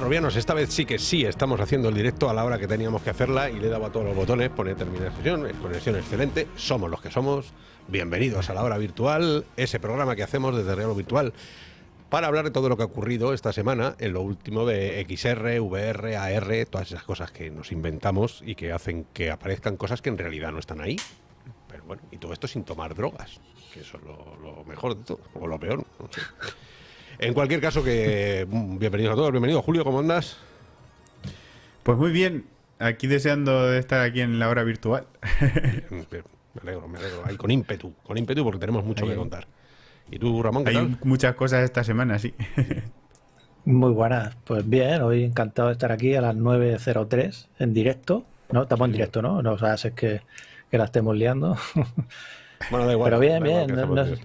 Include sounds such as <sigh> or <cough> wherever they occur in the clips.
Robianos. Esta vez sí que sí estamos haciendo el directo a la hora que teníamos que hacerla y le dado a todos los botones, pone terminar sesión, conexión excelente, somos los que somos. Bienvenidos a la hora virtual, ese programa que hacemos desde Real Virtual para hablar de todo lo que ha ocurrido esta semana en lo último de XR, VR, AR, todas esas cosas que nos inventamos y que hacen que aparezcan cosas que en realidad no están ahí. Pero bueno, y todo esto sin tomar drogas, que eso es lo, mejor de todo, o lo peor. No sé. En cualquier caso, que mm, bienvenidos a todos, bienvenido Julio, ¿cómo andas? Pues muy bien, aquí deseando estar aquí en la hora virtual. me alegro, me alegro, ahí con ímpetu, con ímpetu porque tenemos mucho que contar. ¿Y tú, Ramón, qué Hay muchas cosas esta semana, sí. Muy buenas, pues bien, hoy encantado de estar aquí a las 9.03 en directo. No, estamos en directo, ¿no? No o sea, es que, que la estemos liando. Bueno, da igual. Pero bien, bien.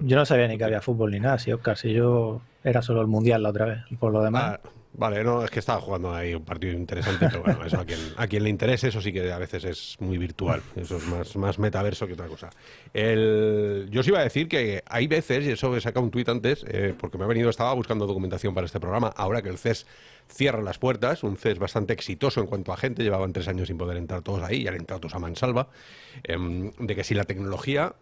yo no sabía ni que había fútbol ni nada, sí, Oscar. Si yo era solo el mundial la otra vez. Por lo demás. Ah, vale, no, es que estaba jugando ahí un partido interesante, pero bueno, eso a quien, a quien le interese, eso sí que a veces es muy virtual. Eso es más, más metaverso que otra cosa. El, yo os iba a decir que hay veces, y eso he sacado un tuit antes, eh, porque me ha venido, estaba buscando documentación para este programa, ahora que el CES cierra las puertas, un CES bastante exitoso en cuanto a gente, llevaban tres años sin poder entrar todos ahí, y han entrado todos a mansalva, em, de que si la tecnología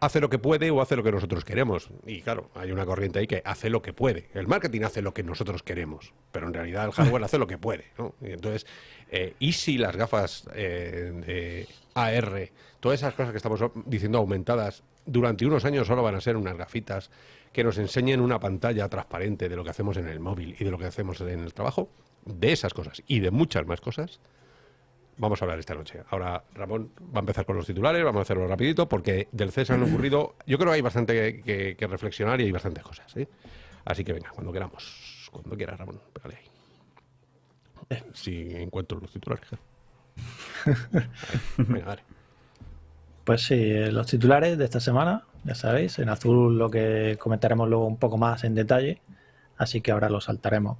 hace lo que puede o hace lo que nosotros queremos. Y claro, hay una corriente ahí que hace lo que puede. El marketing hace lo que nosotros queremos, pero en realidad el hardware hace lo que puede. Y entonces, eh, ¿y si las gafas eh, de AR, todas esas cosas que estamos diciendo aumentadas, durante unos años solo van a ser unas gafitas que nos enseñen una pantalla transparente de lo que hacemos en el móvil y de lo que hacemos en el trabajo? De esas cosas y de muchas más cosas, vamos a hablar esta noche. Ahora Ramón va a empezar con los titulares, vamos a hacerlo rapidito, porque del CES han ocurrido, yo creo que hay bastante que, reflexionar y hay bastantes cosas. ¿eh? Así que venga, cuando queramos, cuando quieras Ramón, pégale ahí. Si encuentro los titulares. <laughs> venga, dale. Pues sí, eh, los titulares de esta semana, ya sabéis, en azul lo que comentaremos luego un poco más en detalle, así que ahora lo saltaremos.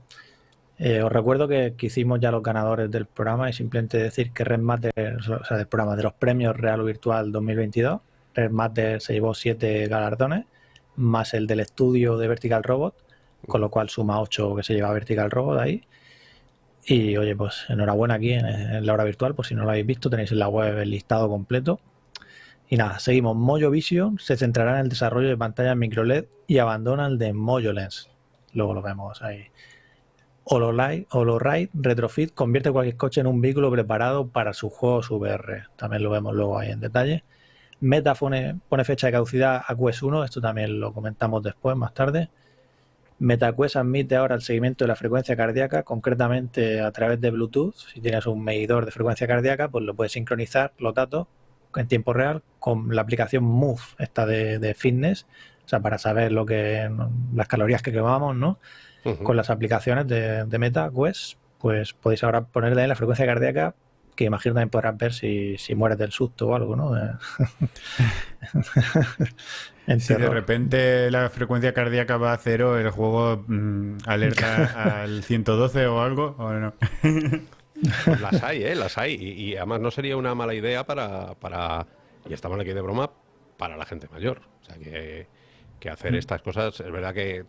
Eh, os recuerdo que, hicimos ya los ganadores del programa y simplemente decir que Red Matter, o sea, del programa de los premios Real Virtual 2022, Red Matter se llevó siete galardones, más el del estudio de Vertical Robot, con lo cual suma ocho que se lleva Vertical Robot ahí. Y oye, pues enhorabuena aquí en, la hora virtual, por si no lo habéis visto, tenéis en la web el listado completo. Y nada, seguimos. Mojo Vision se centrará en el desarrollo de pantallas micro LED y abandona el de Mojo Lens. Luego lo vemos ahí. HoloRide Retrofit convierte cualquier coche en un vehículo preparado para su juego VR. También lo vemos luego ahí en detalle. Meta pone, fecha de caducidad a Quest 1, esto también lo comentamos después, más tarde. MetaQuest admite ahora el seguimiento de la frecuencia cardíaca, concretamente a través de Bluetooth. Si tienes un medidor de frecuencia cardíaca, pues lo puedes sincronizar los datos en tiempo real con la aplicación Move, esta de, de fitness, o sea, para saber lo que las calorías que quemamos, ¿no? Con las aplicaciones de, de Meta Quest, pues podéis ahora ponerle la frecuencia cardíaca que imagino también podrás ver si, si mueres del susto o algo, ¿no? <laughs> si de repente la frecuencia cardíaca va a cero, el juego mm, alerta <laughs> al 112 o algo, ¿o no? Pues las hay, ¿eh? Las hay. Y, además no sería una mala idea para, para, y estamos aquí de broma, para la gente mayor. O sea, que, que hacer mm. estas cosas, es verdad que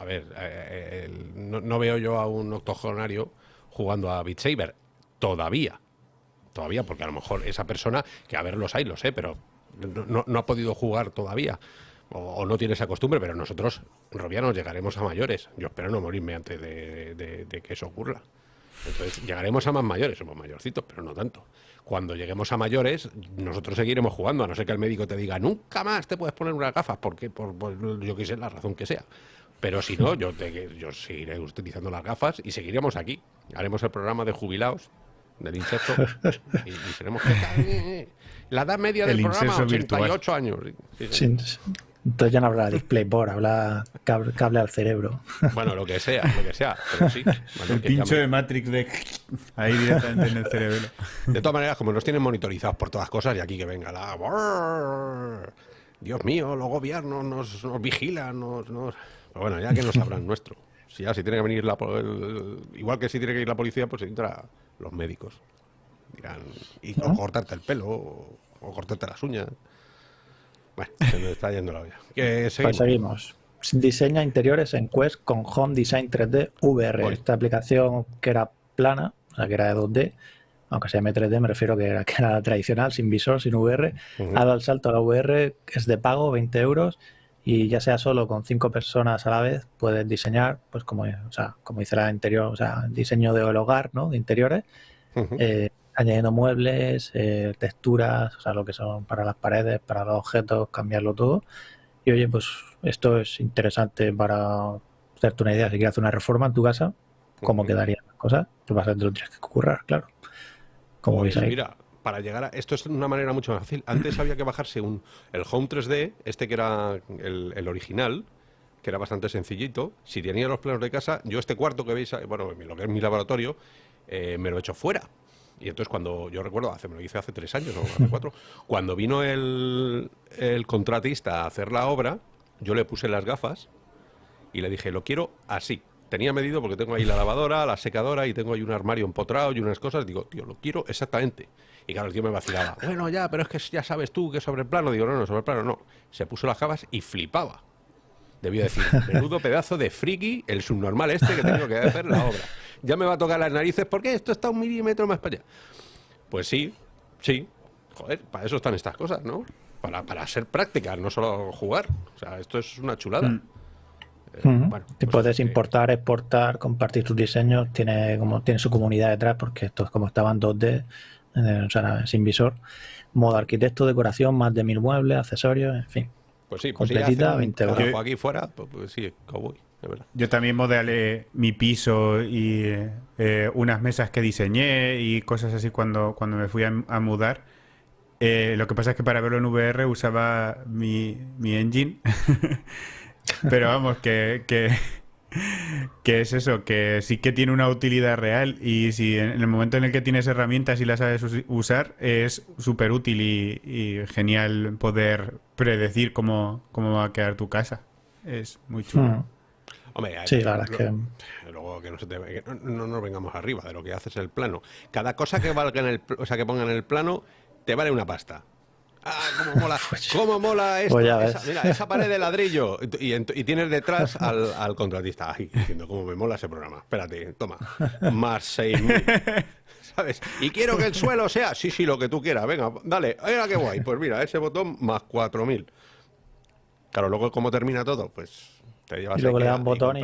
a ver, eh, eh, no, veo yo a un octogenario jugando a Beat Saber. Todavía. Todavía, porque a lo mejor esa persona, que a ver, los hay, lo sé, pero no, ha podido jugar todavía. O, no tiene esa costumbre, pero nosotros, robianos, llegaremos a mayores. Yo espero no morirme antes de, que eso ocurra. Entonces, llegaremos a más mayores, somos mayorcitos, pero no tanto. Cuando lleguemos a mayores, nosotros seguiremos jugando, a no ser que el médico te diga, nunca más te puedes poner unas gafas, porque por, por yo sé, la razón que sea. Pero si no, yo, yo seguiré utilizando las gafas y seguiremos aquí. Haremos el programa de jubilados del insecto <laughs> y, seremos la edad media del programa 88 años. entonces ya no habla DisplayBoard, habla cable, al cerebro. Bueno, lo que sea, lo que sea, pero sí. <laughs> el pincho de Matrix de ahí directamente en el cerebro. <laughs> De todas maneras, como nos tienen monitorizados por todas cosas, y aquí que venga la... Dios mío, los gobiernos nos, nos vigilan, nos pero bueno, ya que no sabrán nuestro. Si ya si tiene que venir la igual que si tiene que ir la policía, pues entra los médicos. Dirán, y cortarte el pelo o, cortarte las uñas. Bueno, se me está yendo la olla. Que seguimos. Pues seguimos. diseña interiores en Quest con Home Design 3D VR. Esta aplicación que era plana, o sea, que era de 2D, aunque se llame 3D, me refiero que era, que era tradicional, sin visor, sin VR, ha dado el salto a la VR, es de pago, 20 euros, y ya sea solo con cinco personas a la vez, puedes diseñar, pues como, o sea, como dice la interior, o sea, diseño del hogar, ¿no? De interiores, eh, añadiendo muebles, eh, texturas, o sea, lo que son para las paredes, para los objetos, cambiarlo todo. Y oye, pues esto es interesante para hacerte una idea. Si quieres hacer una reforma en tu casa, ¿cómo quedarían las cosas? Pues vas a tener que currar, claro. Como pues Mira, para llegar a. Esto es una manera mucho más fácil. Antes había que bajarse un, el Home 3D, este que era el, original, que era bastante sencillito. Si tenía los planos de casa, yo este cuarto que veis, bueno, lo que es mi laboratorio, eh, me lo he hecho fuera. Y entonces cuando, yo recuerdo, hace, me lo hice hace tres años o hace cuatro, cuando vino el, el contratista a hacer la obra, yo le puse las gafas y le dije, lo quiero así tenía medido porque tengo ahí la lavadora, la secadora y tengo ahí un armario empotrado y unas cosas. Digo, tío, lo quiero exactamente. Y claro, el tío me vacilaba. Bueno, ya, pero es que ya sabes tú que sobre el plano. Digo, no, no, sobre el plano no. Se puso las gafas y flipaba. Debía decir, menudo pedazo de friki, el subnormal este que tengo que hacer la obra. Ya me va a tocar las narices porque esto está un milímetro más para allá. Pues sí, sí. Joder, para eso están estas cosas, ¿no? Para, para ser prácticas, no solo jugar. O sea, esto es una chulada. Mm. Eh, te pues puedes importar, exportar, compartir tus diseños, tiene como tiene su comunidad detrás, porque esto es como estaban 2D, eh, o sea, sin visor. Modo arquitecto, decoración, más de mil muebles, accesorios, en fin. Pues sí, pues completita, 20 euros. aquí fuera, pues, pues, sí, cowboy. Yo también modelé mi piso y eh, unas mesas que diseñé y cosas así cuando, cuando me fui a, mudar. lo que pasa es que para verlo en VR usaba mi, mi engine <laughs> Pero vamos, que, que, es eso, que sí que tiene una utilidad real y si en el momento en el que tienes herramientas y las sabes usar, es súper útil y, genial poder predecir cómo, cómo va a quedar tu casa. Es muy chulo. Hmm. Hombre, sí, la verdad es que... Luego que no, se te, no, nos vengamos arriba de lo que haces el plano. Cada cosa que valga en el, o sea, que ponga en el plano te vale una pasta. Ah, cómo mola, <laughs> cómo mola esto. Pues esa, mira, esa pared de ladrillo. Y, tienes detrás <laughs> al, contratista. Ay, diciendo cómo me mola ese programa. Espérate, toma. Más 6.000. <laughs> ¿Sabes? Y quiero que el suelo sea, sí, sí, lo que tú quieras. Venga, dale, venga, qué guay. Pues mira, ese botón más 4.000. Claro, luego, ¿cómo termina todo? Pues y luego le das un botón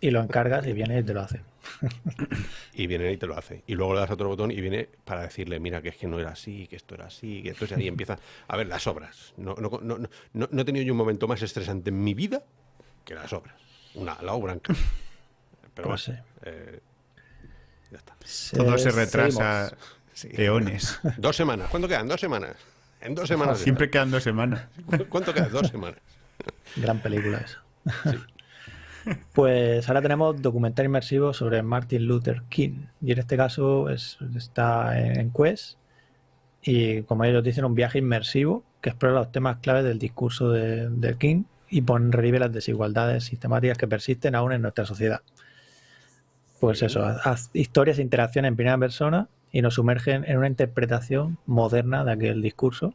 y, lo encargas y viene y te lo hace. <laughs> y viene y te lo hace. Y luego le das otro botón y viene para decirle, mira, que es que no era así, que esto era así, que entonces ahí empieza a ver las obras. No, no, no, no, no he tenido yo un momento más estresante en mi vida que las obras. Una, la obra en Pero pues eh, ya está. Todo se retrasa eones. <laughs> Dos semanas. ¿Cuánto quedan? Dos semanas. En dos semanas. Siempre quedan dos semanas. ¿Cuánto quedan? Dos semanas. Gran película esa. Pues ahora tenemos documental inmersivo sobre Martin Luther King. Y en este caso está en Quest. Y como ellos dicen, un viaje inmersivo que explora los temas claves del discurso de, King y pone en relieve las desigualdades sistemáticas que persisten aún en nuestra sociedad. Pues eso, historias e interacciones en primera persona y nos sumergen en una interpretación moderna de aquel discurso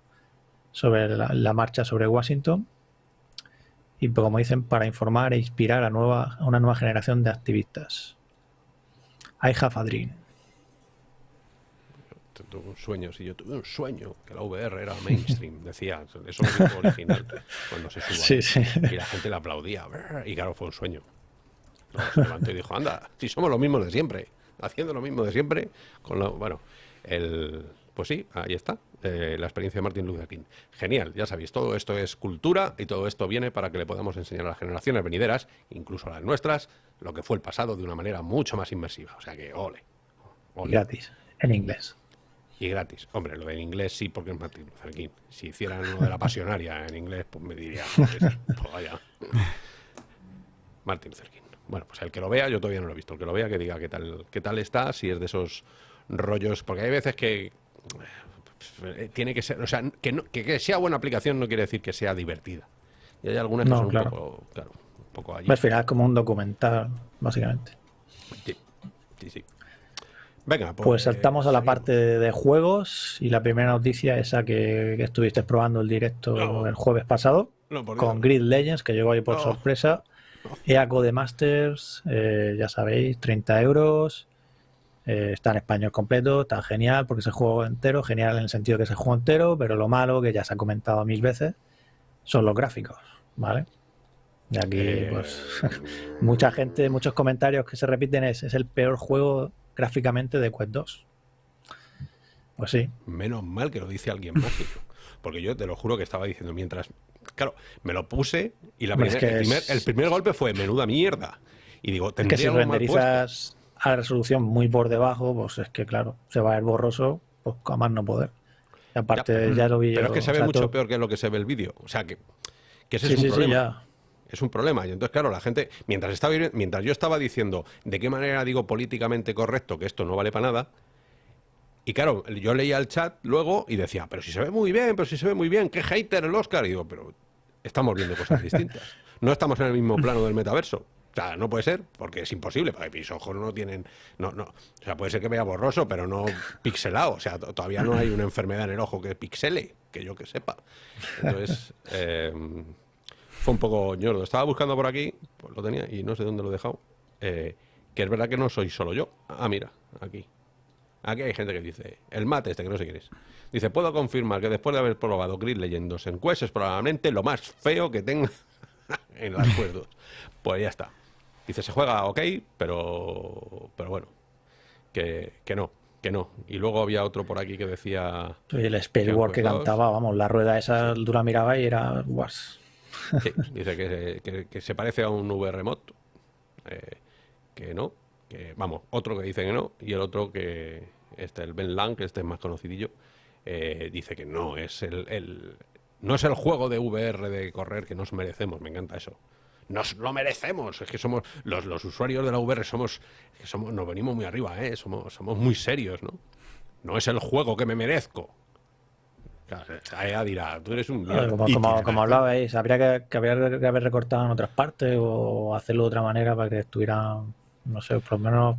sobre la marcha sobre Washington y como dicen, para informar e inspirar a, nueva, a una nueva generación de activistas. I have a dream. Tuve un sueño, si yo tuve un sueño, que la VR era mainstream, <laughs> decía, eso es lo original, cuando se suba. Y la gente le aplaudía, y claro, fue un sueño. se levantó y dijo, anda, si somos los mismos de siempre, haciendo lo mismo de siempre, con bueno, el, pues sí, ahí está, eh, la experiencia de Martin Luther King. Genial, ya sabéis, todo esto es cultura y todo esto viene para que le podamos enseñar a las generaciones venideras, incluso a las nuestras, lo que fue el pasado de una manera mucho más inmersiva. O sea que, ole. Gratis, en inglés. Y gratis. Hombre, lo en inglés sí, porque es Martin Luther King. Si hicieran uno de la pasionaria en inglés, pues me diría, pues, pues vaya. Martin Luther King. Bueno, pues el que lo vea, yo todavía no lo he visto. El que lo vea, que diga qué tal, qué tal está, si es de esos rollos, porque hay veces que tiene que ser, o sea, que, que, sea buena aplicación no quiere decir que sea divertida. Y hay algunas que son un poco, claro, un poco allí. Al final es como un documental, básicamente. Sí, sí, sí. Venga, pues, pues saltamos a la parte de juegos y la primera noticia esa que, que estuviste probando el directo el jueves pasado. con Grid Legends, que llegó ahí por sorpresa. EACO de Masters, eh, ya sabéis, 30 euros. Eh, está en español completo, está genial porque se juega entero, genial en el sentido que se juega entero, pero lo malo, que ya se ha comentado mil veces, son los gráficos, ¿vale? Y aquí, eh, pues, <laughs> mucha gente, muchos comentarios que se repiten es, es el peor juego gráficamente de Quest 2. Pues sí. Menos mal que lo dice alguien <laughs> mágico. Porque yo te lo juro que estaba diciendo mientras. Claro, me lo puse y la el, primer, golpe fue menuda mierda. Y digo, es que si renderizas a la resolución muy por debajo, pues es que claro, se va a ver borroso, pues a más no poder. Y aparte, ya, lo vi. Pero es que se ve mucho peor que lo que se ve el vídeo. O sea que, que ese es un problema. Es un problema. Y entonces, claro, la gente, mientras, estaba, mientras yo estaba diciendo de qué manera digo políticamente correcto que esto no vale para nada, y claro, yo leía el chat luego y decía, pero si se ve muy bien, pero si se ve muy bien, qué hater el Oscar. Y digo, pero estamos viendo cosas distintas. <laughs> No estamos en el mismo plano del metaverso. O sea, no puede ser, porque es imposible, porque mis ojos no tienen. No, no. O sea, puede ser que vea borroso, pero no pixelado. O sea, todavía no hay una enfermedad en el ojo que pixele, que yo que sepa. Entonces, <laughs> eh, fue un poco ñordo. Estaba buscando por aquí, pues lo tenía y no sé dónde lo he dejado. Eh, que es verdad que no soy solo yo. Ah, mira, aquí. Aquí hay gente que dice, el mate este que no sé quién es. Dice, puedo confirmar que después de haber probado Grid Leyendos en Quest es probablemente lo más feo que tenga <laughs> en las Quest Pues ya está. Dice, se juega ok, pero, pero bueno, que, no, que no. Y luego había otro por aquí que decía... El Spellwork que cantaba, vamos, la rueda esa dura miraba y era... guas. dice que, se parece a un V remoto. Eh, que no, que vamos, otro que dice que no y el otro que este, el Ben Lang, que este es más conocidillo, eh, dice que no, es el, no es el juego de VR de correr que nos merecemos, me encanta eso. Nos lo merecemos, es que somos los, los usuarios de la VR somos, somos nos venimos muy arriba, ¿eh? somos, somos muy serios, ¿no? No es el juego que me merezco. ella dirá, tú eres un... Como, como, <laughs> hablabais, habría que, haber, que haber recortado en otras partes o hacerlo de otra manera para que estuviera, no sé, por lo menos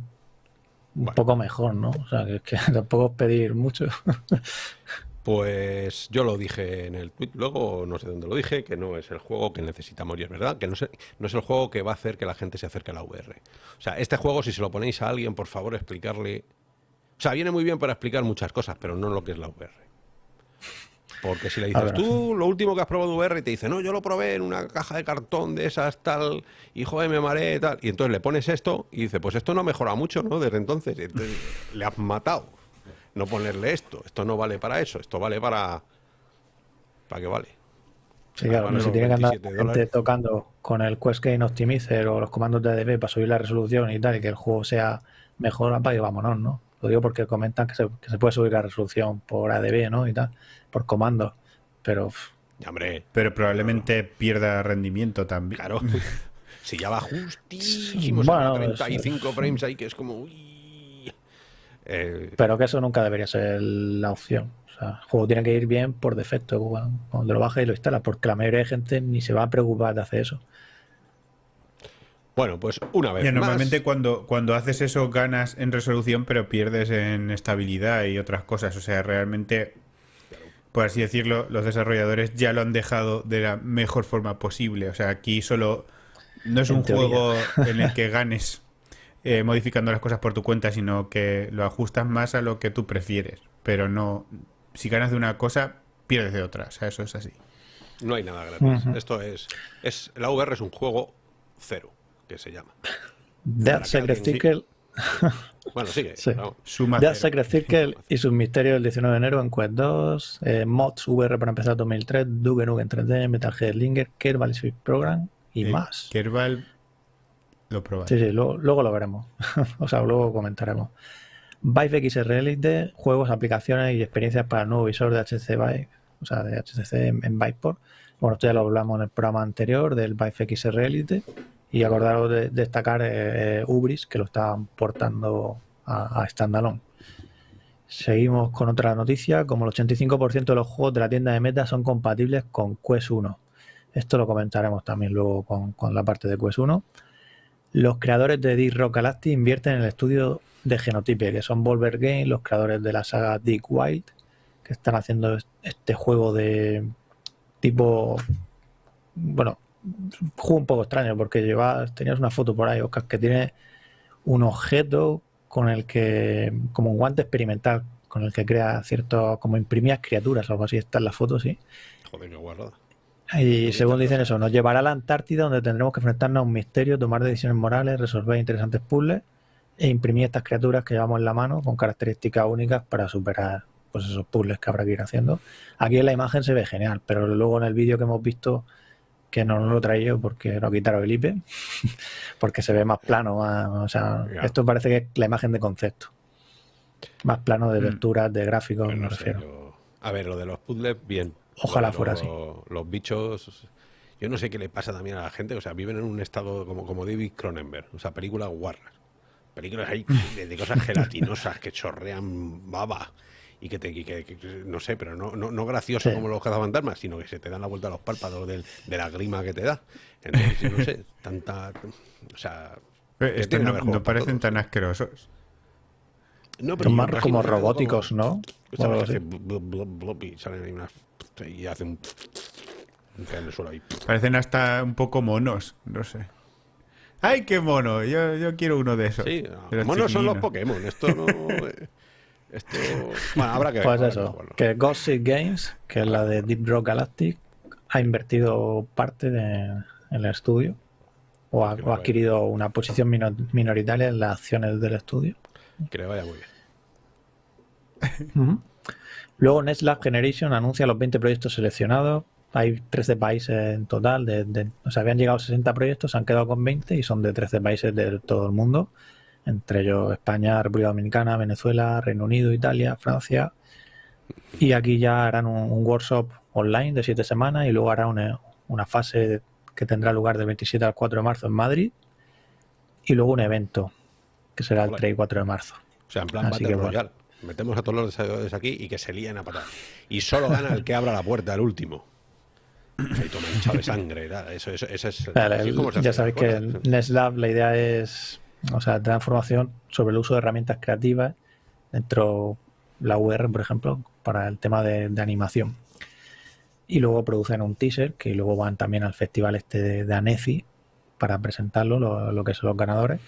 un poco mejor, ¿no? O sea, que, que <laughs> tampoco es pedir mucho. <laughs> Pues yo lo dije en el tweet, luego no sé dónde lo dije, que no es el juego que necesitamos y es verdad, que no es, no es el juego que va a hacer que la gente se acerque a la VR. O sea, este juego, si se lo ponéis a alguien, por favor, explicarle... O sea, viene muy bien para explicar muchas cosas, pero no lo que es la VR. Porque si le dices, tú lo último que has probado VR y te dice, no, yo lo probé en una caja de cartón de esas tal, y joder, me mareé tal. Y entonces le pones esto y dice, pues esto no ha mejorado mucho, ¿no? Desde entonces. le has matado. No ponerle esto. Esto no vale para eso. Esto vale para. ¿Para qué vale? Sí, claro, no se tiene que andar tocando con el Quest Game Optimizer o los comandos de ADB para subir la resolución y tal, y que el juego sea mejor, para que vámonos, ¿no? Lo digo porque comentan que se, que se puede subir la resolución por ADB, ¿no? Y tal por comando. Pero. hombre. Pero probablemente pierda rendimiento también. Claro. <laughs> si ya va justísimo, bueno, 35 frames ahí, que es como. Eh, pero que eso nunca debería ser la opción. O sea, el juego tiene que ir bien por defecto cuando lo bajas y lo instalas, porque la mayoría de gente ni se va a preocupar de hacer eso. Bueno, pues una vez. Y normalmente cuando, cuando haces eso ganas en resolución, pero pierdes en estabilidad y otras cosas. O sea, realmente por así decirlo, los desarrolladores ya lo han dejado de la mejor forma posible. O sea, aquí solo no es un juego en el que <laughs> ganes eh, modificando las cosas por tu cuenta, sino que lo ajustas más a lo que tú prefieres. Pero no, si ganas de una cosa, pierdes de otra. O sea, eso es así. No hay nada gratis. Esto es, es. La VR es un juego cero, que se llama. Dead Secret <laughs> Bueno, sigue. Sí. Secret Circle y sus misterios el 19 de enero en Quest 2, eh, Mods VR para empezar 2003, Duke Nukem 3D, Metal Gear Linger, Kerbal Speed Program y eh, más. Kerbal Sí, sí, luego, lo veremos. <laughs> o sea, luego comentaremos. Vive XR Elite, juegos, aplicaciones y experiencias para el nuevo visor de HTC Vive, o sea, de HTC en, en Viveport. Bueno, esto ya lo hablamos en el programa anterior del Vive XR Elite. Y acordaros de, destacar eh, Ubris, que lo estaban portando a, a Standalone. Seguimos con otra noticia, como el 85% de los juegos de la tienda de Meta son compatibles con Quest 1. Esto lo comentaremos también luego con, la parte de Quest 1. Los creadores de Deep Rock Galactic invierten en el estudio de Genotype, que son Volver Games, los creadores de la saga Dick Wild, que están haciendo este juego de tipo bueno, juego un poco extraño porque llevas, tenías una foto por ahí, Oscar, que tiene un objeto con el que, como un guante experimental, con el que crea cierto, como imprimías criaturas o algo así, está en la foto, sí. Joder, qué guarrada. Y según dicen eso, nos llevará a la Antártida donde tendremos que enfrentarnos a un misterio, tomar decisiones morales, resolver interesantes puzzles e imprimir estas criaturas que llevamos en la mano con características únicas para superar pues esos puzzles que habrá que ir haciendo. Aquí en la imagen se ve genial, pero luego en el vídeo que hemos visto, que no, lo he yo porque no quitaron el IP, <laughs> porque se ve más plano, o sea, esto parece que es la imagen de concepto. Más plano de mm. lecturas, de gráficos, pues me refiero. A ver, lo de los puzzles, bien. Ojalá fuera así. Los bichos, yo no sé qué le pasa también a la gente, o sea, viven en un estado como, como David Cronenberg, o sea, películas guarras. Películas ahí de, cosas gelatinosas que chorrean baba y que te que, no sé, pero no, no, no gracioso como los cazafantasmas, sino que se te dan la vuelta a los párpados de la grima que te da. Entonces, no sé, tanta o sea, eh, no, parecen tan asquerosos. No, pero más como robóticos, ¿no? y salen ahí unas y hacen <laughs> Parecen hasta un poco monos, no sé. ¡Ay, qué mono! Yo, yo quiero uno de esos. Sí, monos son los Pokémon. Esto no. esto... Bueno, habrá que <laughs> Pues eso, que Gossip Games, que es la de Deep Rock Galactic, ha invertido parte de, en el estudio o ha, adquirido una posición minoritaria en las acciones del estudio. Que le vaya muy bien. Luego Netlab Generation anuncia los 20 proyectos seleccionados. Hay 13 países en total. De, o sea, habían llegado 60 proyectos, se han quedado con 20 y son de 13 países de todo el mundo. Entre ellos España, República Dominicana, Venezuela, Reino Unido, Italia, Francia. Y aquí ya harán un, workshop online de 7 semanas y luego harán una, fase que tendrá lugar del 27 al 4 de marzo en Madrid. Y luego un evento que será el 3 y 4 de marzo. O sea, en plan Battle Royale. Metemos a todos los desarrolladores aquí y que se líen a patar. Y solo gana el que abra la puerta, el último. Ahí toma hinchado de sangre. Eso, eso, eso es, ya sabéis que en NestLab la idea es, o sea, transformación sobre el uso de herramientas creativas dentro la UR, por ejemplo, para el tema de, animación. Y luego producen un teaser que luego van también al festival este de, de Annecy para presentarlo, lo, lo que son los ganadores.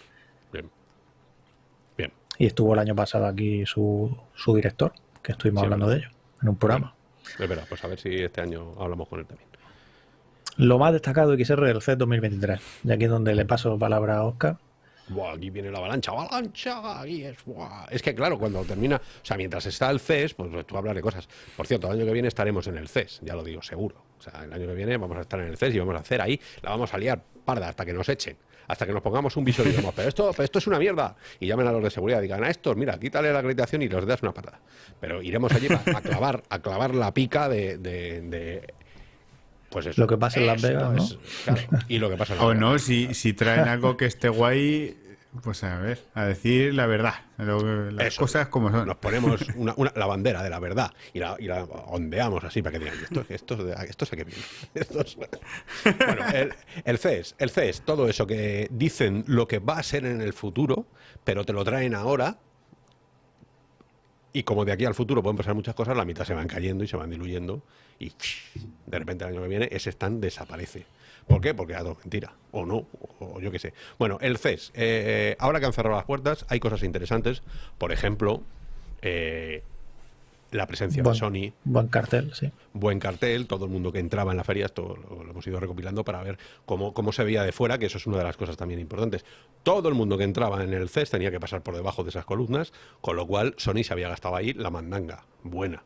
Y estuvo el año pasado aquí su, su director, que estuvimos hablando de ello en un programa. Es verdad, pues a ver si este año hablamos con él también. Lo más destacado de XR del CES 2023. Y aquí es donde le paso palabra a Oscar. Buah, aquí viene la avalancha, avalancha, es, es que claro, cuando termina, o sea, mientras está el CES, pues tú hablas de cosas. Por cierto, el año que viene estaremos en el CES, ya lo digo seguro. O sea, el año que viene vamos a estar en el CES y vamos a hacer ahí, la vamos a liar parda hasta que nos echen hasta que nos pongamos un visor y digamos, pero esto, esto es una mierda. Y llamen a los de seguridad y digan, a estos, mira, quítale la acreditación y los das una patada. Pero iremos allí a clavar, a clavar la pica de, pues eso. Lo que pasa en Las Vegas, ¿no? y lo que pasa en Las O no, si, si traen algo que esté guay, pues a ver, a decir la verdad, las cosas como son. Nos ponemos <laughs> una, la bandera de la verdad y la, y la, ondeamos así para que digan, esto, esto, esto sé que viene. <laughs> bueno, el, el, CES, el CES, todo eso que dicen lo que va a ser en el futuro, pero te lo traen ahora. Y como de aquí al futuro pueden pasar muchas cosas, la mitad se van cayendo y se van diluyendo. Y de repente el año que viene ese stand desaparece. ¿Por qué? Porque ha dado mentira. O no, o yo qué sé. Bueno, el CES. Eh, ahora que han cerrado las puertas, hay cosas interesantes. Por ejemplo, eh, la presencia de Sony. Buen cartel, sí. Buen cartel, todo el mundo que entraba en la feria, esto lo, hemos ido recopilando para ver cómo, cómo, se veía de fuera, que eso es una de las cosas también importantes. Todo el mundo que entraba en el CES tenía que pasar por debajo de esas columnas, con lo cual Sony se había gastado ahí la mandanga, buena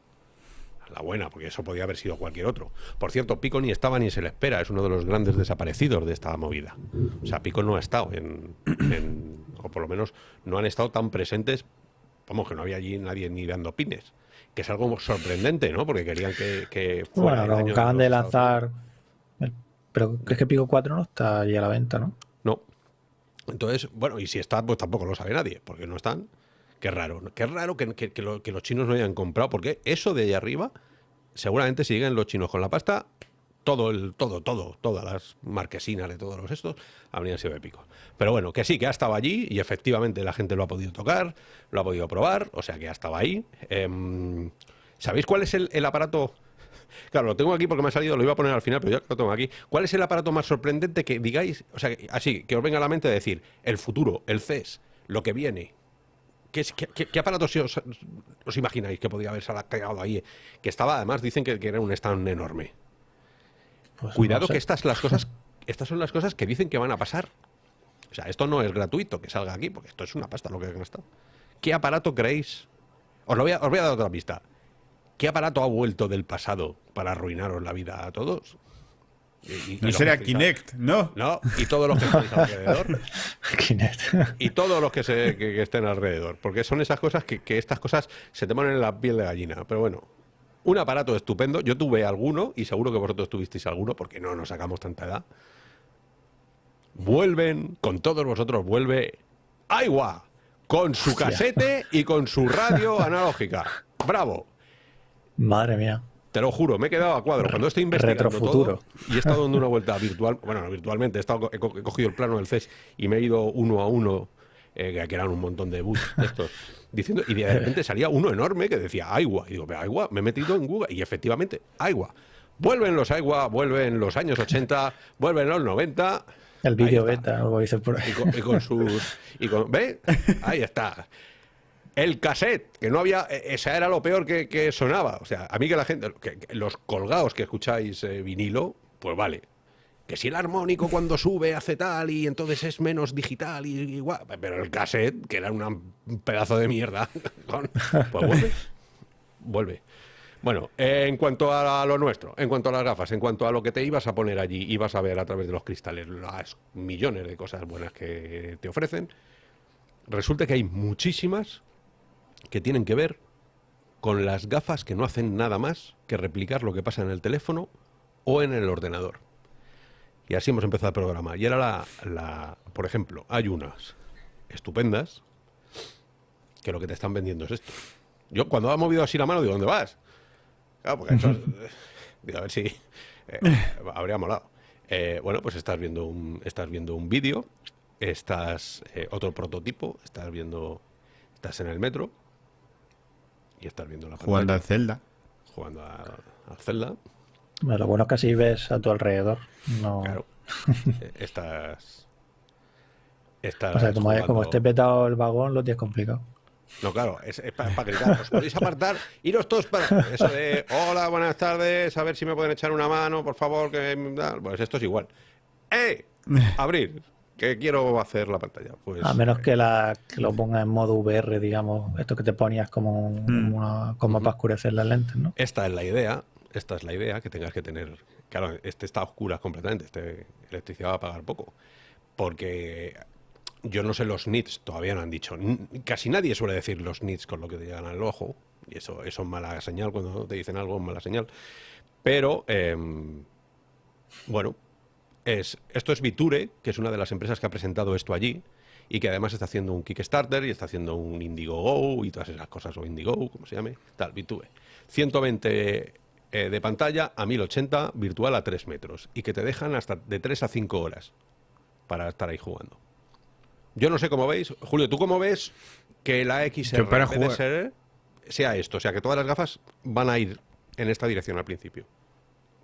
la buena, porque eso podía haber sido cualquier otro. Por cierto, Pico ni estaba ni se le espera, es uno de los grandes desaparecidos de esta movida. O sea, Pico no ha estado en, o por lo menos no han estado tan presentes, vamos, que no había allí nadie ni dando pines, que es algo sorprendente, ¿no? Porque querían que, fuera Bueno, acaban de lanzar, pero es que Pico 4 no está allí a la venta, ¿no? No. Entonces, bueno, y si está, pues tampoco lo sabe nadie, porque no están. Qué raro, qué raro que, los chinos no hayan comprado, porque eso de ahí arriba, seguramente si llegan los chinos con la pasta, todo, el, todo, todo, todas las marquesinas de todos los estos habrían sido épicos. Pero bueno, que sí, que ha estado allí y efectivamente la gente lo ha podido tocar, lo ha podido probar, o sea que ha estado ahí. Em, ¿Sabéis cuál es el, aparato <laughs> claro, lo tengo aquí porque me ha salido, lo iba a poner al final, pero ya lo tengo aquí. ¿Cuál es el aparato más sorprendente que digáis, o sea, así, que os venga a la mente decir, el futuro, el CES, lo que viene? ¿Qué, qué- qué- qué aparato si os, os imagináis que podía haberse cagado ahí? Que estaba, además, dicen que, que era un stand enorme. Pues Cuidado no sé. que estas las cosas, <laughs> estas son las cosas que dicen que van a pasar. O sea, esto no es gratuito que salga aquí, porque esto es una pasta lo que han gastado. ¿Qué aparato creéis? Os, lo voy a, os voy a dar otra pista. ¿Qué aparato ha vuelto del pasado para arruinaros la vida a todos? Y- No será Kinect, ¿no? No, y todos los que estáis alrededor. <laughs> Kinect. Y todos los que, se, que, que estén alrededor. Porque son esas cosas que, que estas cosas se te ponen en la piel de gallina. Pero bueno, un aparato estupendo. Yo tuve alguno y seguro que vosotros tuvisteis alguno porque no nos sacamos tanta edad. Vuelven, con todos vosotros vuelve Aiwa, con su casete y con su radio <laughs> analógica. ¡Bravo! Madre mía. Te lo juro, me he quedado a cuadro. Cuando estoy investigando todo y he estado dando una vuelta virtual, bueno, no virtualmente, he, estado, he, cogido el plano del CES y me he ido uno a uno, eh, que- eran un montón de bus estos, <laughs> diciendo, y de repente salía uno enorme que decía Aiwa. Y digo, "Pero Aiwa, me he metido en Google y efectivamente, Aiwa. Vuelven los Aiwa, vuelven los años 80, vuelven los 90. El vídeo beta, algo dice por ahí. Y con, y con sus. Y con, ¿Ve? Ahí está. El cassette, que no había. eh, Esa era lo peor que, sonaba. O sea, a mí que la gente. los colgados que escucháis eh, vinilo, pues vale. Que si el armónico cuando sube hace tal y entonces es menos digital y igual. Pero el cassette, que era un pedazo de mierda, <laughs> pues vuelve. Vuelve. Bueno, eh, en cuanto a lo nuestro, en cuanto a las gafas, en cuanto a lo que te ibas a poner allí, ibas a ver a través de los cristales las millones de cosas buenas que te ofrecen, resulta que hay muchísimas que tienen que ver con las gafas que no hacen nada más que replicar lo que pasa en el teléfono o en el ordenador. Y así hemos empezado el programa. Y era la, por ejemplo, hay unas estupendas que lo que te están vendiendo es esto. Yo cuando ha movido así la mano digo, ¿dónde vas? Claro, porque eso, <laughs> digo, a ver si eh, <laughs> habría molado. Eh, bueno, pues estás viendo un, estás viendo un vídeo, estás eh, otro prototipo, estás viendo, estás en el metro y estás viendo la Jugando al pantalla, Zelda. jugando a, a Zelda. Bueno, lo bueno es que así ves a tu alrededor. No, Claro, <laughs> Eh, estás, estás o sea, como, esté petado el vagón, lo tienes complicado. No, claro, es, para gritar. Os podéis apartar, iros todos para. Eso de, hola, buenas tardes, a ver si me pueden echar una mano, por favor, que. me da-". Pues esto es igual. ¡Eh! Abrir, que quiero hacer la pantalla. Pues, A menos que, la, que lo ponga en modo VR, digamos, esto que te ponías como, Mm. una- como para oscurecer las lentes, ¿no? Esta es la idea, esta es la idea, que tengas que tener. Claro, este está a oscuras completamente, este electricidad va a pagar poco. Porque yo no sé los nits, todavía no han dicho. Casi nadie suele decir los nits con lo que te llegan al ojo. Y eso, eso es mala señal, cuando te dicen algo es mala señal. Pero, em, bueno, es, esto es Viture, que es una de las empresas que ha presentado esto allí y que además está haciendo un Kickstarter y está haciendo un Indiegogo y todas esas cosas, o Indiegogo, como se llame, tal, Viture. 120 eh, de pantalla a 1080, virtual a 3 metros y que te dejan hasta de 3 a 5 horas para estar ahí jugando. Yo no sé cómo veis. Julio, ¿tú cómo ves que la XR para jugar- ser, sea esto? O sea, que todas las gafas van a ir en esta dirección al principio.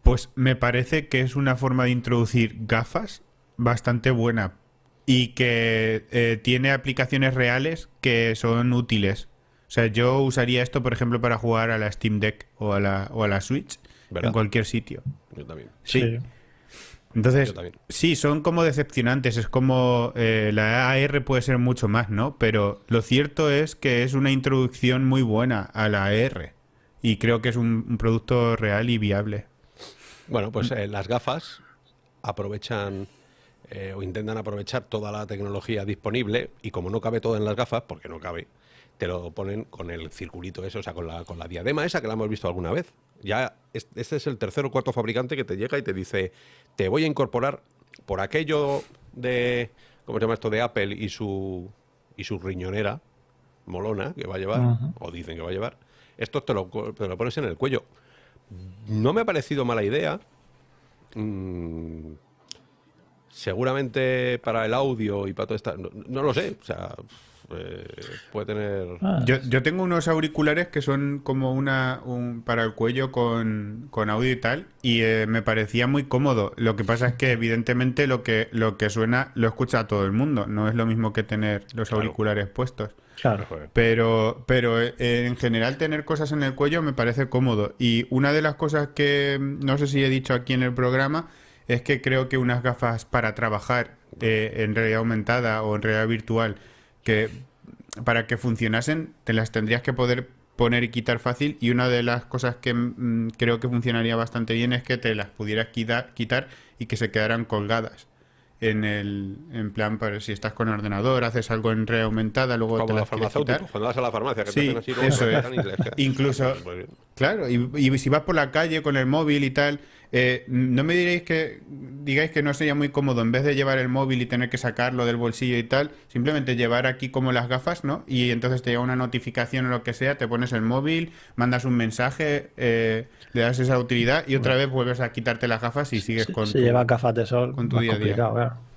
Pues me parece que es una forma de introducir gafas bastante buena y que eh, tiene aplicaciones reales que son útiles. O sea, yo usaría esto, por ejemplo, para jugar a la Steam Deck o a la, o a la Switch ¿Verdad? en cualquier sitio. Yo también. Sí. Entonces, sí, son como decepcionantes. Es como eh, la AR puede ser mucho más, ¿no? Pero lo cierto es que es una introducción muy buena a la AR. Y creo que es un, un producto real y viable. Bueno, pues eh, las gafas aprovechan eh, o intentan aprovechar toda la tecnología disponible y como no cabe todo en las gafas, porque no cabe, te lo ponen con el circulito ese, o sea, con la, con la diadema esa que la hemos visto alguna vez. Ya es- este es el tercer o cuarto fabricante que te llega y te dice, te voy a incorporar por aquello de, ¿cómo se llama esto? De Apple y su, y su riñonera molona que va a llevar, o dicen que va a llevar, esto te lo, te lo pones en el cuello. No me ha parecido mala idea. Mm, seguramente para el audio y para todo esto, no, no lo sé. O sea, eh, puede tener... Ah, Yo, yo tengo unos auriculares que son como una un- para el cuello con, con audio y tal, y eh, me parecía muy cómodo. Lo que pasa es que evidentemente lo que, lo que suena lo escucha todo el mundo. No es lo mismo que tener los Claro. auriculares puestos. Claro. Pero, pero eh, en general tener cosas en el cuello me parece cómodo. Y una de las cosas que no sé si he dicho aquí en el programa es que creo que unas gafas para trabajar eh, en realidad aumentada o en realidad virtual, que para que funcionasen te las tendrías que poder poner y quitar fácil. Y una de las cosas que mm, creo que funcionaría bastante bien es que te las pudieras quita- quitar y que se quedaran colgadas. En el en plan, para si estás con ordenador, haces algo en red aumentada, luego te Como las quieres farmacéuticos, cuando vas a la farmacia, que Sí, te hacen así, eso te es. Incluso-. Claro, y, y si vas por la calle con el móvil y tal, eh, no me diréis que digáis que no sería muy cómodo en vez de llevar el móvil y tener que sacarlo del bolsillo y tal, simplemente llevar aquí como las gafas, ¿no? Y entonces te llega una notificación o lo que sea, te pones el móvil, mandas un mensaje, eh, le das esa utilidad y otra vez vuelves a quitarte las gafas y sigues Si, con si tu- lleva gafas de sol, con tu más día a día. complicado, claro.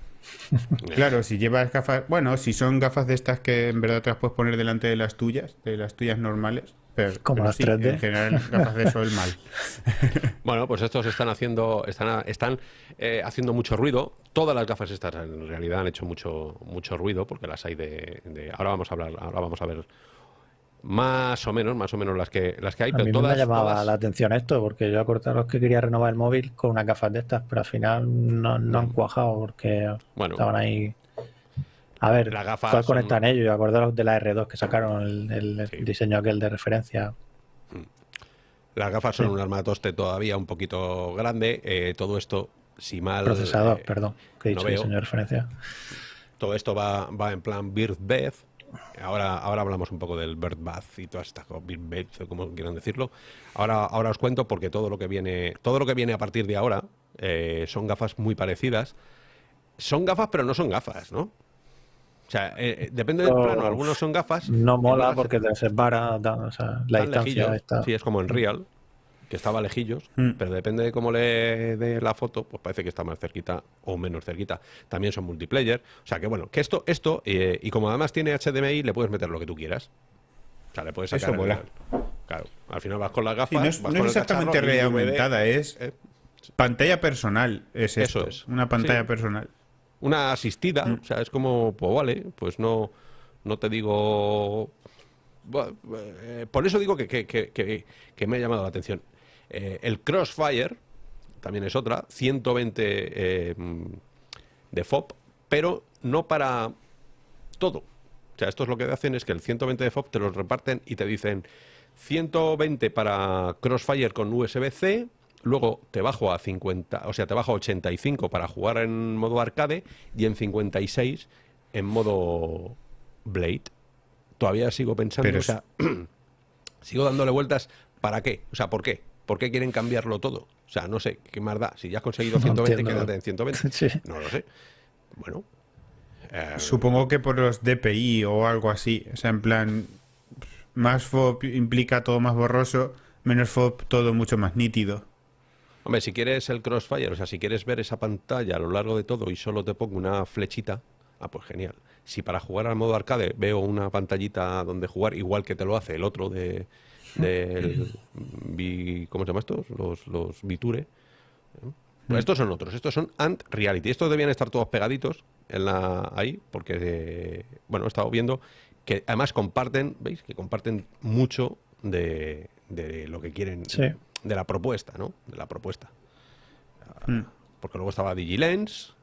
<laughs> Claro, si llevas gafas, bueno, si son gafas de estas que en verdad te las puedes poner delante de las tuyas, de las tuyas normales, pero, Como pero las sí, 3D. en general gafas de sol mal. <laughs> Bueno, pues estos están haciendo, están, están eh, haciendo mucho ruido. Todas las gafas estas en realidad han hecho mucho, mucho ruido porque las hay de, de- ahora vamos a hablar, ahora vamos a ver más o menos, más o menos las que las que hay, A pero mí todas, me llamaba todas- la atención esto, porque yo acordaros que quería renovar el móvil con unas gafas de estas, pero al final no, no han cuajado porque Mm. Bueno. estaban ahí. A ver, Las gafas ¿cuál son- conectan ellos? Acordaros de la R2 que sacaron el, el Sí. diseño aquel de referencia. las gafas son Sí. un armatoste todavía un poquito grande. eh, todo esto, si mal Procesador, eh, perdón, que he no dicho veo. diseño de referencia. Todo esto va, va en plan Birth Bath. Ahora, ahora hablamos un poco del Birth Bath y todas estas cosas, como quieran decirlo. Ahora, ahora os cuento porque todo lo que viene, todo lo que viene a partir de ahora eh, son gafas muy parecidas. Son gafas, pero no son gafas, ¿no? O sea, eh, eh, depende del No, plano. Algunos son gafas. No mola porque te separa, da- o sea, la distancia lejillos. está. Sí, es como en Real, que estaba lejillos, Mm. pero depende de cómo le dé la foto, pues parece que está más cerquita o menos cerquita. También son multiplayer. O sea que bueno, que esto, esto, eh, y como además tiene HDMI, le puedes meter lo que tú quieras. O sea, le puedes sacar. Eso mola. el- claro, al final vas con las gafas. Sí, no es, vas no con es el exactamente realidad aumentada, es eh, pantalla personal. Es Eso es. Una pantalla Sí. personal. Una asistida, Mm. o sea, es como, pues vale, pues no, no te digo... Bueno, eh, por eso digo que, que- que- me ha llamado la atención. Eh, el Crossfire también es otra, 120 eh, de FOB, pero no para todo. O sea, esto es lo que hacen es que el 120 de FOB te los reparten y te dicen 120 para Crossfire con USB-C, luego te bajo a 50, o sea, te bajo a 85 para jugar en modo arcade y en 56 en modo Blade. Todavía sigo pensando, Pero o sea, <clears throat> sigo dándole vueltas, ¿para qué? O sea, ¿por qué? ¿Por qué quieren cambiarlo todo? O sea, no sé, ¿qué más da? Si ya has conseguido <laughs> No 120, entiendo. quédate en 120. <laughs> Sí. No lo sé. Bueno. eh, Supongo que por los DPI o algo así. O sea, en plan, más FOB implica todo más borroso, menos FOB todo mucho más nítido. Hombre, si quieres el Crossfire, o sea, si quieres ver esa pantalla a lo largo de todo y solo te pongo una flechita, ah, pues genial. Si para jugar al modo arcade veo una pantallita donde jugar, igual que te lo hace el otro de del Vi- ¿cómo se llama estos? Los, los Viture. ¿eh? Pues estos son otros, estos son Ant Reality. Estos debían estar todos pegaditos en la ahí, porque eh, bueno, he estado viendo que además comparten, ¿veis? Que comparten mucho de, de lo que quieren, Sí. De la propuesta, ¿no? De la propuesta. Mm. Porque luego estaba Digilens,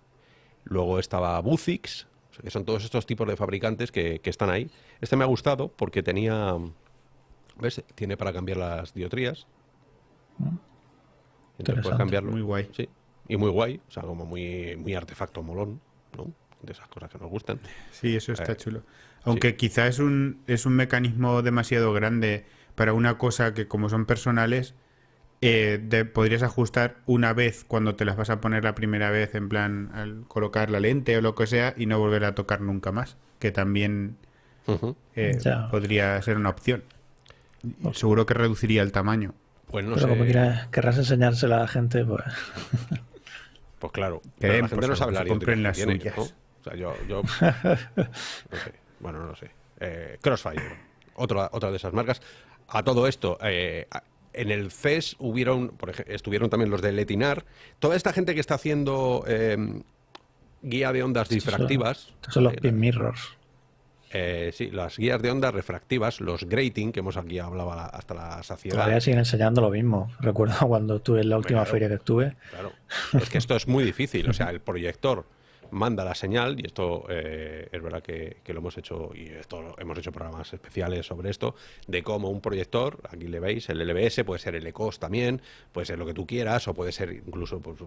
luego estaba Buzix, o sea, que son todos estos tipos de fabricantes que, que están ahí. Este me ha gustado porque tenía, ¿ves? Tiene para cambiar las diotrías. Entonces puedes cambiarlo. Muy guay. Sí. Y muy guay, o sea, como muy, muy artefacto molón, ¿no? De esas cosas que nos gustan. Sí, eso está Eh, chulo. Aunque quizá es un, es un mecanismo demasiado grande para una cosa que como son personales, eh, podrías ajustar una vez cuando te las vas a poner la primera vez, en plan al colocar la lente o lo que sea, y no volver a tocar nunca más, que también eh, podría ser una opción. Seguro que reduciría el tamaño. Pues no Pero como quieras- querrás enseñársela a la gente, pues Pues claro, pero la gente por no sabe la compren las tiene, suyas. ¿no? O sea, yo, yo <laughs> no sé. Bueno, no lo sé. Eh, Crossfire, otra, otra de esas marcas. A todo esto, eh, en el CES hubieron, por ejemplo, estuvieron también los de Letinar. Toda esta gente que está haciendo em, guía de ondas difractivas. Estos son los pin mirrors. Eh, sí, las guías de ondas refractivas, los grating, que hemos aquí hablado hasta la saciedad. Todavía siguen enseñando lo mismo. Recuerdo <laughs> cuando estuve en la última feria que estuve. Claro, es que esto es muy difícil. O sea, el proyector manda la señal, y esto eh, es verdad que, lo hemos hecho, y esto hemos hecho programas especiales sobre esto, de cómo un proyector, aquí le veis, el LBS, puede ser el ECOS también, puede ser lo que tú quieras, o puede ser incluso pues,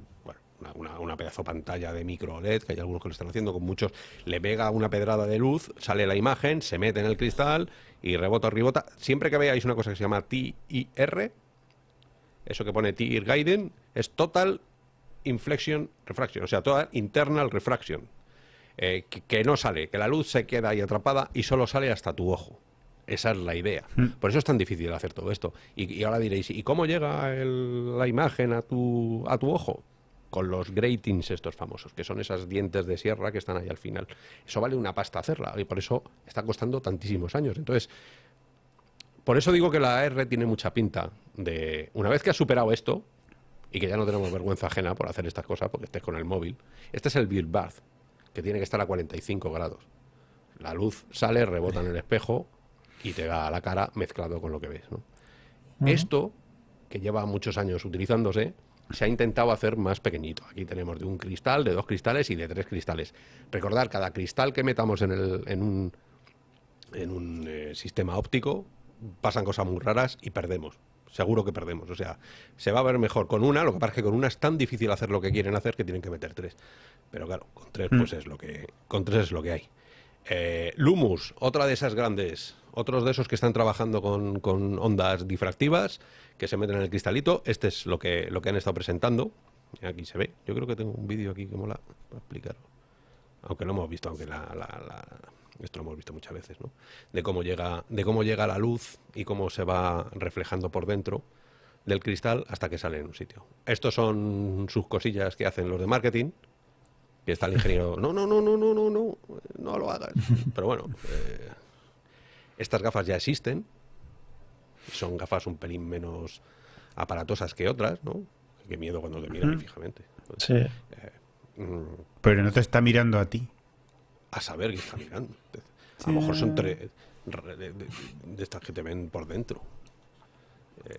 una, una, pedazo pantalla de micro LED, que hay algunos que lo están haciendo, con muchos, le pega una pedrada de luz, sale la imagen, se mete en el cristal y rebota, rebota. Siempre que veáis una cosa que se llama TIR, eso que pone TIR Guiding, es Total inflection refraction, o sea, toda internal refraction, eh, que, no sale, que la luz se queda ahí atrapada y solo sale hasta tu ojo. Esa es la idea. Hmm. Por eso es tan difícil hacer todo esto. Y, ahora diréis, ¿y cómo llega la imagen a tu, a tu ojo? Con los gratings estos famosos, que son esas dientes de sierra que están ahí al final. Eso vale una pasta hacerla y por eso está costando tantísimos años. Entonces, por eso digo que la AR tiene mucha pinta de, una vez que has superado esto, y que ya no tenemos vergüenza ajena por hacer estas cosas porque estés con el móvil. Este es el Build Bath, que tiene que estar a 45 grados. La luz sale, rebota en el espejo y te da a la cara mezclado con lo que ves. Esto, que lleva muchos años utilizándose, se ha intentado hacer más pequeñito. Aquí tenemos de un cristal, de dos cristales y de tres cristales. Recordar, cada cristal que metamos en, el, en un, en un eh, sistema óptico, pasan cosas muy raras y perdemos seguro que perdemos. O sea, se va a ver mejor con una, lo que pasa es que con una es tan difícil hacer lo que quieren hacer que tienen que meter tres. Pero claro, con tres pues mm. es lo que con tres es lo que hay. Eh, Lumus, otra de esas grandes, otros de esos que están trabajando con, ondas difractivas que se meten en el cristalito. Este es lo que, lo que han estado presentando. Aquí se ve. Yo creo que tengo un vídeo aquí que mola para explicar. Aunque lo hemos visto, aunque la esto lo hemos visto muchas veces, ¿no? De cómo llega, de cómo llega la luz y cómo se va reflejando por dentro del cristal hasta que sale en un sitio. Estos son sus cosillas que hacen los de marketing, que está el ingeniero, no, no, no, no, no, no, no, no lo hagas. Pero bueno, eh, estas gafas ya existen, son gafas un pelín menos aparatosas que otras, ¿no? Qué miedo cuando te miran fijamente. sí. Eh, mm, Pero no te está mirando a ti a saber qué está <laughs> mirando. A lo mejor son tres de, estas que te ven por dentro. Eh,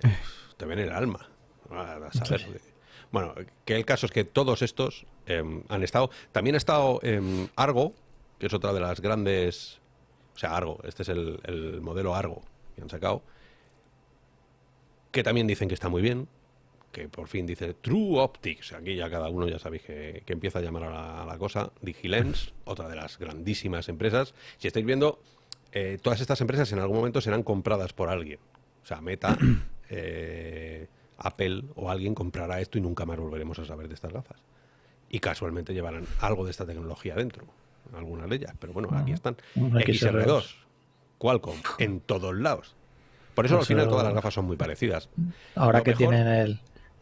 te ven el alma. A saber. Bueno, que el caso es que todos estos em, han estado. También ha estado em, Argo, que es otra de las grandes. O sea, Argo, este es el, el modelo Argo que han sacado. Que también dicen que está muy bien que por fin dice True Optics. Aquí ya cada uno ya sabéis que, empieza a llamar a la, cosa. Digilens, <laughs> otra de las grandísimas empresas. Si estáis viendo, eh, todas estas empresas en algún momento serán compradas por alguien. O sea, Meta, <clears throat> eh, Apple o alguien comprará esto y nunca más volveremos a saber de estas gafas. Y casualmente llevarán algo de esta tecnología dentro. Algunas de ellas. Pero bueno, aquí están. XR2, Qualcomm, en todos lados. Por eso, al final todas las gafas son muy parecidas. Ahora que tienen el,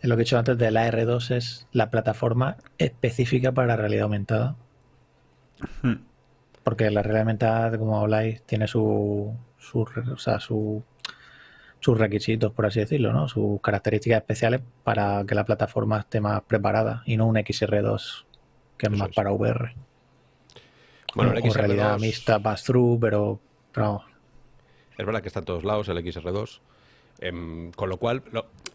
lo que he dicho antes de la R2 es la plataforma específica para la realidad aumentada. Hmm. Porque la realidad aumentada, como habláis, tiene su, sus requisitos, por así decirlo, ¿no? sus características especiales para que la plataforma esté más preparada y no un XR2 que es más para VR. Bueno, el XR2... realidad mixta pass-through, pero, pero... Es verdad que está en todos lados el XR2. Em, con lo cual,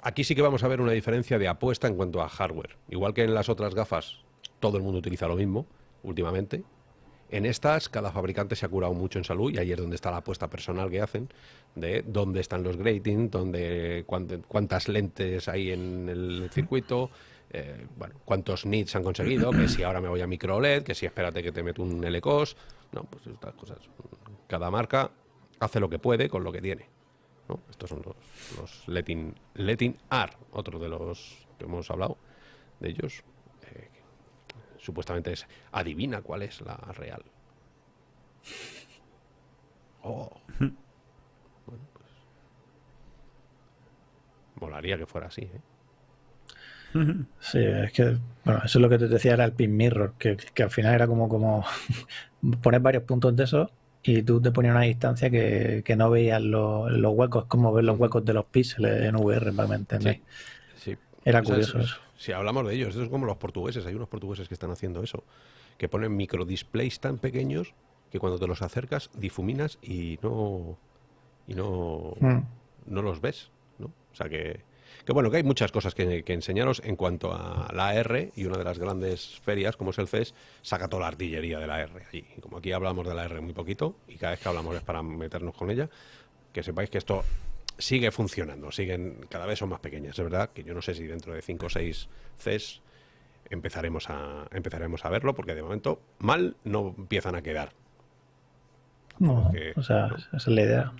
aquí sí que vamos a ver una diferencia de apuesta en cuanto a hardware. Igual que en las otras gafas, todo el mundo utiliza lo mismo últimamente. En estas, cada fabricante se ha curado mucho en salud y ahí es donde está la apuesta personal que hacen de dónde están los gratings, dónde, cuántas lentes hay en el circuito, eh, bueno, cuántos nits han conseguido, que si ahora me voy a micro LED, que si espérate que te meto un LCOS. No, pues estas cosas. Cada marca hace lo que puede con lo que tiene. Estos son los, los Letting, Letting R, otro de los que hemos hablado de ellos. Eh, supuestamente es adivina cuál es la real. Oh. bueno, pues. Molaría que fuera así, ¿eh? Sí, es que, bueno, eso es lo que te decía, era el pin mirror, que, al final era como, como <laughs> poner varios puntos de eso y tú te ponías una distancia que, que no veías los, los huecos, como ver los huecos de los píxeles en VR, para que me entendáis. Sí. Era curioso es- eso. Si hablamos de ellos, eso es como los portugueses. Hay unos portugueses que están haciendo eso, que ponen microdisplays tan pequeños que cuando te los acercas difuminas y no y no, Mm. no los ves, ¿no? O sea que, que bueno, que hay muchas cosas que, que enseñaros en cuanto a la R y una de las grandes ferias, como es el CES, saca toda la artillería de la R allí. Y como aquí hablamos de la R muy poquito y cada vez que hablamos es para meternos con ella, que sepáis que esto sigue funcionando, siguen cada vez son más pequeñas, es verdad que yo no sé si dentro de 5 o 6 CES empezaremos a empezaremos a verlo porque de momento mal no empiezan a quedar. No, o sea, no. esa es la idea.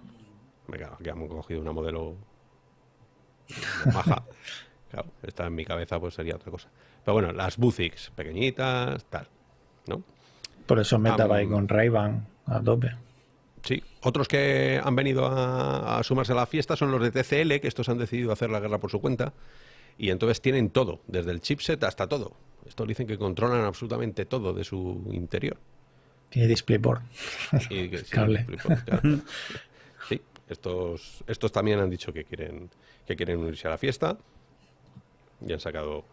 Venga, aquí hemos cogido una modelo <laughs> baja. Claro, esta en mi cabeza pues sería otra cosa. Pero bueno, las Buzix, pequeñitas, tal, ¿no? Por eso me estaba ahí Am- con Ray-Ban a tope. Sí, otros que han venido a, a sumarse a la fiesta son los de TCL, que estos han decidido hacer la guerra por su cuenta. Y entonces tienen todo, desde el chipset hasta todo. Estos dicen que controlan absolutamente todo de su interior. Tiene DisplayPort. Y que- sí, <laughs> Cable. claro. <laughs> Estos, estos también han dicho que quieren, que quieren unirse a la fiesta. Y han sacado.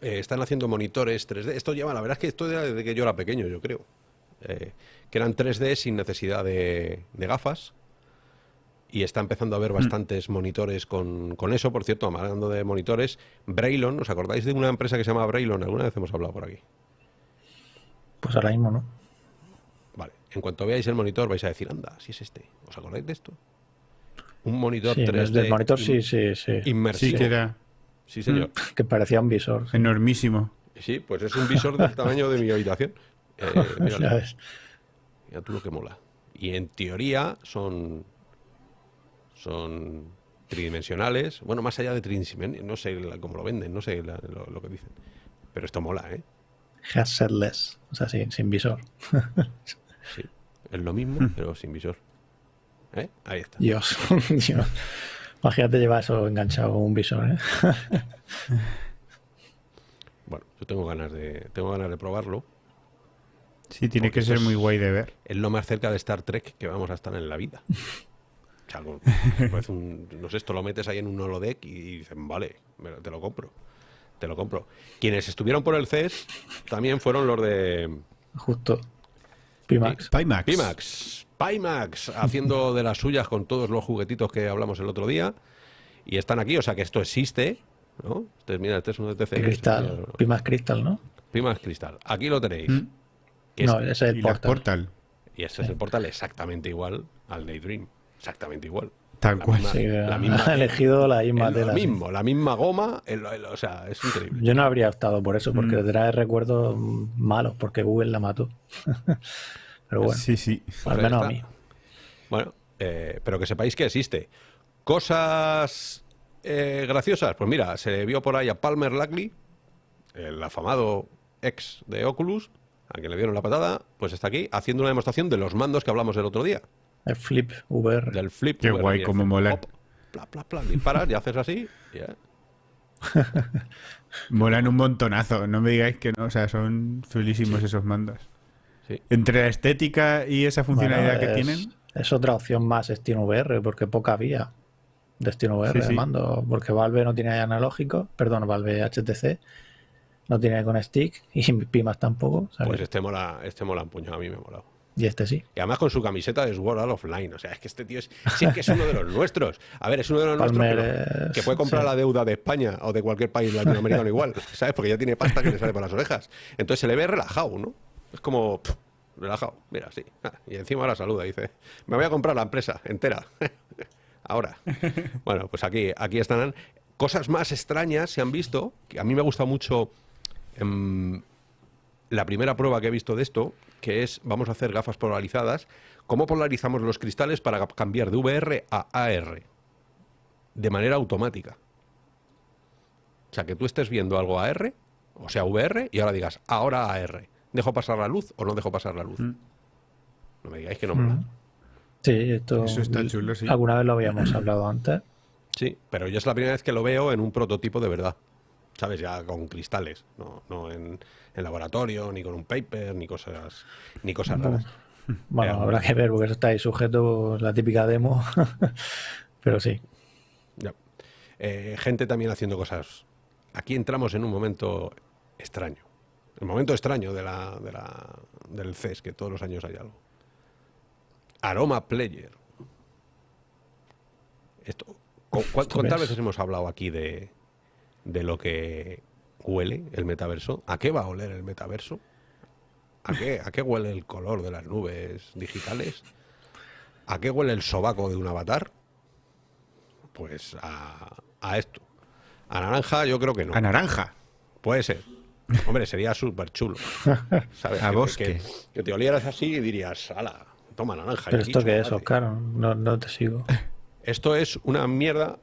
eh, están haciendo monitores 3D. Esto lleva, la verdad es que esto era desde que yo era pequeño, yo creo. Eh, que eran 3D sin necesidad de, de gafas. Y está empezando a haber bastantes monitores con, con eso. Por cierto, hablando de monitores, Braylon, ¿os acordáis de una empresa que se llama Braylon? Alguna vez hemos hablado por aquí. Pues ahora mismo no. En cuanto veáis el monitor vais a decir, anda, si es este. ¿Os acordáis de esto? Un monitor Sí, 3D. desde el monitor sí, sí, sí. Sí, Inmersivo. que era Sí, señor. Que parecía un visor. sí. enormísimo. Sí, pues es un visor del tamaño de mi habitación. Eh, <laughs> ves. Mira tú lo que mola. Y en teoría son. Son tridimensionales. Bueno, más allá de tridimensionales, no sé la- cómo lo venden, no sé la- lo, lo que dicen. Pero esto mola, ¿eh? Headsetless. O sea, sin, sin visor. <laughs> Sí. Es lo mismo, pero sin visor. ¿Eh? Ahí está. Dios. <laughs> Dios. Imagínate llevar eso enganchado con un visor, ¿eh? <laughs> Bueno, yo tengo ganas de, tengo ganas de probarlo. Sí, tiene Porque que ser muy guay de ver. Es lo más cerca de Star Trek que vamos a estar en la vida. <laughs> O sea, algo- un- no sé, esto lo metes ahí en un holodeck y dicen, vale, me te lo compro. Te lo compro. Quienes estuvieron por el CES también fueron los de Justo. Pimax. Pimax. Pimax. Pimax, haciendo <laughs> de las suyas con todos los juguetitos que hablamos el otro día. Y están aquí, o sea que esto existe. ¿no? Este, mira, este es uno de TCL. Cristal. Pimax Crystal, ¿no? Pimax Cristal. Aquí lo tenéis. Mm. No, ese es el y portal. Portal. Y este es el portal exactamente igual al Daydream. Exactamente igual. Tal La cual. misma- Sí, la misma- ha elegido la misma el- tela. lo sí. mismo, la misma goma, el- el- o sea, es increíble. Yo no habría optado por eso, porque Mm. trae recuerdos malos, porque Google la mató. <laughs> Pero bueno, Sí, sí. al menos a mí. Bueno, eh, pero que sepáis que existe. Cosas eh, graciosas. Pues mira, se vio por ahí a Palmer Luckey, el afamado ex de Oculus, a quien le dieron la patada, pues está aquí haciendo una demostración de los mandos que hablamos el otro día. El Flip VR. Del flip. Qué VR, guay, hace mola. pop, Pla, pla, pla, disparas y haces así. y ya. <laughs> Molan un montonazo. No me digáis que no. O sea, son chulísimos esos mandos. Sí. Entre la estética y esa funcionalidad Bueno, que tienen. es otra opción más Steam VR, porque poca había de Steam VR Sí, de mando, porque Valve no tiene analógico, perdón, Valve HTC no tiene con stick y Pimax tampoco, Pues este mola, este mola un puño, a mí me ha molado. Y este sí. Y además con su camiseta de Sword Art Offline. O sea, es que este tío es, sí, que es uno de los nuestros. A ver, es uno de los Palmer nuestros, es- que puede comprar sí. la deuda de España o de cualquier país latinoamericano <laughs> igual, ¿sabes? Porque ya tiene pasta que le sale por las orejas. Entonces se le ve relajado, ¿no? Es como, pff, relajado, mira, sí. Ah, y encima ahora saluda, dice, me voy a comprar la empresa entera. <laughs> ahora. Bueno, pues aquí, aquí están. Cosas más extrañas se han visto, que a mí me ha gustado mucho em, la primera prueba que he visto de esto, que es, vamos a hacer gafas polarizadas, cómo polarizamos los cristales para cambiar de VR a AR, de manera automática. O sea, que tú estés viendo algo AR, o sea, VR, y ahora digas, ahora AR. ¿Dejo pasar la luz o no dejo pasar la luz? Mm. No me digáis que no mola. Mm. Sí, esto Eso está chulo, sí. alguna vez lo habíamos hablado antes. Sí, pero yo es la primera vez que lo veo en un prototipo de verdad. ¿Sabes? Ya con cristales, no, no en, en laboratorio, ni con un paper, ni cosas, ni cosas raras. <laughs> Bueno, Eh, habrá que ver porque eso está ahí sujeto la típica demo. <laughs> Pero sí. Ya. Eh, gente también haciendo cosas. Aquí entramos en un momento extraño. El momento extraño de la, de la- del CES, que todos los años hay algo. Aroma Player. Esto, ¿cu- cu- Esto ¿Cuántas es- veces hemos hablado aquí de, de lo que huele el metaverso? ¿A qué va a oler el metaverso? ¿A qué, ¿A qué huele el color de las nubes digitales? ¿A qué huele el sobaco de un avatar? Pues a, a esto. A naranja yo creo que no. A naranja. Puede ser. Hombre, sería súper chulo. <laughs> ¿Sabes? A que, bosque. Que, que te olieras así y dirías, ala, toma naranja. Pero esto qué es, chocolate". Oscar, no, no te sigo. Esto es una mierda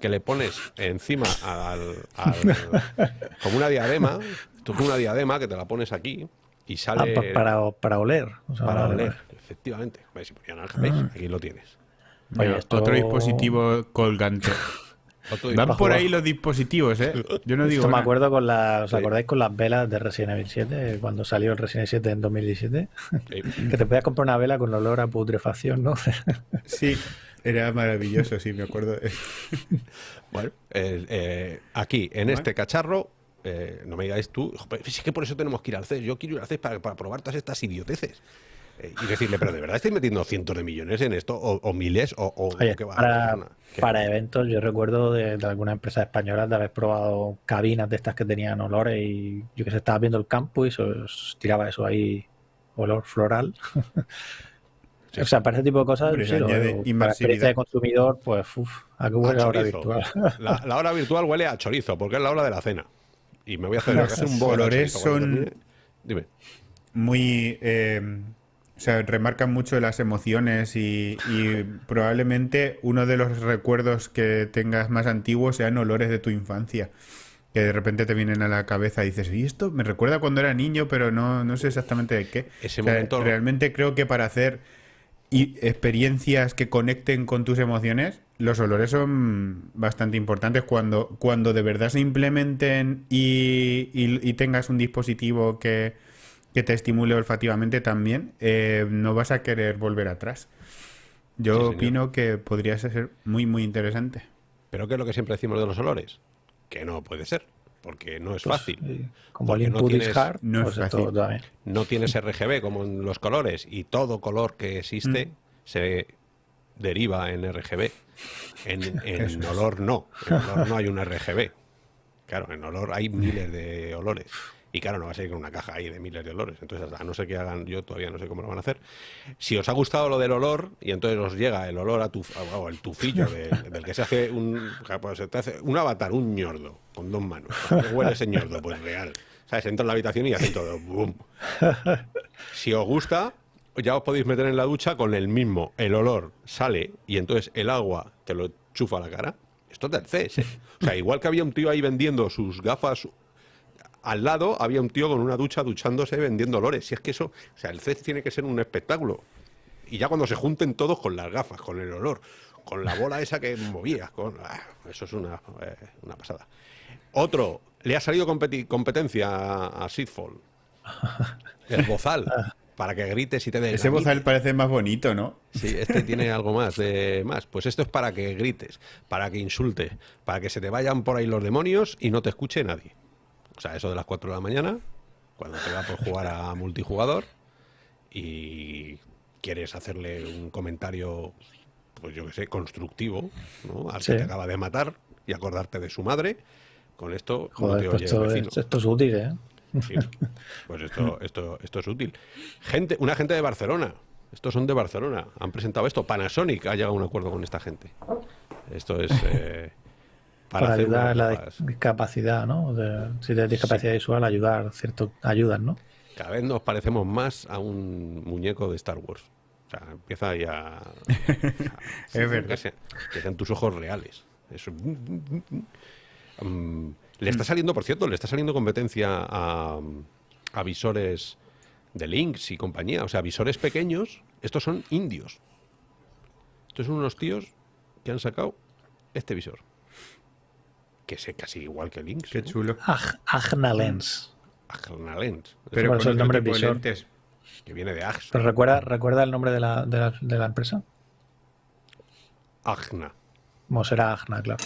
que le pones encima al, al- <laughs> como una diadema. Es una diadema que te la pones aquí y Ah, sale pa- para, para oler. o sea, para oler. Efectivamente. ¿Veis? ¿veis? Aquí lo tienes. Oye, Mira, esto- Otro dispositivo colgante. <laughs> Van por ahí los dispositivos, ¿eh? Yo no digo Esto me nada. acuerdo con las. ¿Os Sí. acordáis con las velas de Resident Evil 7? Cuando salió el Resident Evil 7 en 2017. Eh, <laughs> Que te podías comprar una vela con olor a putrefacción, ¿no? Sí, era maravilloso, sí, me acuerdo. <laughs> Bueno, eh, eh, aquí, en este cacharro, eh, no me digáis tú, "Joder, es que por eso tenemos que ir al CES. Yo quiero ir al CES para, para probar todas estas idioteces. Eh, y decirle, pero de verdad estáis metiendo cientos de millones en esto, o, o miles, o, o Oye, qué va. para, ¿qué? para eventos, yo recuerdo de, de algunas empresas españolas de haber probado cabinas de estas que tenían olores y yo que sé, estaba viendo el campo y se os tiraba eso ahí, olor floral. <laughs> Sí. O sea, para ese tipo de cosas, Hombre, sí, lo. Para experiencia de consumidor, pues, uff, a qué A huele ahora chorizo. virtual. La, la hora virtual huele a chorizo, porque es la hora de la cena. Y me voy a hacer, hacer un los bolo de olores chorizo cuando son-. Dime. Muy. eh, o sea, remarcan mucho las emociones y, y probablemente uno de los recuerdos que tengas más antiguos sean olores de tu infancia. Que de repente te vienen a la cabeza y dices, y esto me recuerda cuando era niño, pero no, no sé exactamente de qué. Ese O sea, momento- Realmente creo que para hacer y experiencias que conecten con tus emociones, los olores son bastante importantes cuando, cuando de verdad se implementen y, y- y tengas un dispositivo que, que te estimule olfativamente también, eh, no vas a querer volver atrás. Yo Sí, opino que podría ser muy, muy interesante. Pero ¿qué es lo que siempre decimos de los olores? Que no puede ser, porque no es fácil. Sí, Como el no input is tienes- hard, no es pues fácil. también. no tienes RGB como en los colores y todo color que existe Mm. se deriva en RGB. En, <laughs> en olor no. En olor no hay un RGB. Claro, en olor hay miles de olores. Y claro, no va a ser con una caja ahí de miles de olores. Entonces, a no ser que hagan, yo todavía no sé cómo lo van a hacer. Si os ha gustado lo del olor, y entonces os llega el olor a tu, el tufillo del, que se hace un, pues un avatar, un ñordo, con dos manos. ¿A qué huele ese ñordo? Pues real. ¿Sabes? Entra en la habitación y hacen todo. ¡Bum! Si os gusta, ya os podéis meter en la ducha con el mismo. El olor sale y entonces el agua te lo chufa a la cara. Esto es del. O sea, igual que había un tío ahí vendiendo sus gafas, al lado había un tío con una ducha duchándose vendiendo olores. Si es que eso, o sea, el CES tiene que ser un espectáculo. Y ya cuando se junten todos con las gafas, con el olor, con la bola esa que movías, con, ah, eso es una, eh, una pasada. Otro, le ha salido competi- competencia a, a Seedfall. <laughs> El bozal, para que grites y te des Ese bozal parece más bonito, ¿no? Sí, este tiene algo más de más. Pues esto es para que grites, para que insultes, para que se te vayan por ahí los demonios y no te escuche nadie. O sea, eso de las 4 de la mañana, cuando te va por jugar a multijugador y quieres hacerle un comentario, pues yo que sé, constructivo, ¿no? Al Sí. que te acaba de matar y acordarte de su madre. Con esto no Joder, te pues oye esto, el vecino. es, esto es útil, ¿eh? Sí. Pues esto, esto, esto es útil. Gente, una gente de Barcelona. Estos son de Barcelona. Han presentado esto. Panasonic ha llegado a un acuerdo con esta gente. Esto es eh, Para, ayudar a la discapacidad, ¿no? Si tienes discapacidad visual, ayudar, cierto, ayudas, ¿no? Cada vez nos parecemos más a un muñeco de Star Wars. O sea, empieza ya. a- <laughs> Es verdad. Que sean, que sean tus ojos reales. Eso. Mm, le está saliendo, por cierto, le está saliendo competencia a, a visores de Lynx y compañía. O sea, visores pequeños. Estos son indios. Estos son unos tíos que han sacado este visor. Que es casi igual que Lynx. Qué ¿no? chulo. Aj- Agna Lens. Agna Lens. Pero eso el nombre visor. lentes. que viene de Axna. ¿Pero recuerda, recuerda el nombre de la, de la, de la empresa? Agna. ¿Cómo será Agna, claro?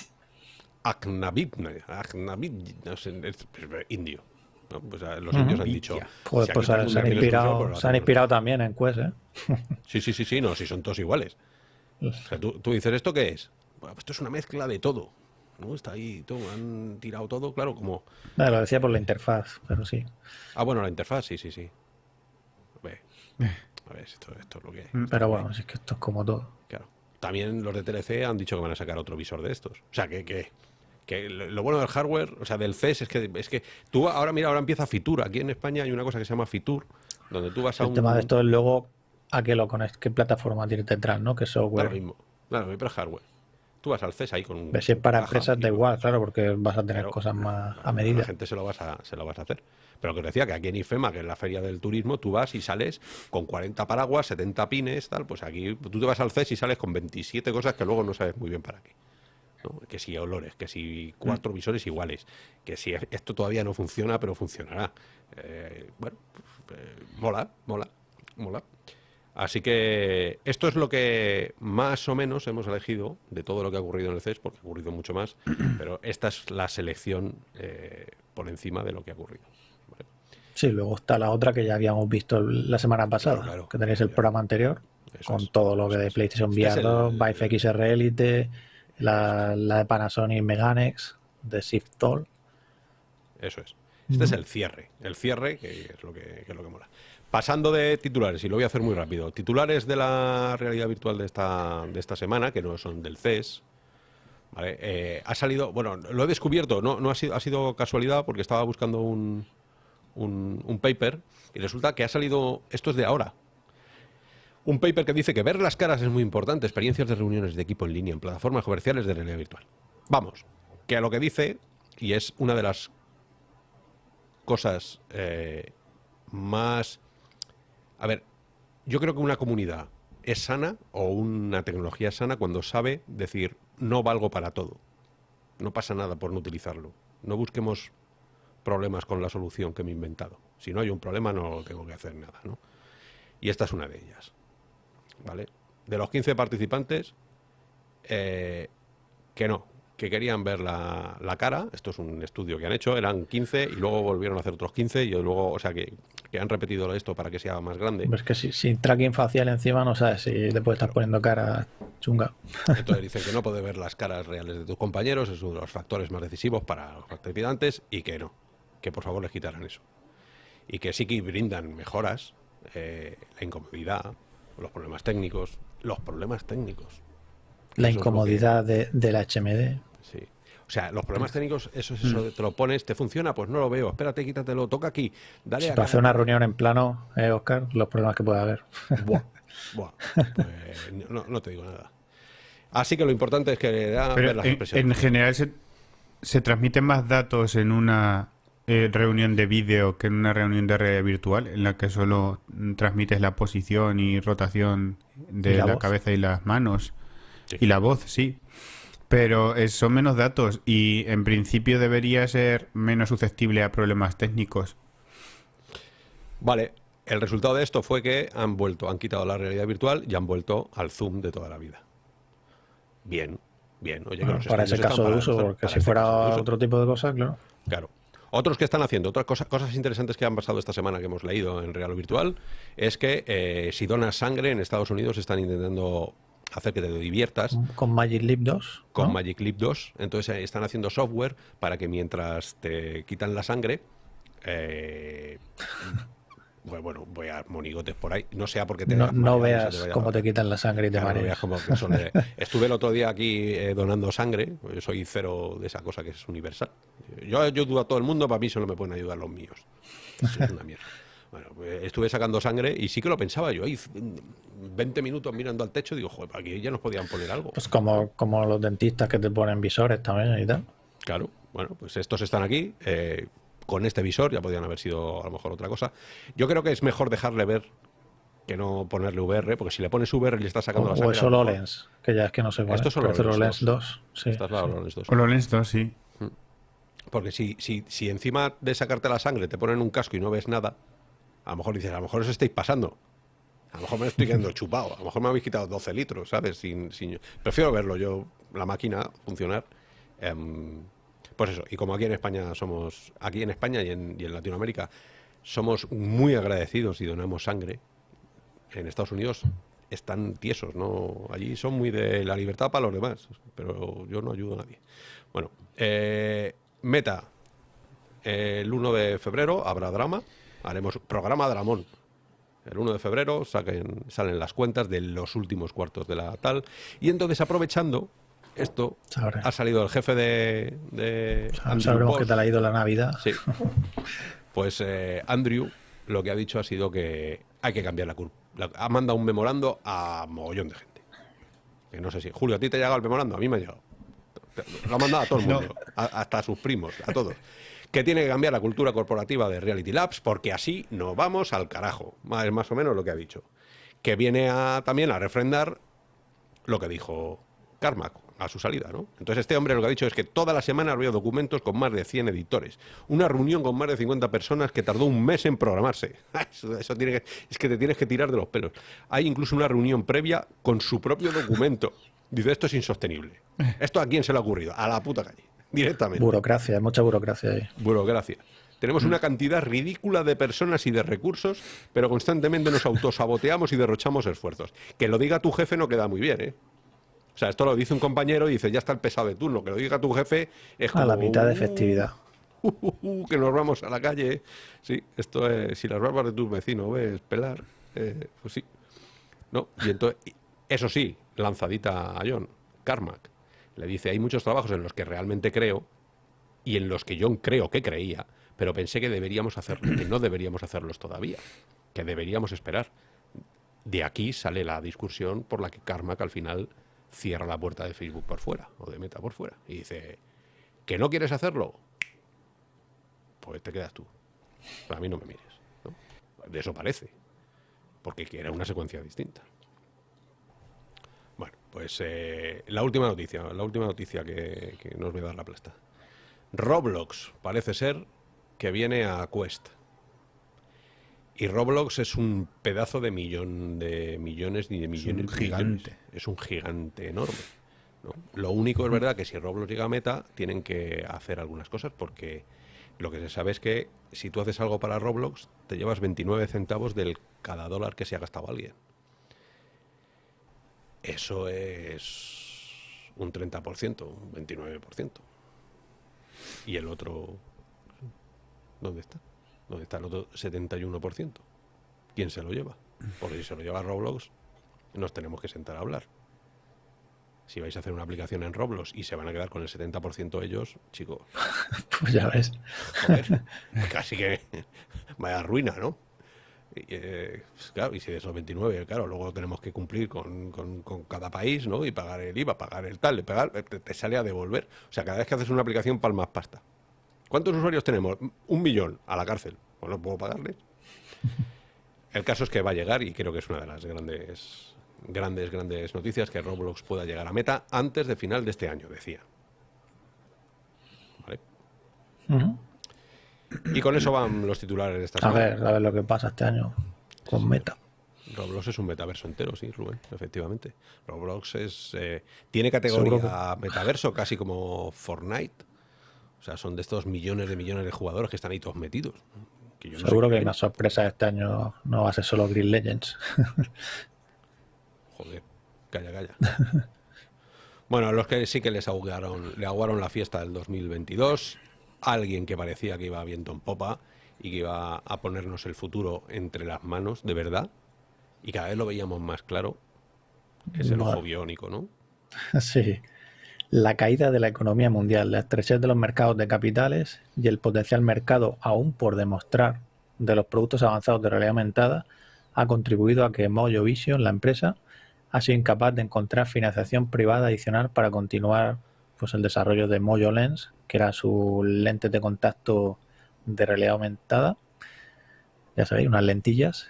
Agnavit, Agnavit, no sé, es, indio. ¿no? Pues, los indios han dicho. Pues, si pues se, han inspirado, pues se han inspirado también en Quest, ¿eh? <laughs> Sí, sí, sí, sí, no, si son todos iguales. O sea, tú, tú dices, ¿esto qué es? Bueno, pues esto es una mezcla de todo. ¿No? Está ahí todo, han tirado todo, claro, como. Nada, lo decía por la interfaz, pero sí. Ah, bueno, la interfaz, sí, sí, sí. A ver, a ver esto, esto es lo que hay. Pero bueno, si es que esto es como todo. Claro. También los de TLC han dicho que van a sacar otro visor de estos. O sea, que, que, que lo bueno del hardware, o sea, del CES, es que, es que tú ahora, mira, ahora empieza Fitur. Aquí en España hay una cosa que se llama Fitur, donde tú vas a El un. tema de esto es luego a qué lo conectas, qué plataforma tiene detrás, ¿no? ¿Qué software? lo mismo. Claro, pero es hardware. Tú vas al CES ahí con un. Si es para empresas da igual, claro, porque vas a tener Claro, cosas más a La medida. gente se lo, vas a, se lo vas a hacer. Pero que os decía que aquí en IFEMA, que es la feria del turismo, tú vas y sales con 40 paraguas, 70 pines, tal. Pues aquí tú te vas al CES y sales con 27 cosas que luego no sabes muy bien para qué. ¿no? Que si olores, que si cuatro Mm. visores iguales, que si esto todavía no funciona, pero funcionará. Eh, bueno, pues, eh, mola, mola, mola. Así que esto es lo que más o menos hemos elegido de todo lo que ha ocurrido en el CES, porque ha ocurrido mucho más, <clears throat> pero esta es la selección eh, por encima de lo que ha ocurrido. ¿vale? Sí, luego está la otra que ya habíamos visto la semana pasada, Claro, claro. que tenéis el programa anterior, Eso con es, todo lo que de. PlayStation Este es VR 2, el- Vive XR Elite, la, la de Panasonic Meganex, de Shift Toll. Eso es. Este es el cierre, el cierre que es lo que, que es lo que mola. Pasando de titulares, y lo voy a hacer muy rápido. Titulares de la realidad virtual de esta, de esta semana, que no son del CES. ¿vale? Eh, ha salido, bueno, lo he descubierto, no, ha, sido, ha sido casualidad porque estaba buscando un, un, un paper y resulta que ha salido, esto es de ahora, un paper que dice que ver las caras es muy importante, experiencias de reuniones de equipo en línea en plataformas comerciales de realidad virtual. Vamos, que a lo que dice, y es una de las cosas eh, más... A ver, yo creo que una comunidad es sana o una tecnología es sana cuando sabe decir no valgo para todo. No pasa nada por no utilizarlo. No busquemos problemas con la solución que me he inventado. Si no hay un problema no tengo que hacer nada, ¿no? Y esta es una de ellas. ¿Vale? De los 15 participantes, eh, que no, que querían ver la, la cara, esto es un estudio que han hecho, eran 15 y luego volvieron a hacer otros 15 y luego, o sea, que, que han repetido esto para que sea más grande. Pero es que si, sin tracking facial encima no sabes si le puedes estar poniendo cara chunga. Entonces <laughs> dicen que no puede ver las caras reales de tus compañeros, es uno de los factores más decisivos para los participantes y que no, que por favor les quitaran eso. Y que sí que brindan mejoras, eh, la incomodidad, los problemas técnicos, los problemas técnicos. La incomodidad de, de la HMD. O sea, los problemas técnicos, eso es eso, de te lo pones, te funciona, pues no lo veo, espérate, quítatelo, toca aquí, dale Si acá. para hacer una reunión en plano, eh, Oscar, los problemas que puede haber. Buah, buah, pues, no, no te digo nada. Así que lo importante es que da Pero ver las en, impresiones. en general se, se transmiten más datos en una eh, reunión de vídeo que en una reunión de realidad virtual, en la que solo mm, transmites la posición y rotación de ¿Y la cabeza y las manos. Sí. Y la voz, sí. Pero eh, son menos datos y en principio debería ser menos susceptible a problemas técnicos. Vale, el resultado de esto fue que han vuelto, han quitado la realidad virtual y han vuelto al Zoom de toda la vida. Bien, bien. Oye, que Bueno, los para ese caso de uso, para- porque para si este fuera uso. otro tipo de cosas, claro. Claro. Otros que están haciendo, otras cosas, cosas interesantes que han pasado esta semana que hemos leído en Real o Virtual, es que eh, si donas sangre en Estados Unidos están intentando hacer que te diviertas Con Magic Leap 2. con ¿no? Magic Leap 2. Entonces eh, están haciendo software para que mientras te quitan la sangre, eh, <laughs> pues bueno, voy a monigotes por ahí. No sea porque te No, no veas vaya cómo te quitan la sangre y te Claro, no veas son de- <laughs> Estuve el otro día aquí eh, donando sangre. Yo soy cero de esa cosa que es universal. Yo ayudo a todo el mundo, para mí solo me pueden ayudar los míos. Eso es una mierda. <laughs> Bueno, pues estuve sacando sangre y sí que lo pensaba yo. Ahí 20 minutos mirando al techo, digo, joder, aquí ya nos podían poner algo. Pues como, como los dentistas que te ponen visores también y tal. Claro, bueno, pues estos están aquí. eh, con este visor ya podían haber sido a lo mejor otra cosa. Yo creo que es mejor dejarle ver que no ponerle VR, porque si le pones VR y le estás O, sacando la o sangre. es a lo mejor- HoloLens, que ya es que no sé cuál Esto es. es HoloLens HoloLens 2. 2. Sí, Esta es la sí. HoloLens 2. HoloLens 2, sí. Porque si, si, si encima de sacarte la sangre te ponen un casco y no ves nada, A lo mejor dices, a lo mejor os estáis pasando. A lo mejor me estoy quedando chupado. A lo mejor me habéis quitado 12 litros, ¿sabes? Sin, sin... Prefiero verlo yo, la máquina, funcionar. Em, pues eso, y como aquí en España somos, aquí en España y en, Latinoamérica, somos muy agradecidos y donamos sangre, en Estados Unidos están tiesos, ¿no? Allí son muy de la libertad para los demás, pero yo no ayudo a nadie. Bueno, eh, meta, el 1 de febrero habrá drama, haremos programa Dramón. El 1 de febrero saquen, salen las cuentas de los últimos cuartos de la tal. Y entonces, aprovechando esto, Sabré. ha salido el jefe de... de Sabremos qué tal ha ido la Navidad. Sí. Pues eh, Andrew lo que ha dicho ha sido que hay que cambiar la curva. Ha mandado un memorando a mogollón de gente. Que no sé si. Julio, ¿a ti te ha llegado el memorando? A mí me ha llegado. Lo ha mandado a todo el No. mundo. a- hasta a sus primos, a todos. Que tiene que cambiar la cultura corporativa de Reality Labs porque así nos vamos al carajo. Es más o menos lo que ha dicho. Que viene también a refrendar lo que dijo Carmack a su salida, ¿no? Entonces este hombre lo que ha dicho es que toda la semana había documentos con más de 100 editores. Una reunión con más de 50 personas que tardó un mes en programarse. <laughs> Eso, eso tiene que- es que te tienes que tirar de los pelos. Hay incluso una reunión previa con su propio documento. Dice, esto es insostenible. ¿Esto a quién se le ha ocurrido? A la puta calle. Directamente. Burocracia, hay mucha burocracia ahí. Burocracia. Tenemos una cantidad ridícula de personas y de recursos, pero constantemente nos autosaboteamos y derrochamos esfuerzos. Que lo diga tu jefe no queda muy bien, ¿eh? O sea, esto lo dice un compañero y dice, ya está el pesado de turno. Que lo diga tu jefe es como... A la mitad de "Uh, festividad. uh, uh, uh, que nos vamos a la calle. Sí, esto es... Si las barbas de tus vecinos ves pelar, eh, pues sí. ¿No? Y entonces, eso sí, lanzadita a John, Carmack. Le dice, hay muchos trabajos en los que realmente creo y en los que John creo que creía, pero pensé que deberíamos hacerlo, que no deberíamos hacerlos todavía, que deberíamos esperar. De aquí sale la discusión por la que Carmack al final cierra la puerta de Facebook por fuera, o de Meta por fuera, y dice, ¿que no quieres hacerlo? Pues te quedas tú. A mí no me mires. De eso parece, porque era una secuencia distinta. Pues eh, la última noticia, la última noticia que, que nos voy a dar la plasta. Roblox parece ser que viene a Quest. Y Roblox es un pedazo de millón de millones ni de millones. de gigante. millones. Es un gigante enorme. ¿no? Lo único es verdad que si Roblox llega a meta, tienen que hacer algunas cosas porque lo que se sabe es que si tú haces algo para Roblox, te llevas 29 centavos del cada dólar que se ha gastado alguien. Eso es un 30%, un 29%. Y el otro, ¿dónde está? ¿Dónde está el otro 71%? ¿Quién se lo lleva? Porque si se lo lleva Roblox, nos tenemos que sentar a hablar. Si vais a hacer una aplicación en Roblox y se van a quedar con el 70% ellos, chicos, <laughs> Pues ya ves. joder, casi que vaya ruina, ¿no? Y, eh, pues claro, y si de esos 29, claro, luego tenemos que cumplir con, con- con cada país, ¿no? Y pagar el IVA, pagar el tal, pagar, te, te sale a devolver. O sea, cada vez que haces una aplicación, palmas pasta. ¿Cuántos usuarios tenemos? Un millón a la cárcel. Pues no puedo pagarles. <laughs> El caso es que va a llegar y creo que es una de las grandes, grandes, grandes noticias que Roblox pueda llegar a meta antes de final de este año, decía. ¿Vale? Ujú. Y con eso van los titulares de esta A semana. ver, a ver lo que pasa este año con Meta. Roblox es un metaverso entero, sí, Rubén, efectivamente. Roblox es eh, tiene categoría metaverso, casi como Fortnite. O sea, son de estos millones de millones de jugadores que están ahí todos metidos. Que yo no sé Seguro que quién. la sorpresa este año no va a ser solo Green Legends. <laughs> Joder, calla, calla. <laughs> bueno, los que sí que les aguaron, le aguaron la fiesta del 2022, alguien que parecía que iba viento en popa y que iba a ponernos el futuro entre las manos, de verdad, y cada vez lo veíamos más claro, es el ojo biónico, ¿no? <laughs> Sí. La caída de la economía mundial, la estrechez de los mercados de capitales y el potencial mercado aún por demostrar de los productos avanzados de realidad aumentada ha contribuido a que Mojo Vision, la empresa, ha sido incapaz de encontrar financiación privada adicional para continuar pues, el desarrollo de Mojo Lens, que era su lente de contacto de realidad aumentada. Ya sabéis, unas lentillas.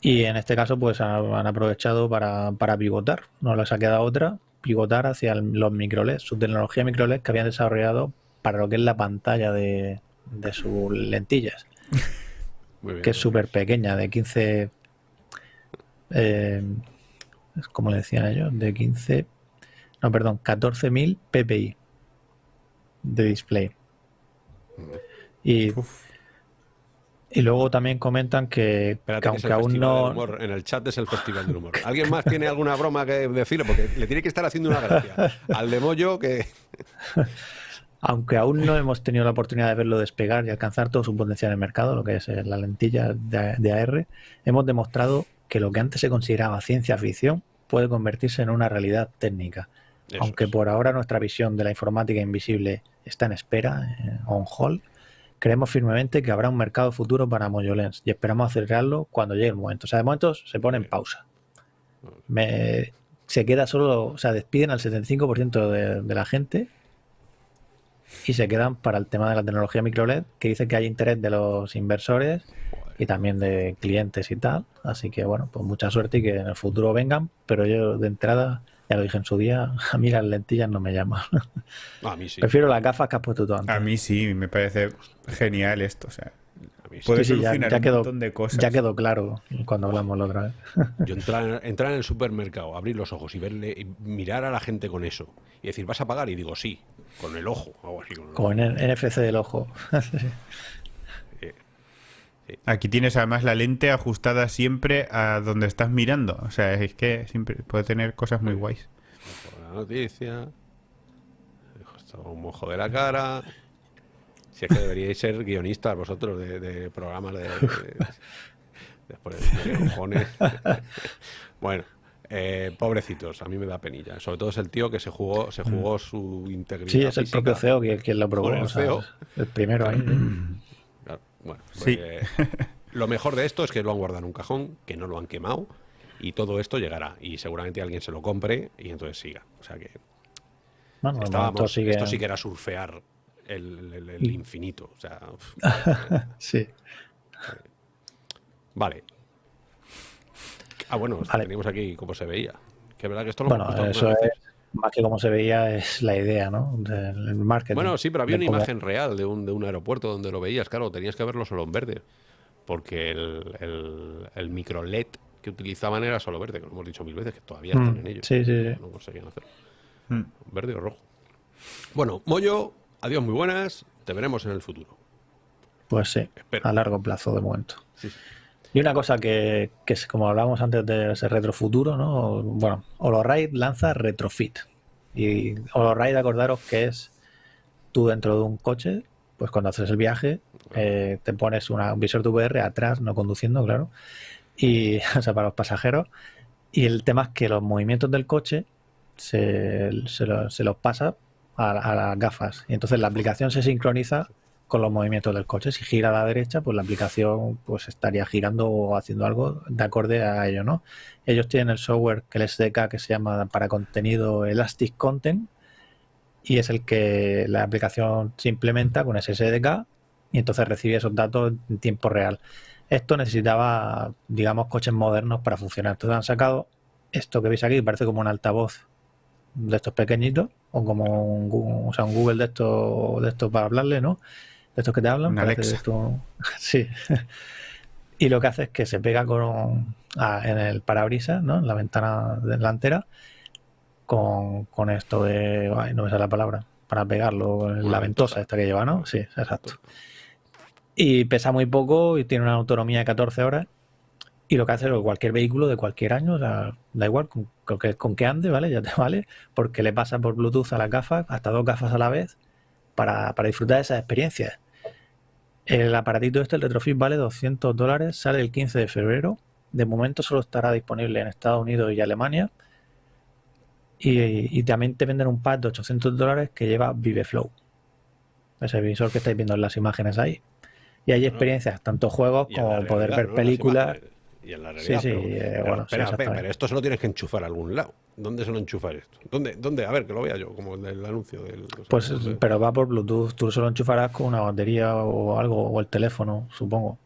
Y en este caso, pues han han aprovechado para, para pivotar. No les ha quedado otra, pivotar hacia el- los microLED, su tecnología microLED que habían desarrollado para lo que es la pantalla de, de sus lentillas. <laughs> Muy bien, que es súper pequeña, de 15... Eh, como le decían ellos, de 15... No, perdón, 14.000 ppi de display. Y, y luego también comentan que, Espérate, que que es aunque el aún no... Humor. En el chat es el Festival del Humor. ¿Alguien más tiene alguna broma que decirle? Porque le tiene que estar haciendo una gracia. Al de Moyo que... <laughs> Aunque aún no hemos tenido la oportunidad de verlo despegar y alcanzar todo su potencial en el mercado, lo que es eh, la lentilla de, de AR, hemos demostrado que lo que antes se consideraba ciencia ficción puede convertirse en una realidad técnica. Eso Aunque es. por ahora nuestra visión de la informática invisible está en espera, eh, on hold, creemos firmemente que habrá un mercado futuro para MojoLens y esperamos acelerarlo cuando llegue el momento. O sea, de momento se pone en pausa. Me- se queda solo, o sea, despiden al 75% de, de la gente y se quedan para el tema de la tecnología microLED, que dice que hay interés de los inversores y también de clientes y tal. Así que bueno, pues mucha suerte y que en el futuro vengan, pero yo de entrada, ya lo dije en su día, a mí las lentillas no me llaman. A mí sí. Prefiero las gafas que has puesto tú antes. A mí sí, me parece genial esto. O sea, A mí sí. Sí, ya- ya un quedó- montón de cosas. Ya quedó claro cuando hablamos la otra vez. <laughs> Yo entrar, entrar en el supermercado, abrir los ojos y verle y mirar a la gente con eso y decir, ¿vas a pagar? Y digo, sí, con el ojo, algo así. Con el Como en el NFC del ojo. <laughs> Aquí tienes además la lente ajustada siempre a donde estás mirando. O sea, es que siempre puede tener cosas muy guays. La noticia. Un mojo de la cara. Si es que deberíais ser guionistas vosotros de, de programas de. de, de poner de cojones. bueno. eh, pobrecitos, a mí me da penilla. Sobre todo es el tío que se jugó, se jugó su integridad. Sí, es el física. propio CEO quien, quien lo probó. O sea, CEO. el primero ahí. <clears throat> Bueno, Sí. pues, eh, <laughs> lo mejor de esto es que lo han guardado en un cajón, que no lo han quemado y todo esto llegará y seguramente alguien se lo compre y entonces siga. O sea que Bueno, de momento estábamos, sigue- esto sí que era surfear el, el- el infinito. O sea, uf. <laughs> Sí. vale. Ah, bueno, Vale. teníamos aquí cómo se veía. Que es verdad que esto lo Bueno, hemos eso es veces. Más que como se veía, es la idea, ¿no? Del marketing. Bueno, sí, pero había una imagen real de un, de un aeropuerto donde lo veías. Claro, tenías que verlo solo en verde. Porque el, el, el micro LED que utilizaban era solo verde, que lo hemos dicho mil veces, que todavía están Mm, en ello. sí, sí, sí. No conseguían hacerlo. Mm. Verde o rojo. Bueno, Moyo, adiós, muy buenas. Te veremos en el futuro. Pues sí, Espero. a largo plazo de momento. Sí, sí. Y una cosa que, que es como hablábamos antes de ese retrofuturo, ¿no? Bueno, HoloRide lanza Retrofit. Y HoloRide, acordaros que es tú dentro de un coche, pues cuando haces el viaje, eh, te pones una- un visor de VR atrás, no conduciendo, claro, y, <laughs> o sea, para los pasajeros. Y el tema es que los movimientos del coche se, se lo- se los pasa a, a las gafas. Y entonces la aplicación se sincroniza con los movimientos del coche. Si gira a la derecha, pues la aplicación pues estaría girando o haciendo algo de acorde a ello, ¿no? Ellos tienen el software que el SDK que se llama para contenido Elastic Content y es el que la aplicación se implementa con ese SDK y entonces recibe esos datos en tiempo real. Esto necesitaba, digamos, coches modernos para funcionar. Entonces han sacado esto que veis aquí, parece como un altavoz de estos pequeñitos, o como un, un Google de estos de estos para hablarle, ¿no? De estos que te hablan. Alexa. <laughs> sí. y lo que hace es que se pega con ah, en el parabrisas, ¿no? En la ventana delantera, con, con esto de. Ay, no me sale la palabra. Para pegarlo, en la ventosa. esta que lleva, ¿no? Sí, exacto. Y pesa muy poco y tiene una autonomía de 14 horas. Y lo que hace es que cualquier vehículo de cualquier año, o sea, da igual con, con que, con que ande, ¿vale? Ya te <laughs> vale, porque le pasa por Bluetooth a las gafas, hasta dos gafas a la vez, para, para disfrutar de esas experiencias. El aparatito este, el Retrofit, vale 200 dólares, sale el 15 de febrero. De momento solo estará disponible en Estados Unidos y Alemania. Y, y también te venden un pack de 800 dólares que lleva ViveFlow. Ese visor que estáis viendo en las imágenes ahí. Y hay experiencias, tanto juegos como poder ver películas. imágenes. Y en la realidad. sí, pero, eh, pero bueno, sí, espera, exactamente. pero esto se lo tienes que enchufar a algún lado. ¿Dónde se lo enchufar esto? ¿Dónde? ¿Dónde? A ver, que lo vea yo, como el del anuncio del. Pues, no sé. pero va por Bluetooth. Tú solo enchufarás con una batería o algo, o el teléfono, supongo.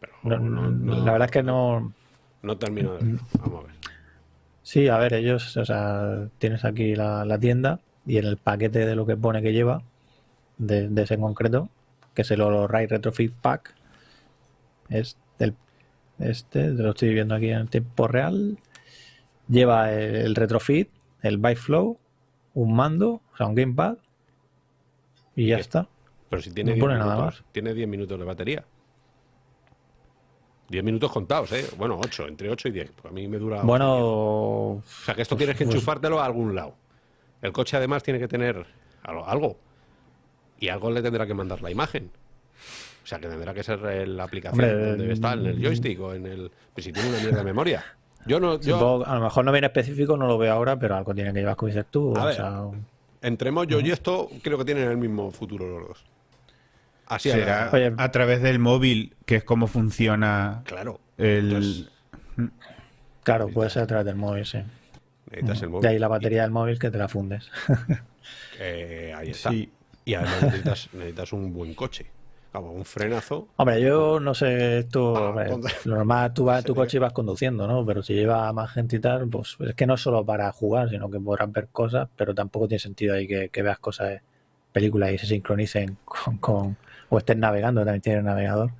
Pero No- no- no- la verdad es que no. No termino de verlo. Vamos a ver. Sí, a ver, ellos, o sea, tienes aquí la, la tienda y en el paquete de lo que pone que lleva, de, de ese en concreto, que es el HoloRide Retrofit Pack, es del este, lo estoy viendo aquí en tiempo real. Lleva el, retrofit, el Bike Flow, un mando, o sea, un gamepad y ya está. Pero si tiene 10 minutos, tiene 10 minutos de batería. 10 minutos contados, ¿eh? Bueno, 8, entre 8 y 10. Pues a mí me dura. Bueno. O sea, que esto tienes que pues enchufártelo a algún lado. El coche además tiene que tener algo. Y algo le tendrá que mandar la imagen. O sea, que tendrá que ser la aplicación donde está, en el joystick o en el. Pues si tiene una mierda de memoria. Yo no. a lo mejor no viene específico, no lo veo ahora, pero algo tiene que llevar, como dices tú. A o Entre Mojo y esto, creo que tienen el mismo futuro los dos. Así será a través del móvil, que es como funciona. Claro. El. Claro, puede ser a través del móvil, sí. Necesitas el móvil. De ahí la batería del móvil que te la fundes. Eh, ahí está. Y además necesitas, necesitas un buen coche un frenazo. Hombre, yo no sé, esto, lo normal, tú vas tu coche y vas conduciendo, ¿no? Pero si lleva más gente y tal, pues es que no es solo para jugar, sino que podrás ver cosas, pero tampoco tiene sentido ahí que, veas cosas, películas y se sincronicen con, o estés navegando, también tiene un navegador.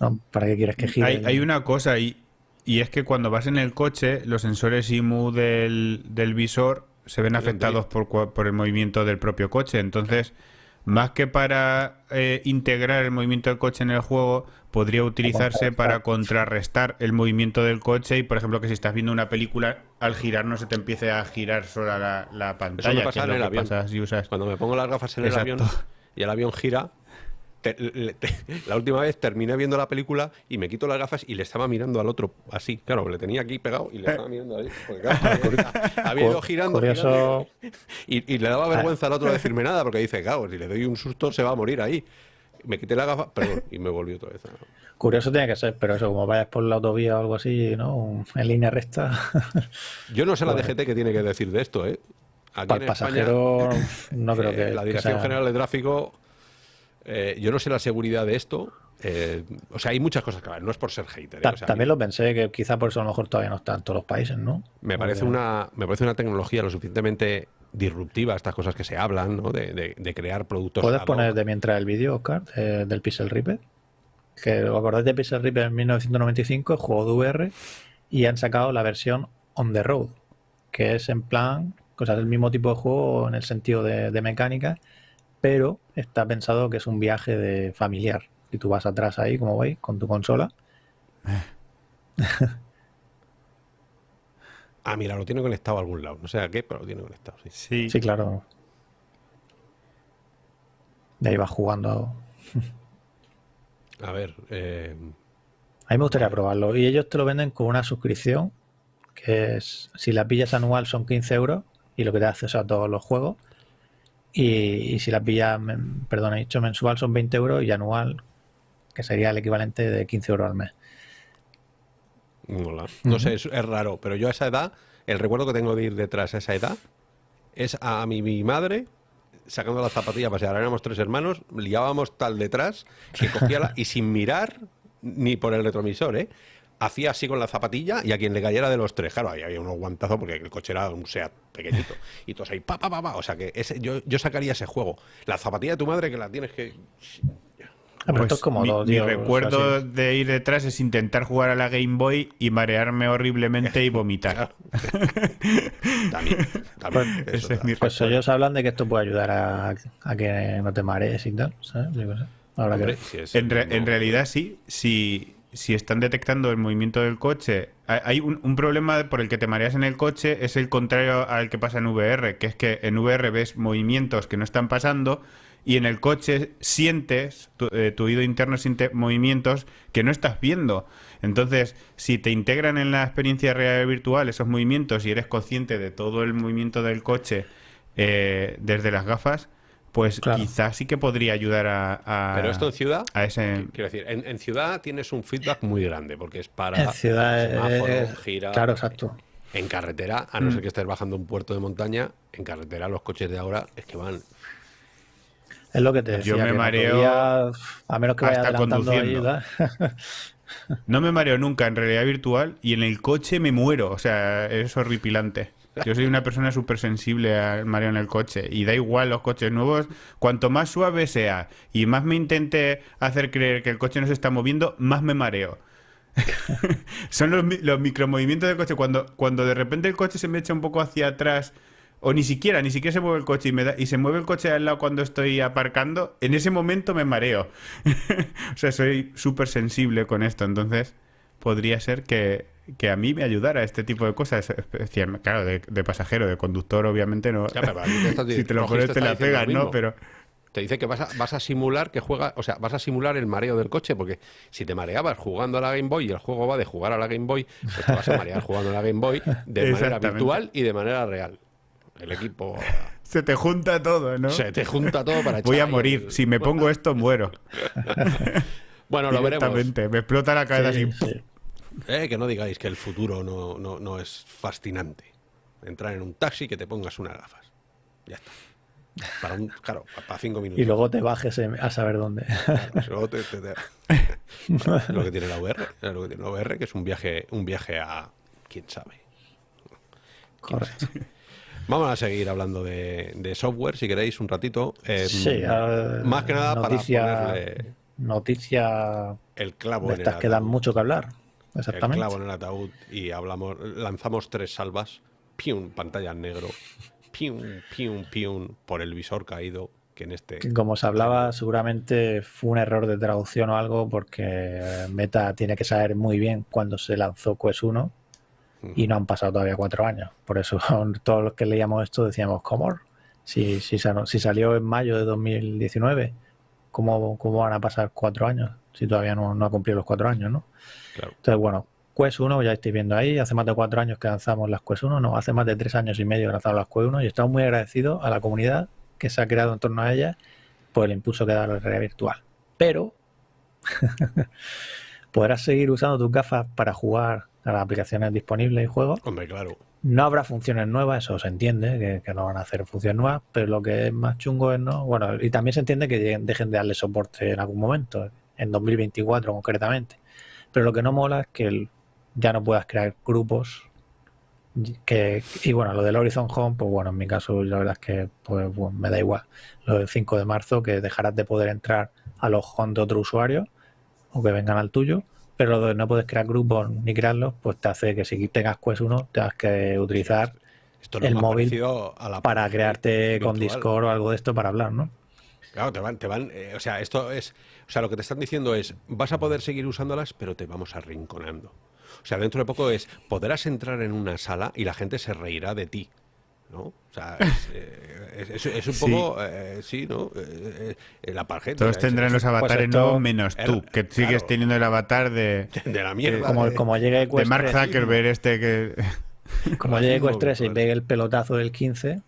¿no? ¿Para qué quieres que gire? Hay, una cosa y, y es que cuando vas en el coche, los sensores IMU del, del visor se ven afectados por, por el movimiento del propio coche. Entonces, más que para eh, integrar el movimiento del coche en el juego, podría utilizarse para contrarrestar el movimiento del coche y, por ejemplo, que si estás viendo una película, al girar no se te empiece a girar sola la, pantalla. Eso me pasa en el avión. Cuando me pongo las gafas en el avión y el avión gira, <laughs> la última vez terminé viendo la película y me quito las gafas y le estaba mirando al otro así. Claro, le tenía aquí pegado y le estaba mirando ahí. <laughs> había ido girando. y, le daba vergüenza al otro decirme nada porque dice, claro, si le doy un susto se va a morir ahí. Me quité la gafa, perdón, y me volvió otra vez. Curioso tiene que ser, pero eso, como vayas por la autovía o algo así, ¿no? En línea recta. Yo no sé la pues DGT que tiene que decir de esto, ¿eh? Aquí Para el pasajero, <laughs> no creo eh, que. La Dirección General de Tráfico eh, yo no sé la seguridad de esto. Eh, o sea, hay muchas cosas que no es por ser hater. ¿eh? también lo pensé, que quizá por eso a lo mejor todavía no está en todos los países, ¿no? Me parece, una, me parece una tecnología lo suficientemente disruptiva, estas cosas que se hablan, ¿no? De, crear productos. ¿Puedes poner de mientras el vídeo, Oscar, del Pixel Ripper? Que os acordáis de Pixel Ripper en 1995, el juego de VR, y han sacado la versión On the Road, que es en plan, cosas del mismo tipo de juego en el sentido de, de mecánica pero está pensado que es un viaje de familiar. Y tú vas atrás ahí, como veis, con tu consola. ah, mira, lo tiene conectado a algún lado. No sé a qué, pero lo tiene conectado, sí. Sí, claro. De ahí vas jugando. a ver. Eh... A mí me gustaría probarlo. Y ellos te lo venden con una suscripción, que es, si la pillas anual son 15 euros, y lo que te hace es a todos los juegos. Y, si la pilla, perdón, he dicho mensual son 20 euros y anual, que sería el equivalente de 15 euros al mes. No sé, es, raro, pero yo a esa edad, el recuerdo que tengo de ir detrás a esa edad es a mi, mi madre sacando la zapatilla para ahora éramos tres hermanos, liábamos tal detrás que cogía la, y sin mirar ni por el retrovisor, ¿eh? Hacía así con la zapatilla y a quien le cayera de los tres, claro, ahí había unos guantazos porque el coche era un SEAT pequeñito. <laughs> Y todos ahí, pa, pa, pa, pa. O sea que ese, yo, yo sacaría ese juego. La zapatilla de tu madre que la tienes que... Ah, pues como mi, recuerdo de ir detrás es intentar jugar a la Game Boy y marearme horriblemente y vomitar. <laughs> también, también pues, pues ellos hablan de que esto puede ayudar a, a que no te marees y tal, ¿sabes? Ahora que... en, en realidad sí, sí si están detectando el movimiento del coche, hay un, problema por el que te mareas en el coche, es el contrario al que pasa en VR, que es que en VR ves movimientos que no están pasando y en el coche sientes, tu, eh, oído interno siente movimientos que no estás viendo. Entonces, si te integran en la experiencia real virtual esos movimientos y eres consciente de todo el movimiento del coche eh, desde las gafas, pues quizás sí que podría ayudar a, Pero esto en ciudad, a ese... quiero decir, en, ciudad tienes un feedback muy grande porque es para en ciudad gira, claro, exacto. En carretera, a no ser mm. que estés bajando un puerto de montaña, en carretera los coches de ahora es que van es lo que te decía. Yo me mareo a menos que vaya conduciendo. <laughs> no me mareo nunca en realidad virtual y en el coche me muero. O sea, es horripilante. Yo soy una persona súper sensible al mareo en el coche y da igual los coches nuevos. Cuanto más suave sea y más me intente hacer creer que el coche no se está moviendo, más me mareo. <laughs> Son los, micromovimientos del coche. Cuando, cuando de repente el coche se me echa un poco hacia atrás o ni siquiera, ni siquiera se mueve el coche y, me da, y se mueve el coche al lado cuando estoy aparcando, en ese momento me mareo. <laughs> o sea, soy súper sensible con esto, entonces podría ser que, que, a mí me ayudara este tipo de cosas. Claro, de, de pasajero, de conductor, obviamente no. Ya, te <laughs> si te lo pones, te la pegas, ¿no? Pero. Te dice que vas a, vas a simular que juega, o sea, vas a simular el mareo del coche, porque si te mareabas jugando a la Game Boy y el juego va de jugar a la Game Boy, pues te vas a marear jugando a la Game Boy de manera virtual y de manera real. El equipo. <laughs> Se te junta todo, ¿no? Se te junta todo para Voy a morir. Si me pongo esto, muero. <laughs> bueno, lo veremos. Me explota la cabeza así. <laughs> Eh, que no digáis que el futuro no, no, es fascinante. Entrar en un taxi que te pongas unas gafas. Ya está. Para un, claro, para cinco minutos. Y luego te bajes a saber dónde. luego te, <laughs> lo que tiene la VR, lo que tiene la VR, que es un viaje, un viaje a quién sabe. Correcto. Vamos a seguir hablando de, software, si queréis, un ratito. Eh, sí, más que nada para ponerle... Noticia el clavo de estas que dan mucho que hablar. Exactamente. El clavo en el ataúd y hablamos, lanzamos tres salvas, pium, pantalla en negro, pium, pium, pium, por el visor caído, que en este... Como se hablaba, seguramente fue un error de traducción o algo, porque Meta tiene que saber muy bien cuándo se lanzó Quest 1 y no han pasado todavía cuatro años. Por eso <laughs> todos los que leíamos esto decíamos, ¿cómo? Si, si, si salió en mayo de 2019, ¿cómo, ¿cómo van a pasar cuatro años? Si todavía no, no ha cumplido los cuatro años, ¿no? Entonces, bueno, Quest 1, ya estáis viendo ahí, hace más de cuatro años que lanzamos las Quest 1, no, hace más de tres años y medio que lanzamos las Quest 1 y estamos muy agradecidos a la comunidad que se ha creado en torno a ella por el impulso que da la realidad virtual. Pero <laughs> podrás seguir usando tus gafas para jugar a las aplicaciones disponibles y juegos. Hombre, claro. No habrá funciones nuevas, eso se entiende, que, no van a hacer funciones nuevas, pero lo que es más chungo es no. Bueno, y también se entiende que dejen de darle soporte en algún momento, en 2024 concretamente. Pero lo que no mola es que ya no puedas crear grupos. Que, y bueno, lo del Horizon Home, pues bueno, en mi caso la verdad es que pues, me da igual. Lo del 5 de marzo, que dejarás de poder entrar a los home de otro usuario o que vengan al tuyo pero lo de no puedes crear grupos ni crearlos, pues te hace que si tengas Quest 1 tengas que utilizar el móvil para crearte con Discord o algo de esto para hablar, ¿no? Claro, te van, te van, eh, o sea, esto es, o sea, lo que te están diciendo es, vas a poder seguir usándolas, pero te vamos arrinconando. O sea, dentro de poco es, podrás entrar en una sala y la gente se reirá de ti. ¿No? O sea, es, <laughs> eh, un poco, eh, sí, ¿no? Eh, la parjeta. Todos tendrán los avatares nuevos menos tú, que sigues teniendo el avatar de... <laughs> De la mierda. como, como llegue de Mark Zuckerberg este que... <laughs> Como llegue Quest 3 y pegue el pelotazo del 15,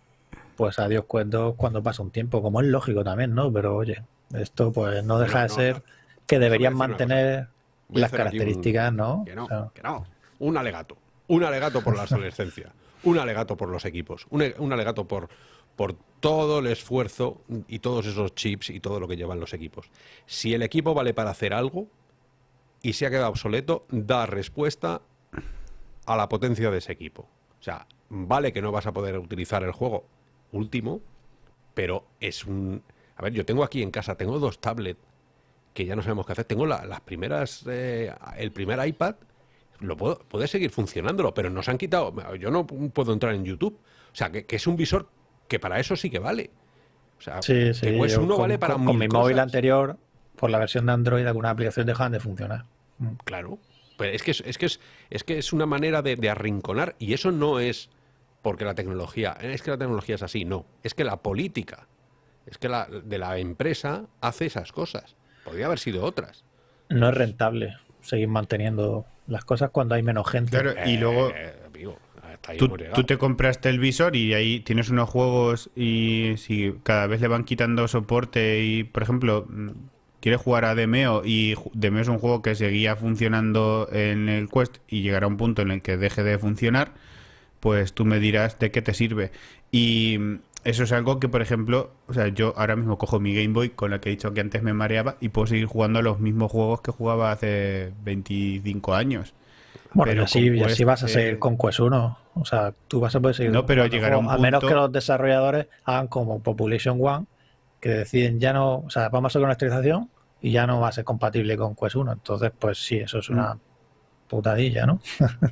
pues adiós Quest 2 cuando pasa un tiempo, como es lógico también, ¿no? Pero oye, esto pues no deja de ser que deberían mantener las características, ¿no? Que no, que no. Un alegato. Un alegato por la adolescencia un alegato por los equipos, un, alegato por, por todo el esfuerzo y todos esos chips y todo lo que llevan los equipos. Si el equipo vale para hacer algo y se ha quedado obsoleto, da respuesta a la potencia de ese equipo. O sea, vale que no vas a poder utilizar el juego último, pero es un... A ver, yo tengo aquí en casa, tengo dos tablets que ya no sabemos qué hacer. Tengo las primeras, eh, el primer iPad lo puedo, puede seguir funcionándolo, pero nos han quitado. Yo no puedo entrar en YouTube. O sea, que, es un visor que para eso sí que vale. O sea, sí, sí, que uno vale para Con, mi móvil anterior, por la versión de Android, algunas aplicaciones dejan de funcionar. Mm. Claro. Pero es que es, que es, es que es una manera de, arrinconar, y eso no es porque la tecnología, es que la tecnología es así, no. Es que la política, es que la de la empresa hace esas cosas. Podría haber sido otras. No es rentable seguir manteniendo las cosas cuando hay menos gente. Claro, y luego eh, tú, te compraste el visor y ahí tienes unos juegos y si cada vez le van quitando soporte y, por ejemplo, mm, quieres jugar a Demeo y Demeo es un juego que seguía funcionando en el Quest y llegará un punto en el que deje de funcionar, pues tú me dirás de qué te sirve. Y mm, eso es algo que, por ejemplo, o sea, yo ahora mismo cojo mi Game Boy con la que he dicho que antes me mareaba y puedo seguir jugando a los mismos juegos que jugaba hace 25 años. Bueno, y así, vas a seguir con Quest 1. O sea, tú vas a poder seguir. No, pero llegará A menos que los desarrolladores hagan como Population One, que deciden ya no. O sea, vamos a hacer una actualización y ya no va a ser compatible con Quest 1. Entonces, pues sí, eso es una Mm. putadilla, ¿no? <laughs>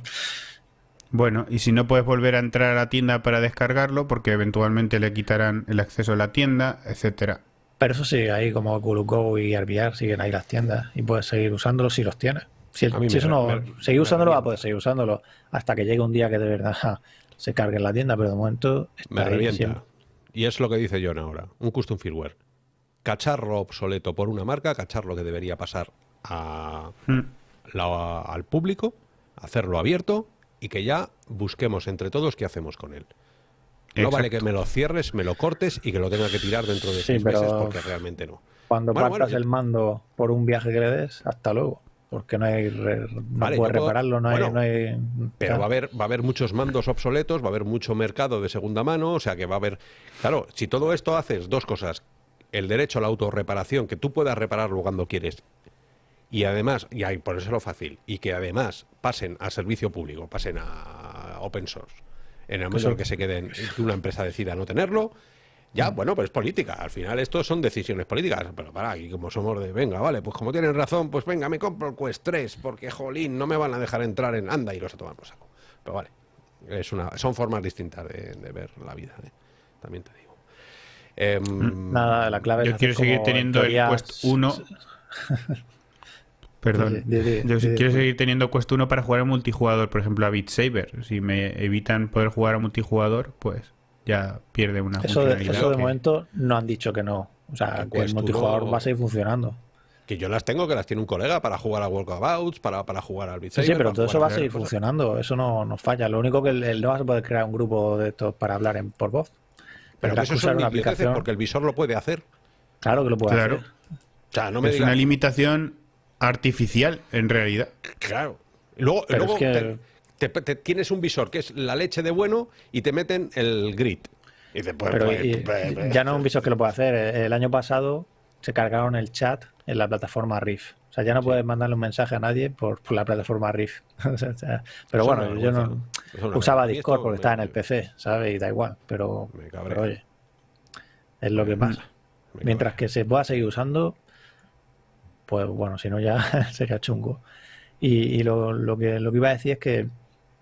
Bueno, y si no puedes volver a entrar a la tienda para descargarlo, porque eventualmente le quitarán el acceso a la tienda, etcétera. Pero eso sigue ahí, como Oculus Go y RVR siguen ahí las tiendas y puedes seguir usándolos si los tienes. Si, el- si eso no, seguir usándolo, va a poder seguir usándolo hasta que llegue un día que de verdad se cargue en la tienda, pero de momento está Me ahí revienta. siempre. Y es lo que dice John ahora, un custom firmware. Cacharro obsoleto por una marca, cacharro que debería pasar a Mm. la- al público, hacerlo abierto y que ya busquemos entre todos qué hacemos con él. No Exacto. vale que me lo cierres, me lo cortes y que lo tenga que tirar dentro de Sí, seis pero- meses porque realmente no. Cuando Bueno, partas bueno, el mando por un viaje que le des, hasta luego. Porque no hay re- no Vale, puedes puedo- repararlo, no hay, bueno, no hay- Pero va a haber va a haber muchos mandos obsoletos, va a haber mucho mercado de segunda mano, o sea que va a haber claro, si todo esto haces dos cosas, el derecho a la autorreparación, que tú puedas repararlo cuando quieres. Y además, y ahí ponérselo fácil, y que además pasen a servicio público, pasen a open source. En el momento en que se queden, que una empresa decida no tenerlo, ya, bueno, pues es política. Al final esto son decisiones políticas. Pero para, aquí como somos de, venga, vale, pues como tienen razón, pues venga, me compro el Quest 3, porque jolín, no me van a dejar entrar en anda y los a tomar por saco. Pero vale, es una, son formas distintas de, de ver la vida, ¿eh? también te digo. Em, Nada, la clave es Yo quiero seguir teniendo en el Quest 1. <laughs> Perdón. Yo sí quiero seguir teniendo Quest 1 para jugar a multijugador, por ejemplo, a Beat Saber. Si me evitan poder jugar a multijugador, pues ya pierde una Eso funcionalidad eso de que- momento no han dicho que no. O sea, El que el multijugador uno- va a seguir funcionando. que yo las tengo, que las tiene un colega para jugar a Walkabouts, para, para jugar al Beat Sí, sí, Saber, pero todo eso va a seguir cosas. funcionando. Eso no, no falla. Lo único que el, el no vas a poder crear un grupo de estos para hablar en, por voz. Pero que eso son una aplicación. porque el visor lo puede hacer. Claro que lo puede Claro. hacer. O sea, no me es digas- una limitación artificial, en realidad. Claro. Luego, Pero luego es que- te, te- te- tienes un visor que es la leche de bueno y te meten el grid. Y dices, pues, Pero pues, y- pues, pues, ya no es un visor que lo puede hacer. El año pasado se cargaron el chat en la plataforma Riff. O sea, ya no puedes mandarle un mensaje a nadie por, por la plataforma Riff. <laughs> O sea, pero Eso bueno, yo no usaba Discord porque estaba en el PC, ¿sabes? Y da igual. Pero, pero oye, es lo que pasa. Mientras que se pueda seguir usando, pues bueno, si no ya <laughs> sería chungo. Y, lo, lo que, lo que iba a decir es que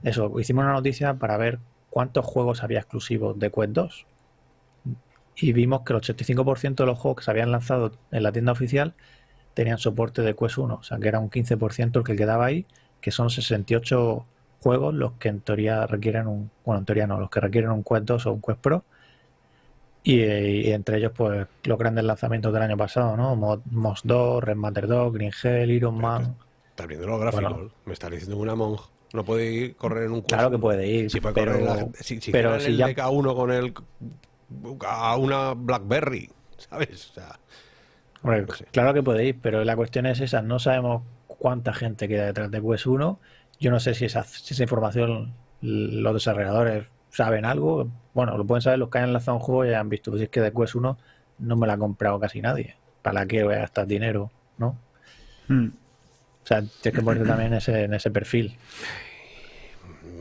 eso, hicimos una noticia para ver cuántos juegos había exclusivos de Quest 2. Y vimos que el 85% de los juegos que se habían lanzado en la tienda oficial tenían soporte de Quest 1. O sea, que era un 15% el que quedaba ahí, que son 68 juegos los que en teoría requieren un... Bueno, en teoría no, los que requieren un Quest 2 o un Quest Pro. Y, y entre ellos, pues, los grandes lanzamientos del año pasado, ¿no? Mo- Moss 2, Red Matter 2, Green Hell, Iron Man. Estás viendo los gráficos. Bueno. Me estás diciendo una Monk. No puede ir correr en un Quest Claro que puede ir, Si puede pero, correr la- si, si pero si el ya... DK1 con el a una Blackberry, ¿sabes? O sea, Hombre, no sé. Claro que puede ir, pero la cuestión es esa. No sabemos cuánta gente queda detrás de Quest 1. Yo no sé si esa, si esa información los desarrolladores saben algo. Bueno, lo pueden saber los que hayan lanzado un juego y hayan visto. Pues es que de Quest 1 no me la ha comprado casi nadie. ¿Para qué voy a gastar dinero? ¿No? Hmm. O sea, tienes que ponerte también ese, en ese perfil.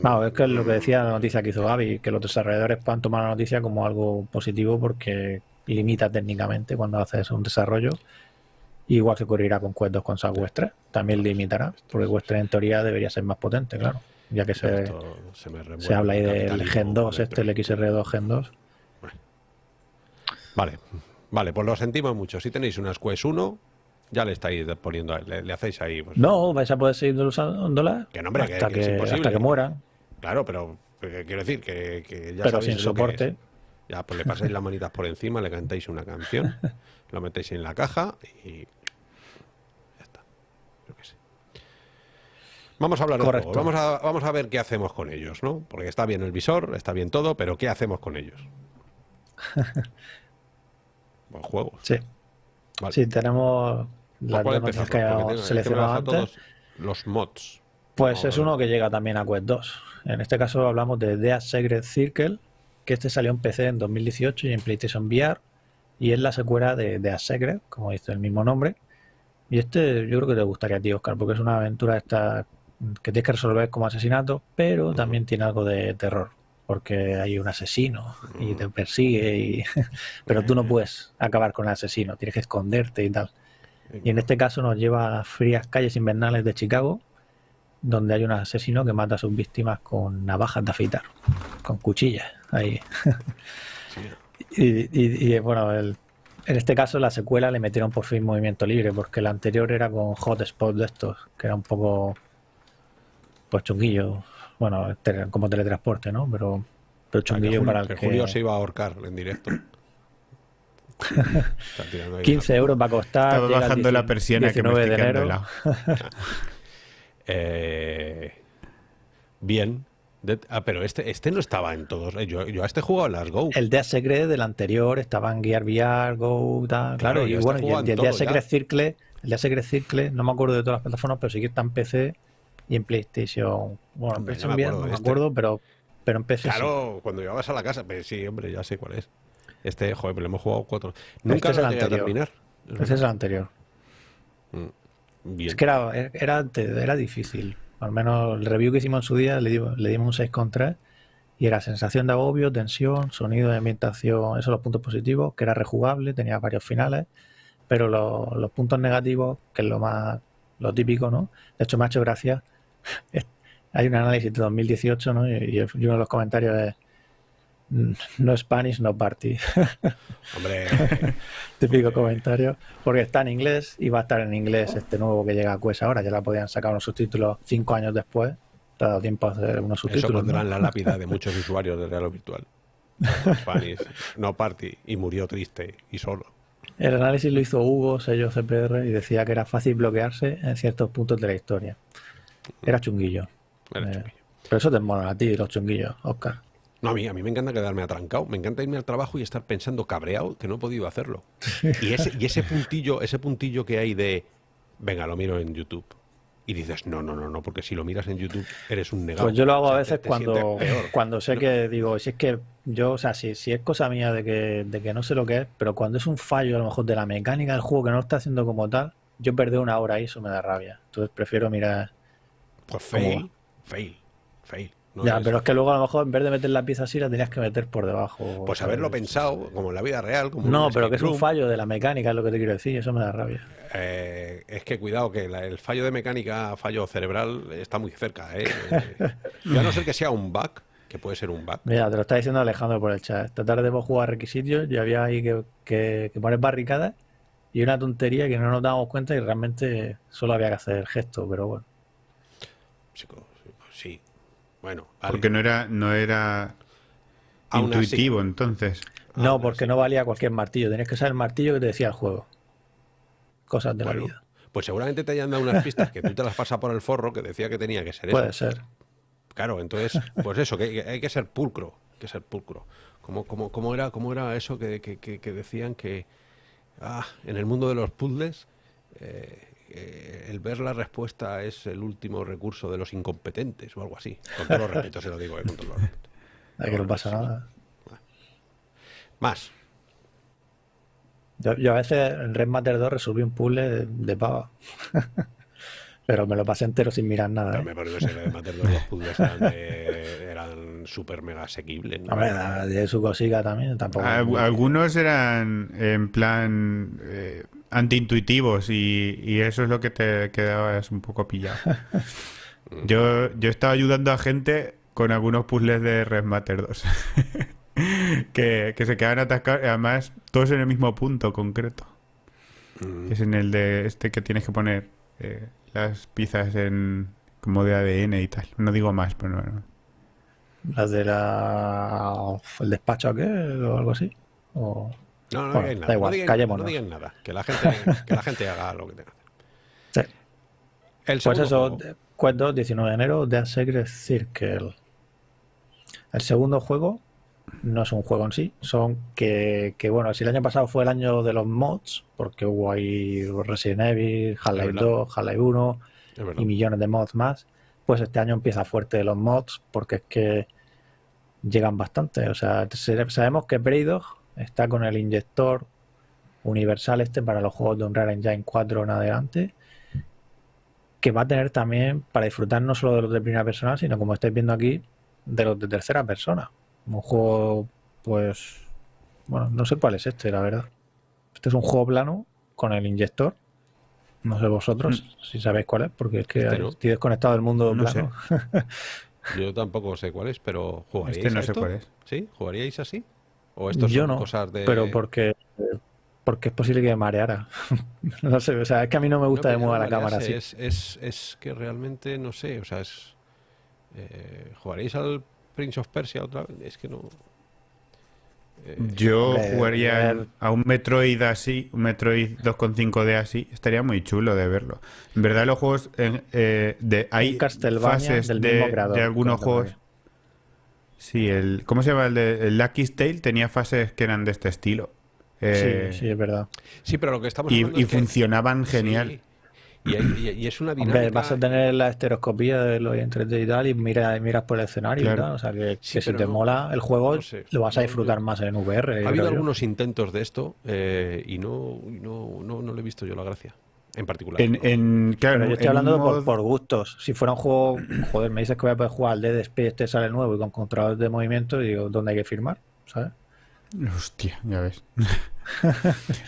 No, es que es lo que decía la noticia que hizo Gaby, que los desarrolladores puedan tomar la noticia como algo positivo porque limita técnicamente cuando haces un desarrollo. Igual que ocurrirá con Quest 2 con Quest 3. También limitará, porque Quest 3 en teoría debería ser más potente, claro. Ya que se, esto se, me se habla ahí el del Gen 2, este, el electrónico. XR2 Gen 2. Vale, vale, pues lo sentimos mucho. Si tenéis unas Quest 1, ya le estáis poniendo, le, le hacéis ahí. pues, No, vais a poder seguir usándolas Que no, hombre, que- hasta, que que, es imposible. hasta que mueran. Claro, pero eh, quiero decir que, que ya Pero sin soporte. Ya, pues le pasáis las manitas por encima, le cantáis una canción, lo metéis en la caja y ya está. Yo qué sé. Vamos a hablar de juegos. Vamos a, vamos a ver qué hacemos con ellos, ¿no? Porque está bien el visor, está bien todo, pero ¿qué hacemos con ellos? <laughs> Pues juegos. Sí, Vale. sí, tenemos ¿Por las empezamos? que habíamos seleccionado antes. todos los mods. Pues es uno que llega también a Quest 2. En este caso hablamos de The Sacred Circle, que este salió en PC en 2018 y en PlayStation VR, y es la secuela de The Secret, como dice el mismo nombre. Y este yo creo que te gustaría a ti, Oscar, porque es una aventura esta que tienes que resolver como asesinato, pero también tiene algo de terror, porque hay un asesino y te persigue, y... <laughs> pero tú no puedes acabar con el asesino, tienes que esconderte y tal. Y en este caso nos lleva a frías calles invernales de Chicago, donde hay un asesino que mata a sus víctimas con navajas de afeitar, con cuchillas ahí. <laughs> y, y, bueno, el, en este caso la secuela le metieron por fin movimiento libre, porque la anterior era con hotspot de estos, que era un poco pues chunguillo, bueno, como teletransporte, ¿no? Pero, pero chunguillo para el que, Julio se iba a ahorcar en directo. <laughs> 15 euros va a costar. Estaba bajando la persiana que me de enero. <laughs> eh, bien. ah, pero este, este no estaba en todos. Eh, yo, yo a este jugado en las Go. El Dead Secret del anterior estaba en Gear VR, Go, tal. Claro, y este bueno, y el, el Dead Secret Circle, el Dead Secret Circle, no me acuerdo de todas las plataformas, pero sí que está en PC y en PlayStation. Bueno, en PlayStation no me acuerdo, pero, pero en PC. Claro, cuando llevabas a la casa, pues sí, hombre, ya sé cuál es. Este, joder, pero le hemos jugado cuatro. Nunca este es el anterior. terminar. Ese es el anterior. Mm, es que era, era, era, difícil. Al menos el review que hicimos en su día le, dimos, le dimos un 6,3 y era sensación de agobio, tensión, sonido de ambientación, esos los puntos positivos, que era rejugable, tenía varios finales, pero los puntos negativos, que es lo más lo típico, ¿no? De hecho, me ha hecho gracia. <laughs> Hay un análisis de 2018, ¿no? Y, uno de los comentarios es no Spanish, no party. <laughs> Hombre. <laughs> Típico comentario. Porque está en inglés y va a estar en inglés este nuevo que llega a Quest ahora. Ya la podían sacar unos subtítulos cinco años después. Te ha dado tiempo a hacer unos subtítulos. Eso pondrán la lápida de muchos usuarios de Real Virtual. Spanish, no party. Y murió triste y solo. El análisis lo hizo Hugo, sello CPR, y decía que era fácil bloquearse en ciertos puntos de la historia. Era chunguillo. Era eh, chunguillo. Pero eso te mola a ti, los chunguillos, Oscar. No, a mí, a mí me encanta quedarme atrancado. Me encanta irme al trabajo y estar pensando cabreado que no he podido hacerlo. <laughs> Y ese, y ese puntillo, ese puntillo que hay de venga, lo miro en YouTube. Y dices, no, no, no, no, porque si lo miras en YouTube eres un negado. Pues yo lo hago a veces cuando, <laughs> cuando sé que digo, si es que yo, o sea, si, si es cosa mía de que, de que no sé lo que es, pero cuando es un fallo a lo mejor de la mecánica del juego que no lo está haciendo como tal, yo perder una hora ahí, eso me da rabia. Entonces prefiero mirar. Pues fail, fail, fail ya, pero es que luego a lo mejor en vez de meter la pieza así la tenías que meter por debajo. Pues haberlo pensado, como en la vida real. Como no, pero que es un fallo de la mecánica, es lo que te quiero decir, eso me da rabia. Eh, es que cuidado, que el fallo de mecánica, fallo cerebral, está muy cerca. ¿eh? <laughs> y a no ser que sea un bug, que puede ser un bug. Mira, te lo está diciendo Alejandro por el chat. Esta tarde hemos jugado requisitos y había ahí que, que, que poner barricadas y una tontería que no nos dábamos cuenta y realmente solo había que hacer el gesto, pero bueno. Sí, bueno, Porque no era, no era intuitivo entonces. No, porque no valía cualquier martillo. Tenías que saber el martillo que te decía el juego. Cosas de la vida. Pues seguramente te hayan dado unas pistas que tú te las pasas por el forro que decía que tenía que ser Puede ser. Claro, entonces, pues eso, que hay que ser pulcro. que ser pulcro. ¿Cómo, cómo, cómo, era, cómo era eso que, que, decían que ah, en el mundo de los puzzles eh, eh, el ver la respuesta es el último recurso de los incompetentes o algo así. Con todo los respeto se lo digo, eh, con todo los <laughs> que no pasa nada. Más. Yo, a veces en Red Matter 2 resolví un puzzle de, pava. <laughs> Pero me lo pasé entero sin mirar nada. ¿eh? me parece que Red Matter 2 los puzzles eran, súper mega asequibles. ¿no? de su cosica también. Tampoco Algunos eran en plan antiintuitivos y, y eso es lo que te quedabas un poco pillado. <laughs> yo, yo estaba ayudando a gente con algunos puzzles de Red Matter 2 <laughs> que, se quedan atascados, además todos en el mismo punto concreto. Mm. Es en el de este que tienes que poner eh, las piezas en como de ADN y tal. No digo más, pero no. ¿Las de la... el despacho aquel o algo así? ¿O... No, no digan nada. Da igual, no digan, nada. Que la, gente, <laughs> que la gente haga lo que tenga. Sí. pues eso, juego. 19 de enero, The Secret Circle. El segundo juego no es un juego en sí, son que, que, bueno, si el año pasado fue el año de los mods, porque hubo ahí Resident Evil, Half-Life 2, Half-Life 1 y millones de mods más, pues este año empieza fuerte los mods, porque es que llegan bastante. O sea, sabemos que Braidog Está con el inyector universal este para los juegos de Unreal Engine 4 en adelante. que va a tener también para disfrutar no solo de los de primera persona, sino como estáis viendo aquí, de los de tercera persona. Un juego, pues, bueno, no sé cuál es este, la verdad. Este es un juego plano con el inyector. No sé vosotros si sabéis cuál es, porque es que Este no. estoy desconectado del mundo No plano. <laughs> Yo tampoco sé cuál es, pero ¿jugaríais Este no sé esto? cuál es. ¿Sí? ¿Jugaríais así? ¿O esto Yo son no, cosas de...? pero porque porque es posible que me mareara. <laughs> no sé, o sea, es que a mí no me gusta de mover no la cámara así. Es, es, es que realmente, no sé, o sea, es... eh, ¿Jugaréis al Prince of Persia otra vez? Es que no... eh, Yo jugaría ver- a un Metroid así, un Metroid 2.5D así, estaría muy chulo de verlo. En verdad los juegos, en- eh, de, hay fases del de, mismo creador, de algunos Castlevania. juegos. Sí, el, ¿cómo se llama? El de el Lucky's Tale tenía fases que eran de este estilo. Eh, sí, sí, es verdad. Sí, pero lo que estamos y, y es que- funcionaban genial. Sí. Y, hay- y- y es una dinámica... Hombre, vas a tener la estereoscopía de los en 3D y tal, y mira, miras por el escenario Claro. y tal. O sea, que, Sí, que si te no- mola el juego, no sé. lo vas a disfrutar más en VR. Ha habido yo. algunos intentos de esto eh, y no, y no, no, no le he visto yo la gracia, en particular. En, ¿no? en- claro, Pero yo estoy hablando por, mod- por gustos. Si fuera un juego, joder, me dices que voy a poder jugar al Dead Space, este sale nuevo y con controladores de movimiento, y digo, ¿dónde hay que firmar? ¿Sabes? Hostia, ya ves. <laughs>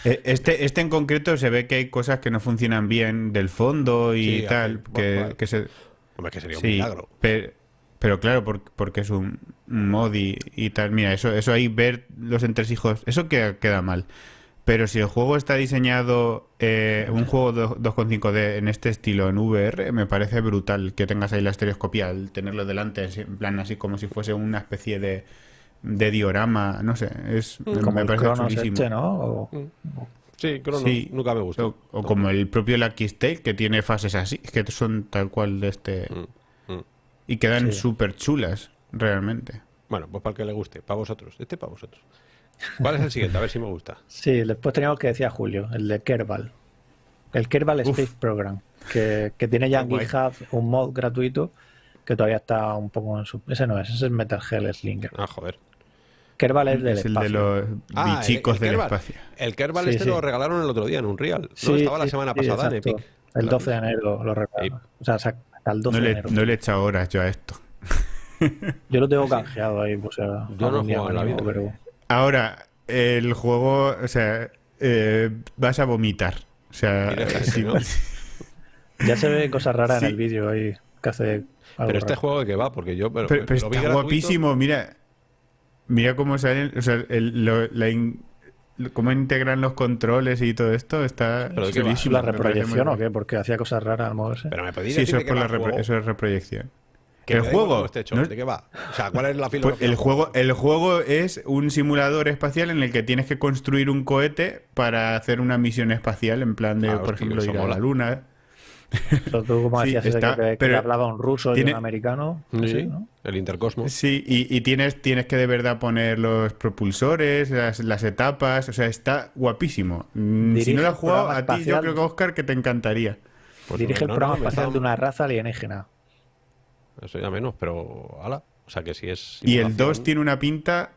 Eh, este, este en concreto se ve que hay cosas que no funcionan bien del fondo y Sí, tal, que, bueno, que se... Hombre, que sería un milagro. pe- pero, claro, por- porque es un un mod y, y tal. Mira, eso, eso ahí ver los entresijos, eso queda, queda mal. Pero si el juego está diseñado, eh, un juego do- 2.5D en este estilo, en VR, me parece brutal que tengas ahí la estereoscopía, el tenerlo delante, en plan así como si fuese una especie de, de diorama, no sé, es, me, Como me el parece Cronos chulísimo. este, ¿no? O- Sí, Crono, Sí. nunca me gustó. O, o como el propio Lucky Tale, que tiene fases así, que son tal cual de este... Mm, mm. Y quedan Sí. súper chulas, realmente. Bueno, pues para el que le guste, para vosotros. Este para vosotros. ¿Cuál es el siguiente? A ver si me gusta. Sí, después teníamos que decía Julio, el de Kerbal. El Kerbal Uf. Space Program, que, que tiene ya en. GitHub un mod gratuito que todavía está un poco en su... Ese no es, ese es Metal Hell Slinger. Ah, joder. Kerbal es del es el de espacio. los Ah, el- bichicos el del Kerbal. espacio. El Kerbal Sí, este sí. lo regalaron el otro día en un Real. No, Sí, estaba la sí, semana sí, pasada en. Epic. El Claro. 12 de enero lo regalaron. O sea, hasta el 12 No de le, enero. no le he echado horas yo a esto. Yo lo tengo <laughs> canjeado ahí, pues, o sea, Yo no en me la vida. pero Ahora, el juego, o sea, eh, vas a vomitar. O sea, sí- ¿no? <laughs> ya se ve cosas raras Sí. en el vídeo ahí que hace algo Pero este raro. juego de qué va, porque yo pero, pero, pero lo vi está gratuito. guapísimo, mira. Mira cómo salen, o sea, el- lo- la in- lo- cómo integran los controles y todo esto, está ¿Pero. ¿La reproyección o qué? Porque hacía cosas raras al moverse. Pero me podéis Sí, eso es, por la repro- eso es reproyección. Que el juego, esté hecho, no- ¿De qué va? O sea, ¿cuál es la Pues filosofía? el juego, el juego es un simulador espacial en el que tienes que construir un cohete para hacer una misión espacial, en plan de, Ah, por ejemplo, ir a la luna. Pero tú, como <laughs> decías, ese está- que, que pero hablaba un ruso y un americano. Sí, así, ¿no? el intercosmos. Sí, y, y tienes, tienes que de verdad poner los propulsores, las, las etapas, o sea, está guapísimo. Mm, si Dirige no lo has el jugado, programa a ti yo espacial. creo que Oscar que te encantaría. Pues Dirige el programa no, espacial de una raza alienígena. Eso ya menos, pero ala. O sea que si es. Y el simulación- 2 tiene una pinta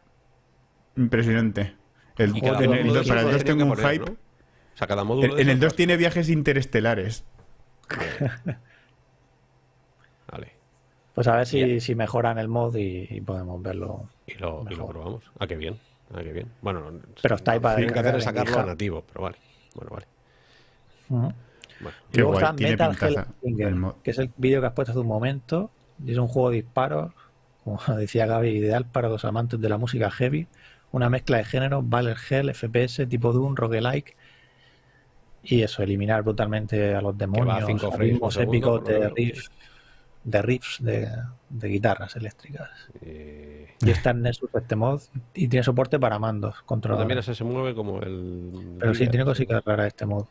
impresionante. El, en para el lo 2 tenían tengo un poner, hype. ¿no? O sea, cada módulo. En, en el esos 2 tiene viajes interestelares. Vale. Pues a ver si, si mejoran el mod y, y podemos verlo. Y lo, y lo probamos. Ah, qué bien. Ah, qué bien. Bueno, no- Pero está ahí para Lo que hay que hacer es sacarlo a nativo, pero vale. Bueno, vale. Bueno. Y Qué luego guay, está tiene Metal mod. que es el vídeo que has puesto hace un momento. Y es un juego de disparos, como <laughs> decía Gaby, ideal para los amantes de la música heavy. Una mezcla de géneros, Battle Hell, FPS, tipo Doom, roguelike. Y eso, eliminar brutalmente a los demonios, cinco ritmos épicos de riffs, de riffs de, de guitarras eléctricas. Eh, Y está en Nexus este mod y tiene soporte para mandos, controladores. también ese se mueve como el. Pero sí, tiene cositas raras este mod.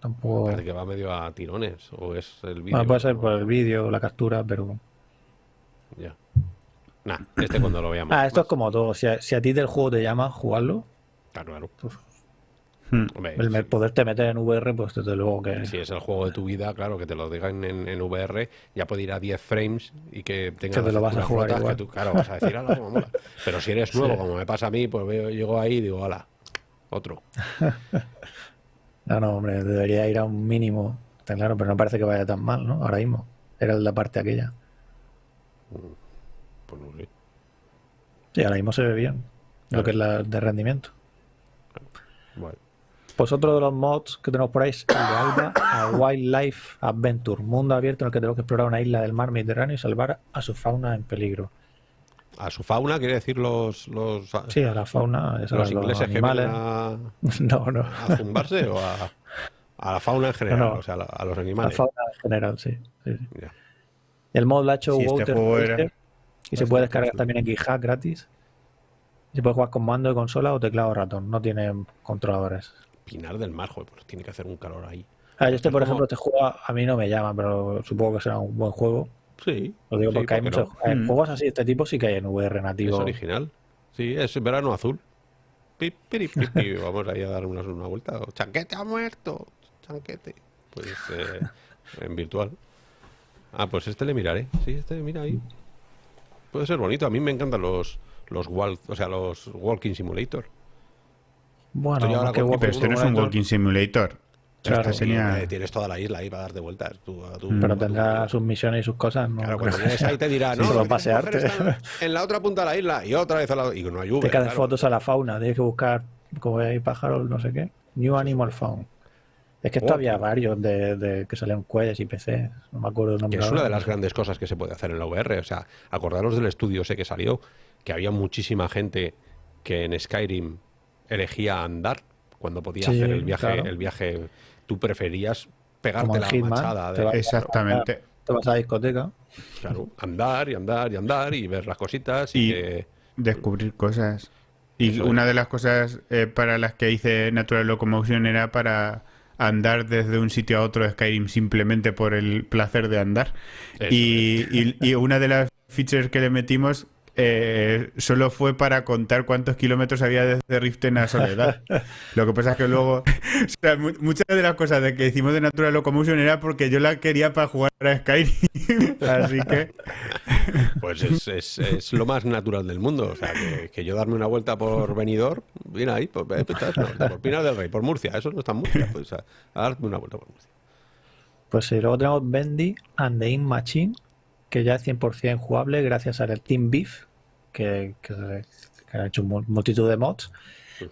Tampoco. Parece que va medio a tirones. O es el vídeo. Bueno, puede ser ¿no? por el vídeo, la captura, pero. Ya. Nah, este cuando lo veamos. Ah, esto es Más. como todo. Si a, si a ti del juego te llama jugarlo, Claro, claro. pues, Hmm. Hombre, el si- poderte meter en VR, pues desde luego que. Si es el juego de tu vida, claro, que te lo digan en, en VR, ya puede ir a 10 frames y que tenga Que te las lo vas a texturas jugar rotas, igual. que tú, claro, vas a decir, ala, cómo mola. Pero si eres <laughs> nuevo, Sí. como me pasa a mí, pues veo, llego ahí y digo, ala, otro. <laughs> No, no, hombre, debería ir a un mínimo Está claro, pero no parece que vaya tan mal, ¿no? Ahora mismo. Era la parte aquella. Pues no sé. Sí, ahora mismo se ve bien. Lo que es la de rendimiento. Vale. Pues otro de los mods que tenemos por ahí es el de Alba a Wildlife Adventure, mundo abierto en el que tenemos que explorar una isla del mar Mediterráneo y salvar a su fauna en peligro. A su fauna quiere decir los, los, Sí, a la fauna, los sabes, los ingleses que animales. a, <laughs> No, no. a zumbarse o a, a la fauna en general, No, no. o sea, a, la- a los La animales. fauna en general, sí. sí, sí. Ya. El mod lo ha hecho Sí, este Water juego era Racer y se puede descargar chulo. también en GitHub gratis. Se puede jugar con mando de consola o teclado o ratón, no tiene controladores. Pinar del Mar, joder, pues tiene que hacer un calor ahí. Ah, yo este, Es por ejemplo, este juego a mí no me llama, pero supongo que será un buen juego. Sí. Lo digo sí, porque hay ¿por qué muchos no? eh, Mm. juegos así de este tipo sí que hay en VR Es nativo. original. Sí, es verano azul. Pi, piri, pi, pi. Vamos ahí a dar una, una vuelta. Chanquete ha muerto. Chanquete. Pues eh, en virtual. Ah, pues este le miraré. Sí, este mira ahí. Puede ser bonito. A mí me encantan los los wal- o sea, los walking simulator. Bueno, Estoy ahora qué con- guapo. Pero este no es un walking simulator. Claro. Este Sí, tenía... eh, tienes toda la isla ahí para dar de vueltas. Tú, a tu- Pero a tu- tendrá sus misiones y sus cosas. No Claro, cuando llegues ahí te dirá, <laughs> Sí, no, solo pasearte. en la otra punta de la isla y otra vez a la y no hay Te Uber, caen claro. fotos a la fauna, tienes que buscar como hay pájaros, no sé qué. New Animal Found. Es que esto Oh, había tío. varios de, de que salían cuellos y PC. No me acuerdo el Que nombre. es una de las grandes cosas que se puede hacer en la VR. O sea, acordaros del estudio ese que salió, que había muchísima gente que en Skyrim elegía andar cuando podía Sí, hacer el viaje. claro. El viaje, tú preferías pegarte la Hitman, machada de Exactamente. Te vas a la discoteca. claro, andar y andar y andar y ver las cositas y, Y- que- Descubrir cosas. Y Eso es. una de las cosas eh, para las que hice Natural Locomotion era para andar desde un sitio a otro de Skyrim simplemente por el placer de andar. Y- y una de las features que le metimos eh, solo fue para contar cuántos kilómetros había desde Riften a Soledad. <laughs> Lo que pasa es que luego, o sea, mu- muchas de las cosas de que hicimos de Natural Locomotion era porque yo la quería para jugar a Skyrim. <laughs> Así que <laughs> pues es, es- es lo más natural del mundo. O sea, que, que yo darme una vuelta por Benidorm, mira ahí, por, eh, pues, por Pinar del Rey, por Murcia, eso no está en Murcia, pues a, a darme una vuelta por Murcia. Pues sí, luego tenemos Bendy and the In Machine, que ya es 100% jugable gracias al Team Beef, que, que, que han hecho mul- multitud de mods.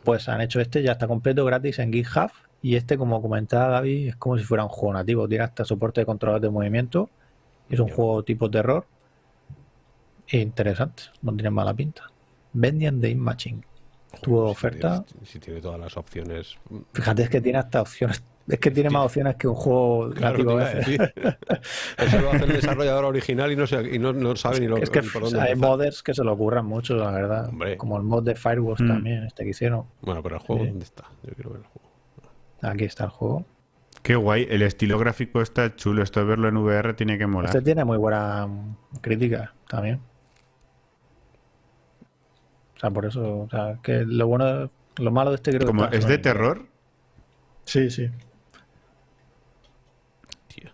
Pues han hecho este, ya está completo gratis en GitHub. Y este, como comentaba Gaby, es como si fuera un juego nativo. Tiene hasta soporte de controlador de movimiento. Es un juego tipo terror. E interesante, no tiene mala pinta. The In Machine. Tuvo si oferta. tiene- Si, tiene todas las opciones. Fíjate, es que tiene hasta opciones. Es que tiene más opciones que un juego Claro, nativo. <laughs> Eso lo hace el desarrollador original y no, se- y no, no sabe ni, lo, Es que ni por dónde hay empezar. modders que se lo ocurran mucho, la verdad. Hombre. Como el mod de Firewalls Mm. también, este que hicieron. Bueno, pero el juego, Sí. ¿dónde está? Yo quiero ver el juego. Aquí está el juego. qué guay. El estilo gráfico está chulo. Esto de verlo en VR tiene que molar. Este tiene muy buena mm, crítica también. O sea, por eso, o sea, que lo bueno, lo malo de este creo Como que es de terror. Sí, sí. Tío.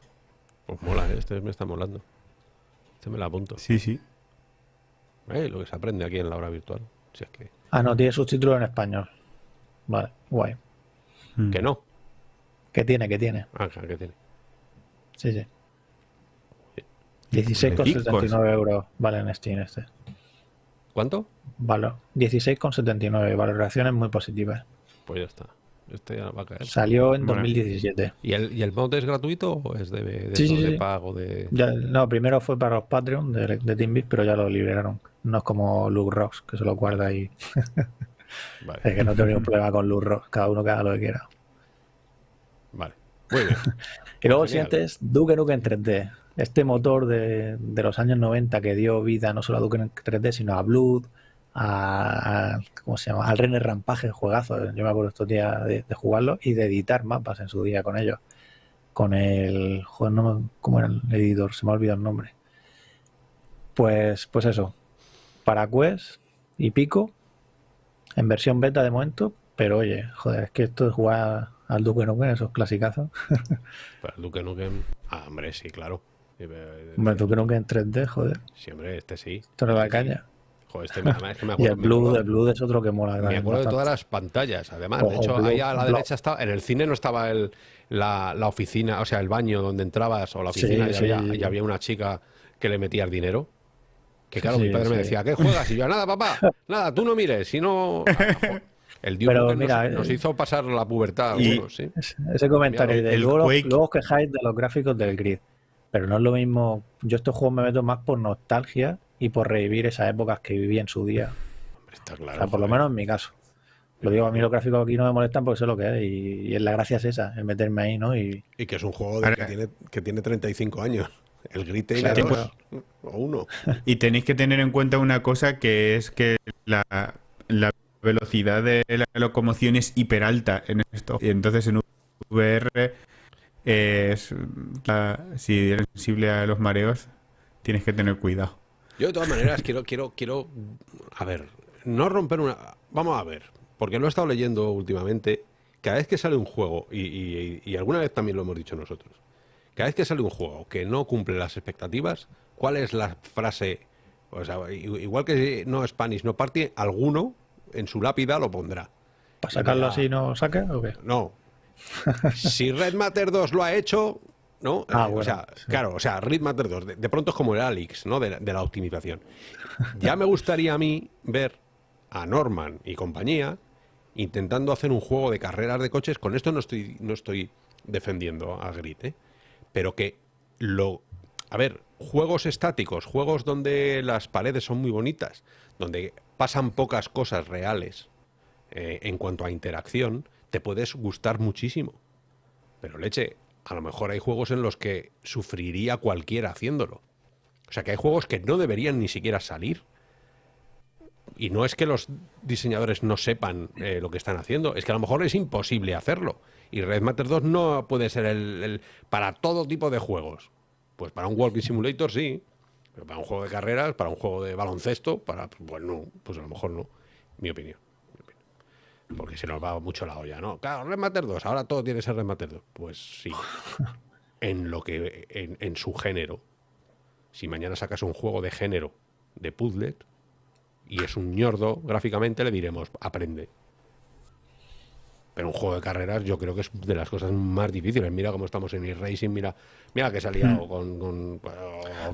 Pues mola, ¿eh? este me está molando. Este me la apunto. Sí, sí. Eh, lo que se aprende aquí en la hora virtual. Si es que. Ah, no, tiene subtítulos en español. Vale, guay. Mm. Que no. ¿Qué tiene? ¿Qué tiene? Ah, claro que tiene. Sí, sí. 16,79 euros vale en Steam este. ¿Cuánto? Vale, 16,79. Valoraciones muy positivas. Pues ya está. Este ya va a caer. Salió en Bueno. 2017. ¿Y el, ¿Y el mod es gratuito o es de, de, Sí, eso, sí, de sí. pago? De... Ya, no, primero fue para los Patreon de, de TeamBeat, pero ya lo liberaron. No es como Luke Rocks, que se lo guarda ahí. <laughs> Vale, Es que no tengo ningún problema con Luke Rocks, cada uno que haga lo que quiera. vale. Muy bien. <laughs> Y luego el siguiente es Duke Nukem 3D. Este motor de, de los años 90 que dio vida no solo a Duke Nukem 3D, sino a Blood, a, a- ¿cómo se llama? Al Renner Rampage, juegazo. Yo me acuerdo estos días de, de jugarlo y de editar mapas en su día con ellos. Con el. Joder, no ¿cómo era el editor? Se me ha olvidado el nombre. Pues, pues eso. Para Quest y Pico, en versión beta de momento, pero oye, joder, es que esto de jugar al Duke Nukem, esos clasicazos. <laughs> Para el Duke Nukem. Ah, hombre, sí, claro. Sí, Hombre, Duke Nukem en 3D, joder, Sí, hombre, este sí. esto era la caña. Joder, este me, es que me <laughs> Y acuerdo, el me Blue, acuerdo- el Blue es otro que mola. me acuerdo de todas las pantallas, además. De hecho, ahí a la derecha estaba, en el cine no estaba el, la, la oficina, o sea, el baño donde entrabas o la Sí, oficina y, sí. había, y había una chica que le metía el dinero. Que claro, Sí, mi padre me decía, ¿qué juegas? Y yo, nada, papá, <laughs> nada, tú no mires, si no... Ah, El Duke Pero Nukem mira, nos, nos eh, hizo pasar la pubertad y- algunos, ¿sí? Ese- comentario Mira, de el luego, Quake- luego os quejáis de los gráficos del grid. Pero no es lo mismo. Yo estos juegos me meto más por nostalgia y por revivir esas épocas que viví en su día. Hombre, Está O claro. sea, por lo menos en mi caso. Lo digo, a mí los gráficos aquí no me molestan porque sé lo que es. Y, y es la gracia es esa, es meterme ahí, ¿no? Y Y que es un juego de que, tiene, que tiene 35 años. El Grid tiene Claro, dos o uno. <laughs> Y tenéis que tener en cuenta una cosa que es que la, la velocidad de la locomoción es hiper alta en esto. Y entonces en VR es, la- si eres sensible a los mareos, tienes que tener cuidado. Yo de todas maneras quiero, quiero, quiero, a ver, no romper una... Vamos a ver, porque lo he estado leyendo últimamente. Cada vez que sale un juego, y, y- y alguna vez también lo hemos dicho nosotros, cada vez que sale un juego que no cumple las expectativas, ¿cuál es la frase? O sea, igual que no Spanish no party, alguno en su lápida lo pondrá. para sacarlo así no saca o qué? No. <laughs> Si Red Matter 2 lo ha hecho, ¿no? Ah, Eh, bueno, o sea, sí. claro, o sea, Red Matter 2, de, de pronto es como el Alex, ¿no? De la, de la optimización. <laughs> Ya me gustaría a mí ver a Norman y compañía intentando hacer un juego de carreras de coches. Con esto no estoy, no estoy defendiendo a Grid, ¿eh? Pero que lo. A ver, juegos estáticos, juegos donde las paredes son muy bonitas, donde pasan pocas cosas reales eh, en cuanto a interacción, te puedes gustar muchísimo. Pero leche, a lo mejor hay juegos en los que sufriría cualquiera haciéndolo. O sea que hay juegos que no deberían ni siquiera salir. Y no es que los diseñadores no sepan eh, lo que están haciendo, es que a lo mejor es imposible hacerlo. Y Red Matter 2 no puede ser el, el- para todo tipo de juegos. Pues para un Walking Simulator sí, pero para un juego de carreras, para un juego de baloncesto, para pues no, pues a lo mejor no, mi opinión. mi opinión. Porque se nos va mucho la olla, ¿no? Claro, Red Matter 2, ahora todo tiene que ser Red Matter 2. Pues sí. <laughs> En lo que en, en su género. Si mañana sacas un juego de género de puzzle y es un ñordo gráficamente, le diremos, aprende. Pero un juego de carreras yo creo que es de las cosas más difíciles. Mira cómo estamos en e-racing, mira, mira que ha liado con, con-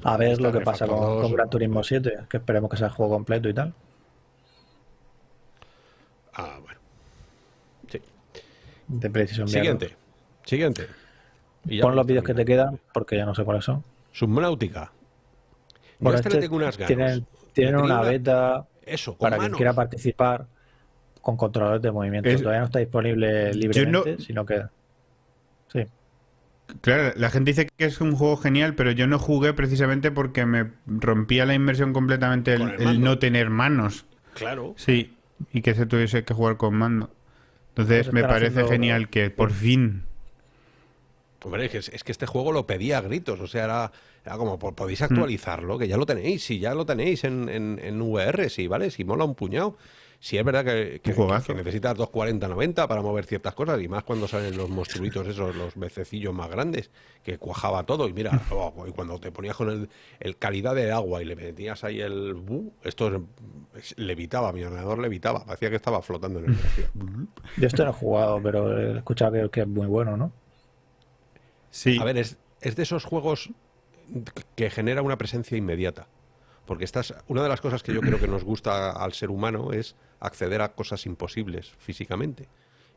A ver lo que pasa con, con 2, Gran Turismo 7, que esperemos que sea el juego completo y tal. Ah, bueno. De VR. Siguiente. Siguiente. Y Pon los vídeos que te quedan, porque ya no sé cuáles son. Subnáutica. Bueno, este le este tengo unas ganas. Tienen, una beta Eso, para quien manos. quiera participar con controladores de movimiento. Es- Todavía no está disponible libremente, no- sino que. Sí. Claro, la gente dice que es un juego genial, pero yo no jugué precisamente porque me rompía la inmersión completamente el, el no tener manos. Claro. Sí, y que se tuviese que jugar con mando. Entonces me parece haciendo- genial que por fin... Hombre, es que, es que este juego lo pedía a gritos, o sea, era, era como, "Po- podéis Mm. actualizarlo, que ya lo tenéis, si ya lo tenéis en, en, en VR, sí, ¿vale? Si mola un puñado. Si es verdad que, que, que necesitas 240-90 para mover ciertas cosas, y más cuando salen los monstruitos esos, los bececillos más grandes, que cuajaba todo, y mira, <laughs> oh, y cuando te ponías con el, el calidad de agua y le metías ahí el... bu, esto es- es- levitaba, mi ordenador levitaba, parecía que estaba flotando en el <laughs> espacio. Yo esto no he jugado, pero he escuchado que, que es muy bueno, ¿no? Sí, A ver, es, es de esos juegos que genera una presencia inmediata. Porque estás, una de las cosas que yo creo que nos gusta al ser humano es acceder a cosas imposibles físicamente.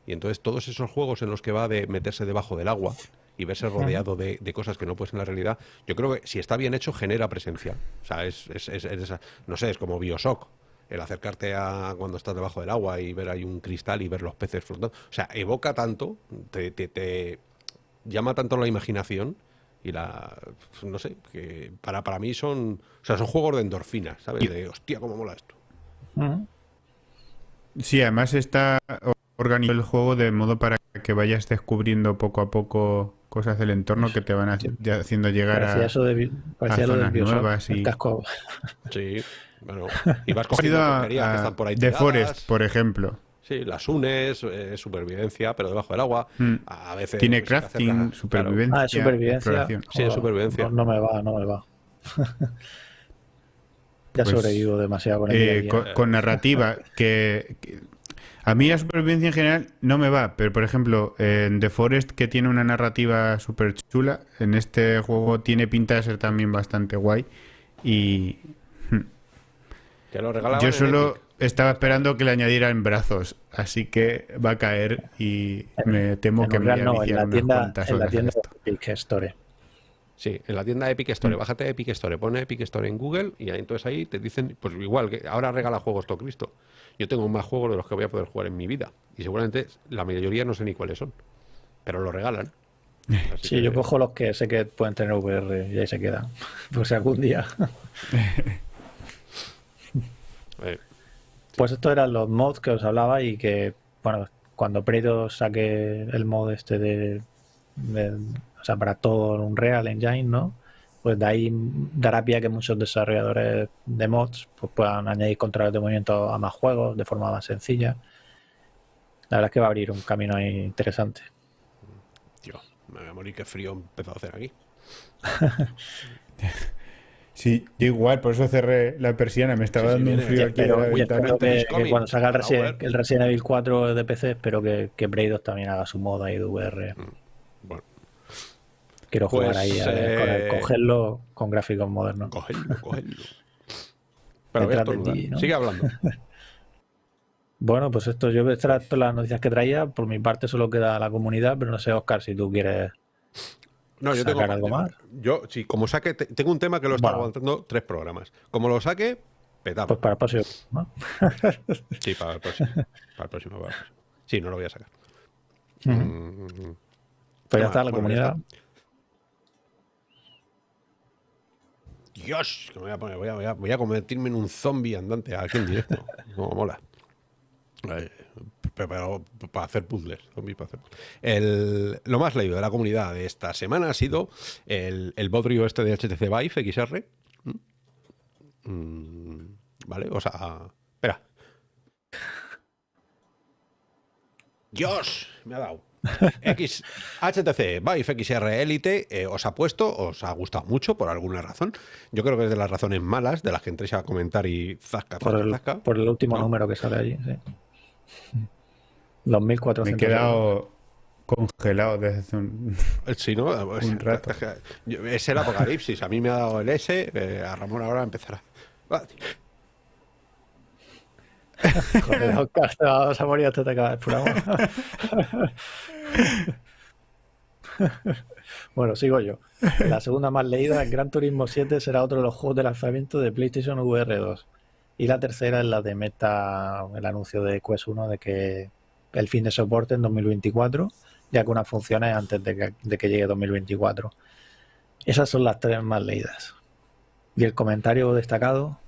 Y entonces todos esos juegos en los que va de meterse debajo del agua y verse rodeado de, de cosas que no puedes en la realidad, yo creo que si está bien hecho genera presencia. O sea, es, es- es- no sé, es como Bioshock. El acercarte a cuando estás debajo del agua y ver ahí un cristal y ver los peces flotando. O sea, evoca tanto, te, te- te llama tanto la imaginación y la no sé que para para mí son o sea son juegos de endorfinas sabes Y- de hostia cómo mola esto sí, además está organizado el juego de modo para que vayas descubriendo poco a poco cosas del entorno que te van haci- haciendo llegar Parecía a... eso de, lo zonas nuevas el y- casco. sí bueno <laughs> y vas cogiendo a, que están por ahí tiradas. Forest, por ejemplo. Sí las unes eh, supervivencia pero debajo del agua Mm. a veces Tiene pues, te crafting, acercas- supervivencia, Ah, es supervivencia. exploración. Sí, es supervivencia. No, no me va, no me va. <laughs> Ya Pues, sobrevivo demasiado con el eh, día a día. con, con narrativa que, que- a mí la supervivencia en general no me va, pero por ejemplo en The Forest que tiene una narrativa súper chula, en este juego tiene pinta de ser también bastante guay y Que lo regalaban yo en solo Epic. Estaba esperando que le añadieran brazos, así que va a caer y me temo En que me no, en la tienda, en la tienda esto. de Epic Store. Sí, en la tienda de Epic Store. Mm. Bájate Epic Store, pone Epic Store en Google y ahí, entonces ahí te dicen, pues igual, que ahora regala juegos todo Cristo. Yo tengo más juegos de los que voy a poder jugar en mi vida. Y seguramente la mayoría no sé ni cuáles son. Pero lo regalan. <laughs> Así Sí, que- yo cojo los que sé que pueden tener VR y ahí se quedan. <laughs> Por si algún día. <laughs> eh, Pues estos eran los mods que os hablaba y que, bueno, cuando Predator saque el mod este de, de- o sea, para todo Unreal Engine, ¿no? Pues de ahí dará pie a que muchos desarrolladores de mods pues puedan añadir controles de movimiento a más juegos de forma más sencilla. La verdad es que va a abrir un camino ahí interesante. tío, me voy a morir, qué frío he empezado a hacer aquí. <laughs> Sí, yo igual, por eso cerré la persiana, me estaba Sí, sí, dando un frío aquí de Pero la yo espero que, It's que cuando salga el. Resident, el Resident Evil 4 de PC, espero que, que también haga su mod ahí de VR. Bueno, Quiero jugar Pues, ahí a ver, con el- eh, cogerlo con gráficos modernos. cogedlo, cogedlo. <laughs> Pero voy a ti, ¿no? Sigue hablando. <laughs> Bueno, pues esto, yo estas las noticias que traía. Por mi parte solo queda la comunidad, pero no sé, Oscar, si tú quieres. No, yo tengo ¿Sacar algo más? Yo, sí, como saque, te- tengo un tema que lo está Bueno. aguantando tres programas. Como lo saque, petamos. Pues para el próximo. ¿no? <laughs> Sí, para el próximo. Para el próximo, para el próximo. Sí, no lo voy a sacar. Ujú. Mm, Pues ya está, la bueno, comunidad. Dios, que me voy a poner, voy a, voy a- voy a convertirme en un zombie andante aquí en directo. Como mola. Eh, pero, pero para hacer puzzles. zombies para hacer puzzles. El- lo más leído de la comunidad de esta semana ha sido el, el bodrio este de HTC Vive XR. ¿Mm? Vale, o sea. Espera. Dios, me ha dado. X, HTC Vive XR Elite eh, os ha puesto, os ha gustado mucho por alguna razón. Yo creo que es de las razones malas de las que entréis a comentar y zasca, Por zasca, el, zasca. por el último No. número que sale allí. Sí. Los 1400. Me he quedado congelado desde hace un... Sí, ¿no? <laughs> Pues, Un rato. es el apocalipsis. A mí me ha dado el S. eh, a Ramón ahora empezará. Ah. <laughs> <laughs> Joder, Oscar, te vas a morir hasta te bueno, sigo yo. La segunda más leída, Gran Turismo 7, será otro de los juegos de lanzamiento de PlayStation VR 2. Y la tercera es la de Meta, el anuncio de Quest 1 de que el fin de soporte en 2024, ya que unas funciones antes de que, de que llegue 2024. Esas son las tres más leídas. Y el comentario destacado,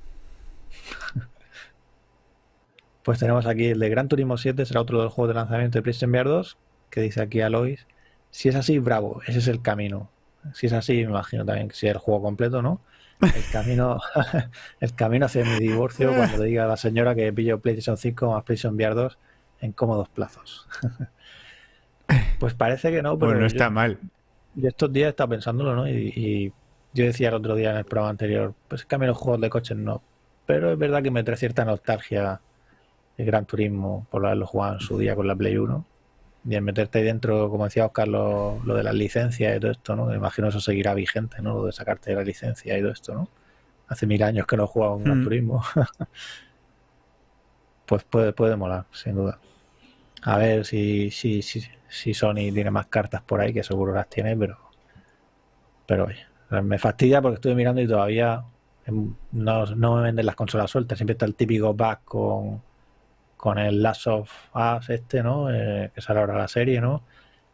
<laughs> pues tenemos aquí el de Gran Turismo 7, será otro de los juegos de lanzamiento de PlayStation VR 2, que dice aquí Alois. Si es así, bravo, ese es el camino. Si es así, me imagino también que si es el juego completo, ¿no? El camino, <laughs> el camino hacia mi divorcio cuando le diga a la señora que pillo PlayStation 5 más PlayStation VR 2 en cómodos plazos. <laughs> Pues parece que no, pero Bueno, no yo- está mal. yo estos días he estado pensándolo, ¿no? Y, y yo decía el otro día en el programa anterior, pues es que a mí los juegos de coches no. Pero es verdad que me trae cierta nostalgia el Gran Turismo por haberlo jugado en su día con la Play 1. Y el meterte ahí dentro, como decía Oscar, lo, lo de las licencias y todo esto, ¿no? Me imagino eso seguirá vigente, ¿no? Lo de sacarte la licencia y todo esto, ¿no? Hace mil años que no he jugado un Gran Mm. Turismo. <laughs> pues puede, puede molar, sin duda. A ver si, si, si, si Sony tiene más cartas por ahí, que seguro las tiene, pero. Pero oye, me fastidia porque estuve mirando y todavía em, no, no me venden las consolas sueltas. Siempre está el típico bug con, con el Last of Us este, ¿no? Eh, que sale ahora la serie, ¿no?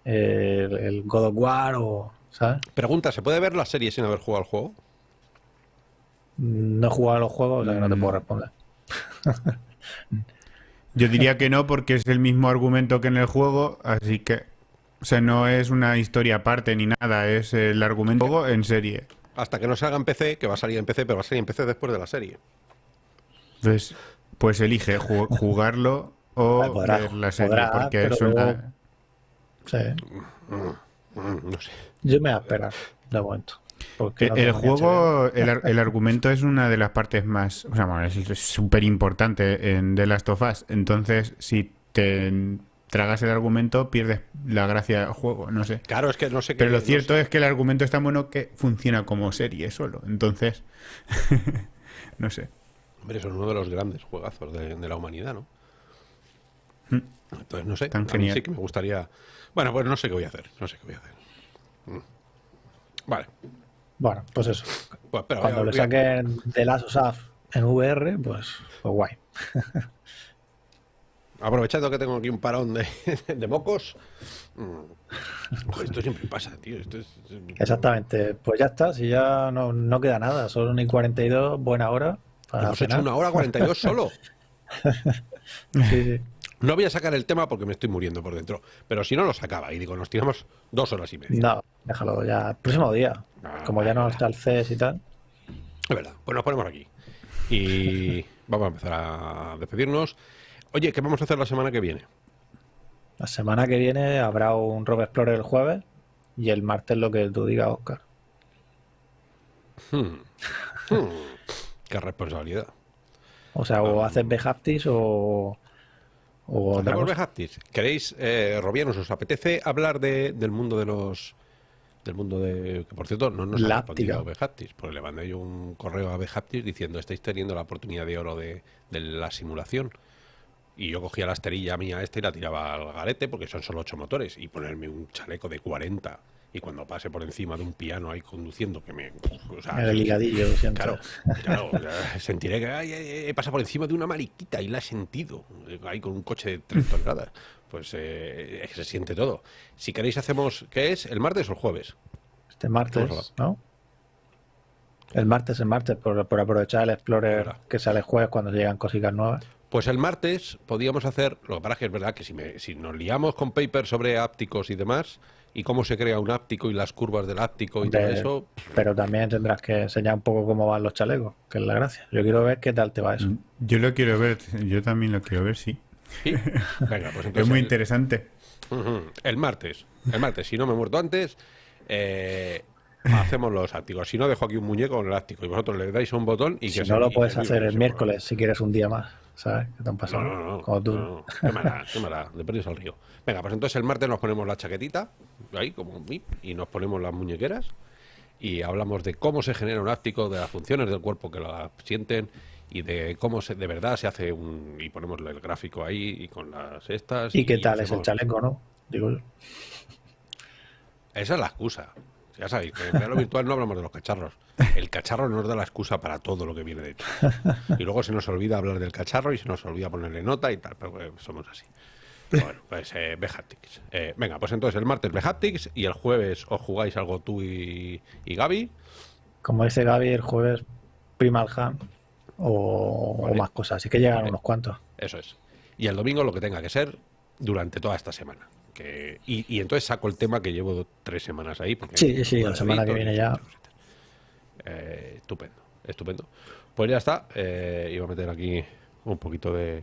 Eh, el, el God of War o. ¿Sabes? Pregunta: ¿se puede ver la serie sin haber jugado al juego? No he jugado a los juegos, o sea que no te puedo Mm. responder. <laughs> Yo diría <laughs> que no porque es el mismo argumento que en el juego, así que... O sea, no es una historia aparte ni nada, es el argumento en serie. Hasta que no salga en PC, que va a salir en PC, pero va a salir en PC después de la serie. Entonces, pues elige ju- <laughs> jugarlo o podrá, ver la serie, podrá, porque es una... luego- Sí. Mm, no sé. Yo me voy a esperar, de momento. Porque Eh, no el juego, el, ar- el argumento es una de las partes más, o sea, bueno, es súper importante en The Last of Us. Entonces, si te tragas el argumento, pierdes la gracia del juego, no sé. Claro, es que no sé qué. Pero lo no cierto sé. es que el argumento es tan bueno que funciona como serie solo. Entonces, <laughs> no sé. Hombre, son uno de los grandes juegazos de, de la humanidad, ¿no? Mm. Entonces, no sé. Tan a mí genial. sí que me gustaría. Bueno, pues no sé qué voy a hacer. No sé qué voy a hacer. Mm. Vale. Bueno, pues eso. Pues espera, Cuando le saquen Last of Us en VR, pues, pues guay. <laughs> Aprovechando que tengo aquí un parón de, <laughs> de mocos. mm, joder, esto siempre pasa, tío. Esto es, Exactamente. Pues ya está, si ya no, no queda nada, solo ni 42, buena hora. Para Hemos hecho cenar. una hora 42 solo. <laughs> Sí, sí. No voy a sacar el tema porque me estoy muriendo por dentro. Pero si no lo sacaba y digo, nos tiramos dos horas y media. No, déjalo ya. El próximo día. Ah, Como ya no está el CES y tal. Es verdad. Pues nos ponemos aquí. Y <laughs> vamos a empezar a despedirnos. Oye, ¿qué vamos a hacer la semana que viene? La semana que viene habrá un Rob Explorer el jueves y el martes lo que tú digas, Oscar. Hmm. Hmm. Qué responsabilidad. O sea, o Ah. haces Behaptis o. O. ¿Queréis, eh, Robianos, os apetece hablar de- del mundo de los... Del mundo de... Que por cierto, no nos ha respondido Behaptis. Porque le mandé yo un correo a Behaptis diciendo estáis teniendo la oportunidad de oro de, de la simulación. Y yo cogía la esterilla mía esta y la tiraba al garete porque son solo ocho motores. Y ponerme un chaleco de 40 y cuando pase por encima de un piano ahí conduciendo, que me... o sea, El ligadillo. Claro, claro, sentiré que ay, he pasado por encima de una mariquita y la he sentido, eh, ahí con un coche de 3 toneladas. Pues eh, es que se siente todo. Si queréis hacemos, ¿qué es? ¿El martes o el jueves? Este martes, ¿no? El martes, el martes, por, por aprovechar el Explorer que sale el jueves cuando llegan cositas nuevas. Pues el martes podíamos hacer, lo que pasa es que es verdad que si, me, si nos liamos con papers sobre ápticos y demás, y cómo se crea un áptico y las curvas del áptico y todo eso, Pero también tendrás que enseñar un poco cómo van los chalecos, que es la gracia. Yo quiero ver qué tal te va eso. Yo lo quiero ver, yo también lo quiero ver, sí. sí. Venga, pues <laughs> entonces Es muy el- interesante. El martes, el martes, si no me he muerto antes, eh, hacemos los ápticos. Si no, dejo aquí un muñeco con el áptico y vosotros le dais a un botón y si que no se- lo puedes hacer el miércoles si quieres un día más, ¿sabes? ¿Qué te han pasado? No, no, no. Como tú. no, no. Qué mala, qué mala. De perdidos al río. Venga, pues entonces el martes nos ponemos la chaquetita, ahí como y nos ponemos las muñequeras y hablamos de cómo se genera un áptico, de las funciones del cuerpo que lo sienten y de cómo se, de verdad se hace un... y ponemos el gráfico ahí y con las estas. ¿Y qué tal es el chaleco, no? Digo yo. Esa es la excusa. Ya sabéis, que en lo virtual no hablamos de los cacharros. El cacharro nos da la excusa para todo lo que viene de hecho. Y luego se nos olvida hablar del cacharro y se nos olvida ponerle nota y tal, pero eh, somos así. Bueno, pues eh, Behaptics. Eh, venga, pues entonces el martes Behaptics y el jueves os jugáis algo tú y, y Gaby. Como dice Gaby, el jueves Primal Ham o, Vale. o más cosas. Así que llegan Vale. unos cuantos. Eso es. Y el domingo lo que tenga que ser durante toda esta semana. Que, y, y entonces saco el tema que llevo tres semanas ahí. Porque Sí, sí, la semana que viene ya. Eh, estupendo, estupendo. Pues ya está. eh, iba a meter aquí un poquito de,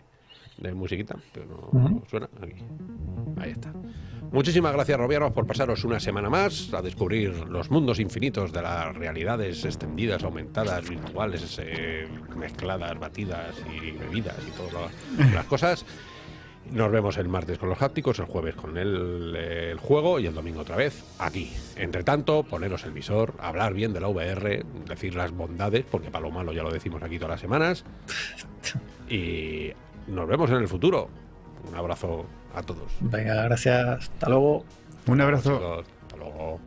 de musiquita, pero no, suena. Aquí. Ahí está. Muchísimas gracias, Robianos, por pasaros una semana más a descubrir los mundos infinitos de las realidades extendidas, aumentadas, virtuales, eh, mezcladas, batidas y bebidas y todas las cosas. Nos vemos el martes con los hápticos, el jueves con el, el juego y el domingo otra vez aquí. Entre tanto, poneros el visor, hablar bien de la VR, decir las bondades, porque para lo malo ya lo decimos aquí todas las semanas. Y nos vemos en el futuro. Un abrazo a todos. Venga, gracias. Hasta luego. Un abrazo. Hasta luego.